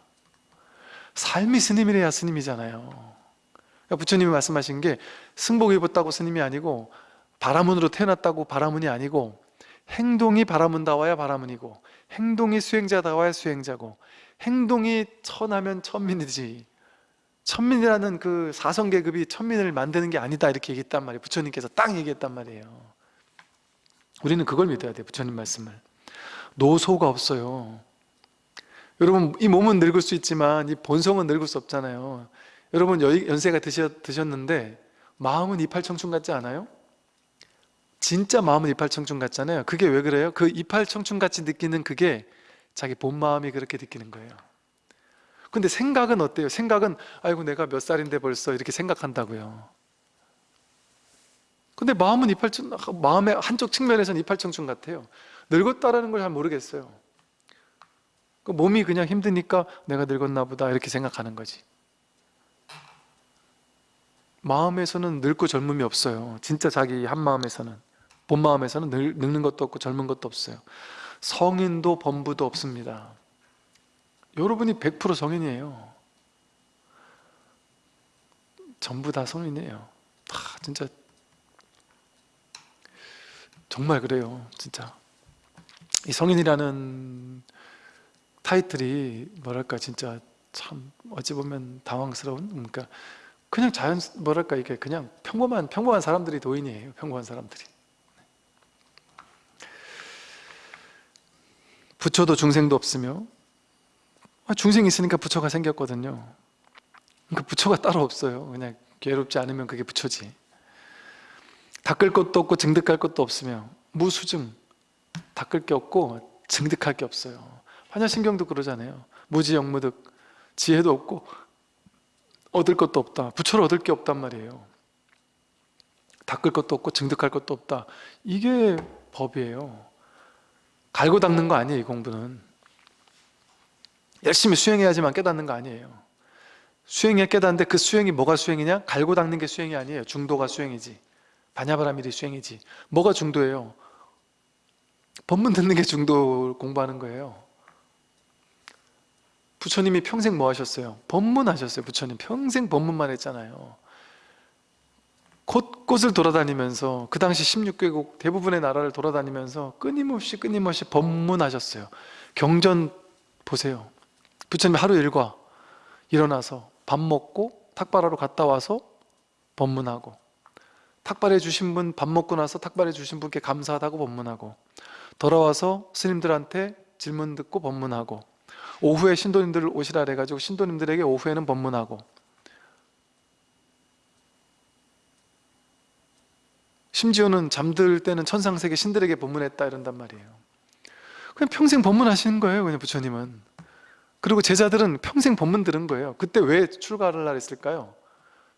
삶이 스님이래야 스님이잖아요. 그러니까 부처님이 말씀하신 게 승복 입었다고 스님이 아니고 바라문으로 태어났다고 바라문이 아니고 행동이 바라문다와야 바라문이고 행동이 수행자다와야 수행자고 행동이 천하면 천민이지. 천민이라는 그 사성계급이 천민을 만드는 게 아니다 이렇게 얘기했단 말이에요. 부처님께서 딱 얘기했단 말이에요. 우리는 그걸 믿어야 돼요 부처님 말씀을. 노소가 없어요. 여러분 이 몸은 늙을 수 있지만 이 본성은 늙을 수 없잖아요. 여러분 여- 연세가 드셨, 드셨는데 마음은 이팔청춘 같지 않아요? 진짜 마음은 이팔청춘 같잖아요. 그게 왜 그래요? 그 이팔청춘 같이 느끼는 그게 자기 본 마음이 그렇게 느끼는 거예요. 근데 생각은 어때요? 생각은 아이고 내가 몇 살인데 벌써 이렇게 생각한다고요. 근데 마음은 이팔청 마음의 한쪽 측면에서는 이팔청춘 같아요. 늙었다라는 걸 잘 모르겠어요. 그 몸이 그냥 힘드니까 내가 늙었나 보다 이렇게 생각하는 거지. 마음에서는 늙고 젊음이 없어요. 진짜 자기 한 마음에서는 본 마음에서는 늙, 늙는 것도 없고 젊은 것도 없어요. 성인도 범부도 없습니다. 여러분이 100% 성인이에요. 전부 다 성인이에요. 아, 진짜. 정말 그래요 진짜. 이 성인이라는 타이틀이 뭐랄까 진짜 참 어찌 보면 당황스러운 그러니까 그냥 자연 뭐랄까 이게 그냥 평범한 평범한 사람들이 도인이에요 평범한 사람들이 부처도 중생도 없으며. 아, 중생이 있으니까 부처가 생겼거든요. 그러니까 부처가 따로 없어요. 그냥 괴롭지 않으면 그게 부처지. 닦을 것도 없고 증득할 것도 없으며 무수증 닦을 게 없고 증득할 게 없어요. 환야신경도 그러잖아요. 무지영무득 지혜도 없고 얻을 것도 없다. 부처를 얻을 게 없단 말이에요. 닦을 것도 없고 증득할 것도 없다. 이게 법이에요 갈고 닦는 거 아니에요 이 공부는. 열심히 수행해야지만 깨닫는 거 아니에요. 수행해 깨닫는데 그 수행이 뭐가 수행이냐? 갈고 닦는 게 수행이 아니에요. 중도가 수행이지. 바냐바라밀이 수행이지. 뭐가 중도예요? 법문 듣는 게 중도 공부하는 거예요. 부처님이 평생 뭐 하셨어요? 법문 하셨어요 부처님. 평생 법문만 했잖아요 곳곳을 돌아다니면서 그 당시 16개국 대부분의 나라를 돌아다니면서 끊임없이 끊임없이 법문하셨어요. 경전 보세요. 부처님 하루 일과 일어나서 밥 먹고 탁발하러 갔다 와서 법문하고 탁발해 주신 분 밥 먹고 나서 탁발해 주신 분께 감사하다고 법문하고 돌아와서 스님들한테 질문 듣고 법문하고 오후에 신도님들 오시라 해가지고 신도님들에게 오후에는 법문하고 심지어는 잠들 때는 천상세계 신들에게 법문했다 이런단 말이에요 그냥 평생 법문하시는 거예요 그냥 부처님은 그리고 제자들은 평생 법문 들은 거예요 그때 왜 출가를 했을까요?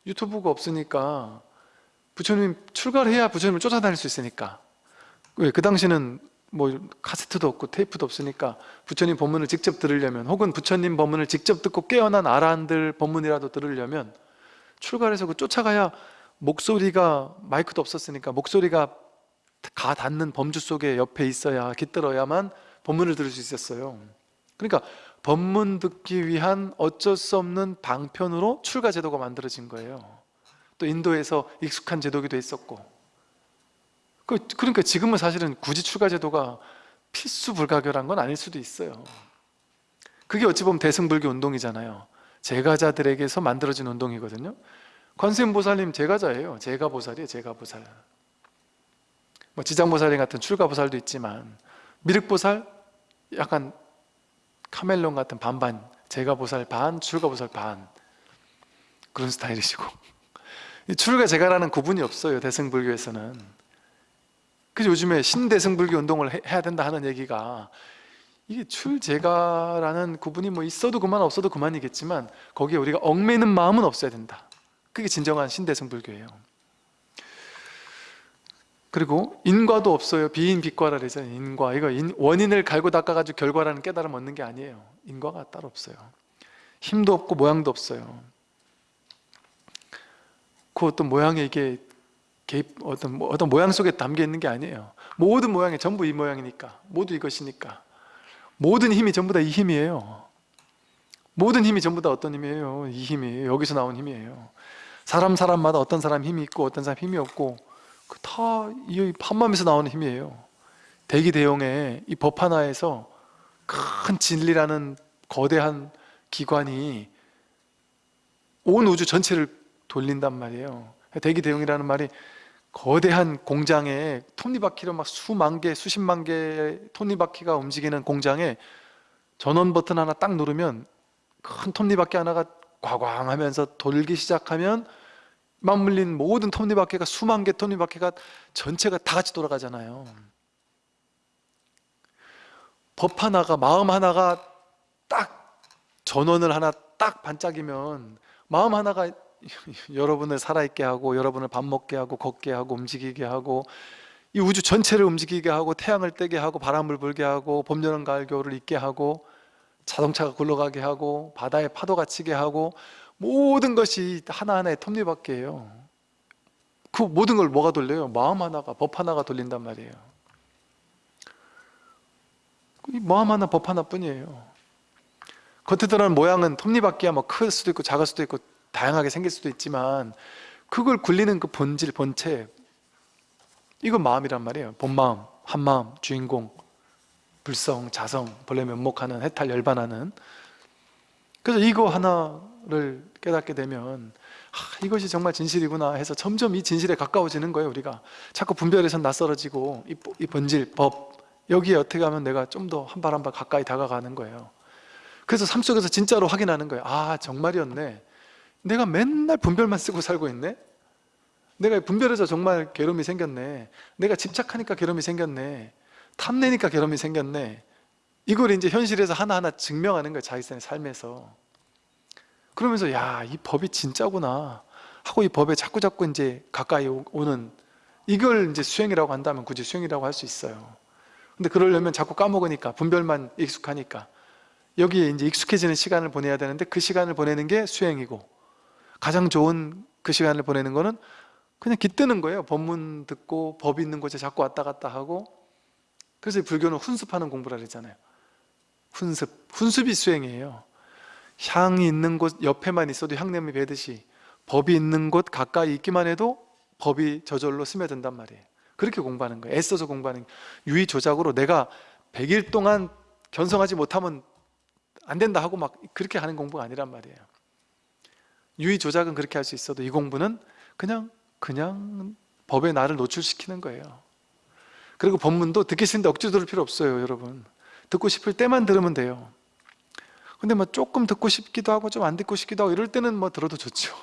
유튜브가 없으니까 부처님 출가를 해야 부처님을 쫓아다닐 수 있으니까 왜? 그 당시는 뭐 카세트도 없고 테이프도 없으니까 부처님 법문을 직접 들으려면 혹은 부처님 법문을 직접 듣고 깨어난 아라한들 법문이라도 들으려면 출가를 해서 그 쫓아가야 목소리가 마이크도 없었으니까 목소리가 가 닿는 범주 속에 옆에 있어야 깃들어야만 법문을 들을 수 있었어요. 그러니까 법문 듣기 위한 어쩔 수 없는 방편으로 출가 제도가 만들어진 거예요. 또 인도에서 익숙한 제도기도 있었고. 그- 그러니까 지금은 사실은 굳이 출가 제도가 필수 불가결한 건 아닐 수도 있어요. 그게 어찌 보면 대승불교 운동이잖아요. 제가자들에게서 만들어진 운동이거든요 관세음보살님 제가자예요. 제가보살이에요. 제가보살. 뭐 지장보살님 같은 출가보살도 있지만 미륵보살 약간 카멜론 같은 반반 제가보살 반 출가보살 반. 그런 스타일이시고. 이 출가 제가라는 구분이 없어요 대승불교에서는. 그래서 요즘에 신대승불교 운동을 해- 해야 된다 하는 얘기가 이게 출제가라는 구분이 뭐 있어도 그만 없어도 그만이겠지만 거기에 우리가 얽매는 마음은 없어야 된다 그게 진정한 신대승불교예요. 그리고 인과도 없어요. 비인 비과라 그러잖아요 인과. 이거 인- 원인을 갈고 닦아가지고 결과라는 깨달음 얻는 게 아니에요. 인과가 따로 없어요. 힘도 없고 모양도 없어요. 그 어떤 모양에 이게 개입, 어떤, 뭐- 어떤 모양 속에 담겨 있는 게 아니에요. 모든 모양이 전부 이 모양이니까 모두 이것이니까. 모든 힘이 전부 다 이 힘이에요. 모든 힘이 전부 다 어떤 힘이에요? 이 힘이 여기서 나온 힘이에요 사람 사람마다 어떤 사람 힘이 있고 어떤 사람 힘이 없고 그 다이 한마음에서 나오는 힘이에요. 대기 대용의 이 법 하나에서 큰 진리라는 거대한 기관이 온 우주 전체를 돌린단 말이에요. 대기 대용이라는 말이 거대한 공장에 톱니바퀴로 막 수만 개, 수십만 개의 톱니바퀴가 움직이는 공장에 전원 버튼 하나 딱 누르면 큰 톱니바퀴 하나가 과광 하면서 돌기 시작하면 맞물린 모든 톱니바퀴가 수만 개 톱니바퀴가 전체가 다 같이 돌아가잖아요. 법 하나가 마음 하나가 딱 전원을 하나 딱 반짝이면 마음 하나가 [LAUGHS] 여러분을 살아있게 하고 여러분을 밥 먹게 하고 걷게 하고 움직이게 하고 이 우주 전체를 움직이게 하고 태양을 떼게 하고 바람을 불게 하고 봄, 여름, 가을, 겨울을 있게 하고 자동차가 굴러가게 하고 바다에 파도가 치게 하고 모든 것이 하나하나의 톱니바퀴예요. 그 모든 걸 뭐가 돌려요? 마음 하나가 법 하나가 돌린단 말이에요. 이 마음 하나 법 하나뿐이에요. 겉에 드러난 모양은 톱니바퀴야 뭐클 수도 있고 작을 수도 있고 다양하게 생길 수도 있지만 그걸 굴리는 그 본질 본체 이건 마음이란 말이에요. 본마음, 한마음, 주인공 불성, 자성, 본래 면목하는 해탈 열반하는. 그래서 이거 하나 를 깨닫게 되면 아, 이것이 정말 진실이구나 해서 점점 이 진실에 가까워지는 거예요 우리가. 자꾸 분별에서 낯설어지고 이, 이 본질, 법 여기에 어떻게 하면 내가 좀 더 한 발 한 발 가까이 다가가는 거예요. 그래서 삶 속에서 진짜로 확인하는 거예요. 아 정말이었네. 내가 맨날 분별만 쓰고 살고 있네? 내가 분별해서 정말 괴로움이 생겼네? 내가 집착하니까 괴로움이 생겼네? 탐내니까 괴로움이 생겼네? 이걸 이제 현실에서 하나하나 증명하는 거예요 자기 삶에서 그러면서 야 이 법이 진짜구나. 하고 이 법에 자꾸 자꾸 이제 가까이 오- 오는 이걸 이제 수행이라고 한다면 굳이 수행이라고 할 수 있어요. 근데 그러려면 자꾸 까먹으니까 분별만 익숙하니까. 여기에 이제 익숙해지는 시간을 보내야 되는데 그 시간을 보내는 게 수행이고 가장 좋은 그 시간을 보내는 거는 그냥 깃드는 거예요. 법문 듣고 법 있는 곳에 자꾸 왔다 갔다 하고. 그래서 이 불교는 훈습하는 공부라 그러잖아요. 훈습, 훈습이 수행이에요 향이 있는 곳 옆에만 있어도 향냄이 배듯이 법이 있는 곳 가까이 있기만 해도 법이 저절로 스며든단 말이에요. 그렇게 공부하는 거예요. 애써서 공부하는 유의 조작으로 내가 100일 동안 견성하지 못하면 안 된다 하고 막 그렇게 하는 공부가 아니란 말이에요. 유의 조작은 그렇게 할 수 있어도 이 공부는 그냥 그냥 법에 나를 노출시키는 거예요. 그리고 법문도 듣기 싫은데 억지로 들을 필요 없어요 여러분. 듣고 싶을 때만 들으면 돼요 근데 뭐 조금 듣고 싶기도 하고 좀 안 듣고 싶기도 하고 이럴 때는 뭐 들어도 좋죠.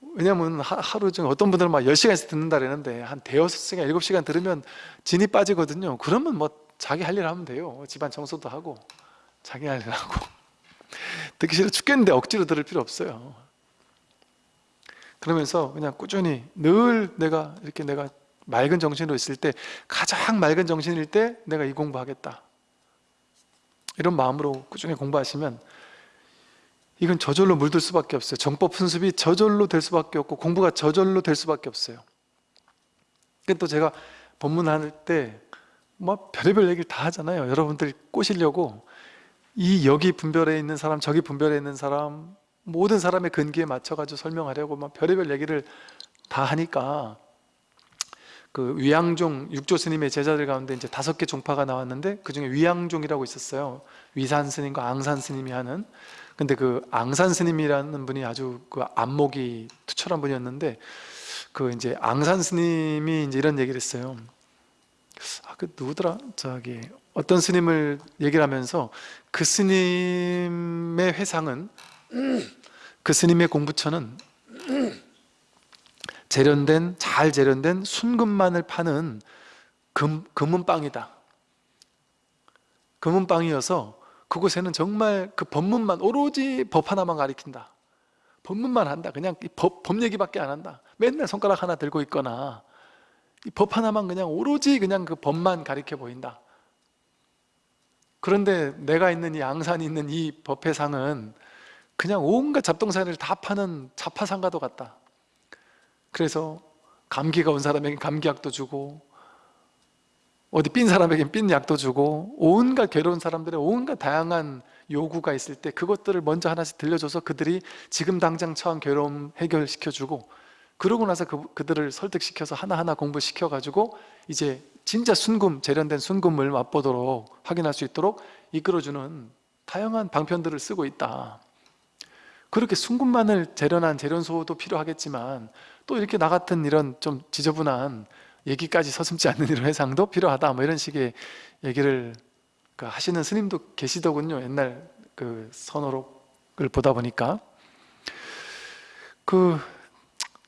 [LAUGHS] 왜냐면 하- 하루 중에 어떤 분들은 막 10시간씩 듣는다 그러는데 한 대여섯 시간, 일곱 시간 들으면 진이 빠지거든요. 그러면 뭐 자기 할 일 하면 돼요. 집안 청소도 하고 자기 할 일 하고. [LAUGHS] 듣기 싫어 죽겠는데 억지로 들을 필요 없어요. 그러면서 그냥 꾸준히 늘 내가 이렇게 내가 맑은 정신으로 있을 때 가장 맑은 정신일 때 내가 이 공부하겠다 이런 마음으로 꾸준히 공부하시면 이건 저절로 물들 수밖에 없어요. 정법 훈습이 저절로 될 수밖에 없고 공부가 저절로 될 수밖에 없어요. 근데 또 제가 법문할 때 뭐 별의별 얘기를 다 하잖아요. 여러분들 꼬시려고. 이 여기 분별에 있는 사람 저기 분별에 있는 사람 모든 사람의 근기에 맞춰가지고 설명하려고 막 별의별 얘기를 다 하니까 그 위양종 육조 스님의 제자들 가운데 이제 다섯 개 종파가 나왔는데 그 중에 위양종이라고 있었어요. 위산 스님과 앙산 스님이 하는. 근데 그 앙산 스님이라는 분이 아주 그 안목이 투철한 분이었는데 그 이제 앙산 스님이 이제 이런 얘기를 했어요. 아 그 누구더라? 저기 어떤 스님을 얘기를 하면서 그 스님의 회상은 그 스님의 공부처는 재련된 잘 재련된 순금만을 파는 금, 금은빵이다. 금은빵이어서 그곳에는 정말 그 법문만 오로지 법 하나만 가리킨다. 법문만 한다. 그냥 이 법, 법 얘기밖에 안 한다. 맨날 손가락 하나 들고 있거나 이법 하나만 그냥 오로지 그냥 그 법만 가리켜 보인다. 그런데 내가 있는 이 앙산이 있는 이 법회상은 그냥 온갖 잡동사니를 다 파는 자파상가도 같다 그래서 감기가 온 사람에게 감기약도 주고 어디 삔 사람에겐 삔 약도 주고 온갖 괴로운 사람들의 온갖 다양한 요구가 있을 때 그것들을 먼저 하나씩 들려줘서 그들이 지금 당장 처한 괴로움 해결시켜주고 그러고 나서 그, 그들을 설득시켜서 하나하나 공부시켜가지고 이제 진짜 순금, 재련된 순금을 맛보도록 확인할 수 있도록 이끌어주는 다양한 방편들을 쓰고 있다. 그렇게 순금만을 재련한 재련소도 필요하겠지만 또 이렇게 나 같은 이런 좀 지저분한 얘기까지 서슴지 않는 이런 회상도 필요하다. 뭐 이런 식의 얘기를 그 하시는 스님도 계시더군요. 옛날 그 선호록을 보다 보니까. 그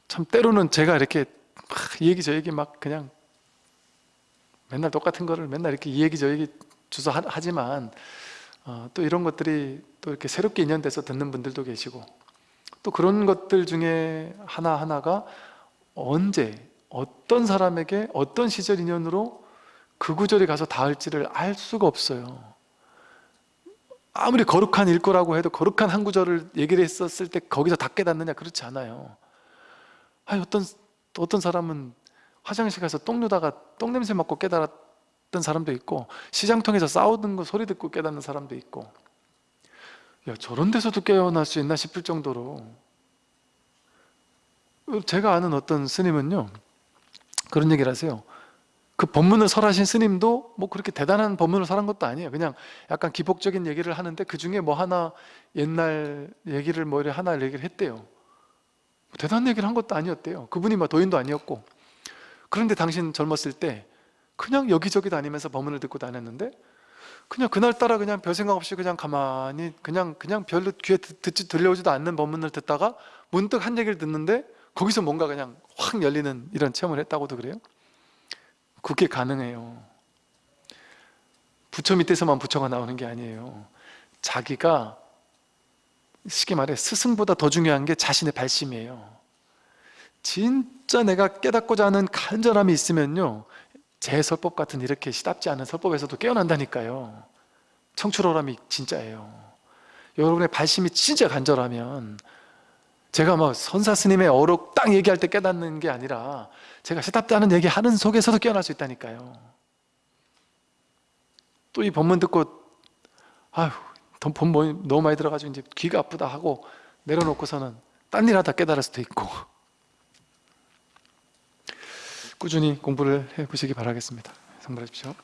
참 때로는 제가 이렇게 막이 얘기 저 얘기 막 그냥 맨날 똑같은 거를 맨날 이렇게 이 얘기 저 얘기 하- 하지만 어, 또 이런 것들이 또 이렇게 새롭게 인연돼서 듣는 분들도 계시고 또 그런 것들 중에 하나하나가 언제 어떤 사람에게 어떤 시절 인연으로 그 구절이 가서 닿을지를 알 수가 없어요. 아무리 거룩한 일거라고 해도 거룩한 한 구절을 얘기를 했었을 때 거기서 다 깨닫느냐? 그렇지 않아요. 아니 어떤 어떤 사람은 화장실 가서 똥 누다가 똥 냄새 맡고 깨달았던 사람도 있고 시장 통에서 싸우는 거 소리 듣고 깨닫는 사람도 있고 야 저런 데서도 깨어날 수 있나 싶을 정도로. 제가 아는 어떤 스님은요 그런 얘기를 하세요. 그 법문을 설하신 스님도 뭐 그렇게 대단한 법문을 설한 것도 아니에요. 그냥 약간 기복적인 얘기를 하는데 그 중에 뭐 하나 옛날 얘기를 뭐 이렇게 하나 얘기를 했대요. 대단한 얘기를 한 것도 아니었대요. 그분이 뭐 도인도 아니었고. 그런데 당신 젊었을 때 그냥 여기저기 다니면서 법문을 듣고 다녔는데 그냥 그날따라 그냥 별 생각 없이 그냥 가만히 그냥 그냥 별로 귀에 듣- 듣지 들려오지도 않는 법문을 듣다가 문득 한 얘기를 듣는데 거기서 뭔가 그냥 확 열리는 이런 체험을 했다고도 그래요? 그게 가능해요. 부처 밑에서만 부처가 나오는 게 아니에요. 자기가 쉽게 말해 스승보다 더 중요한 게 자신의 발심이에요. 진짜 내가 깨닫고자 하는 간절함이 있으면요 제 설법 같은 이렇게 시답지 않은 설법에서도 깨어난다니까요. 청출어람이 진짜예요. 여러분의 발심이 진짜 간절하면 제가 막 선사 스님의 어록 딱 얘기할 때 깨닫는 게 아니라 제가 시답지 않은 얘기 하는 속에서도 깨어날 수 있다니까요. 또 이 법문 듣고 아휴 돈 뭐- 너무 많이 들어가지고 이제 귀가 아프다 하고 내려놓고서는 딴 일 하다 깨달을 수도 있고 꾸준히 공부를 해 보시기 바라겠습니다. 선물해 주십시오.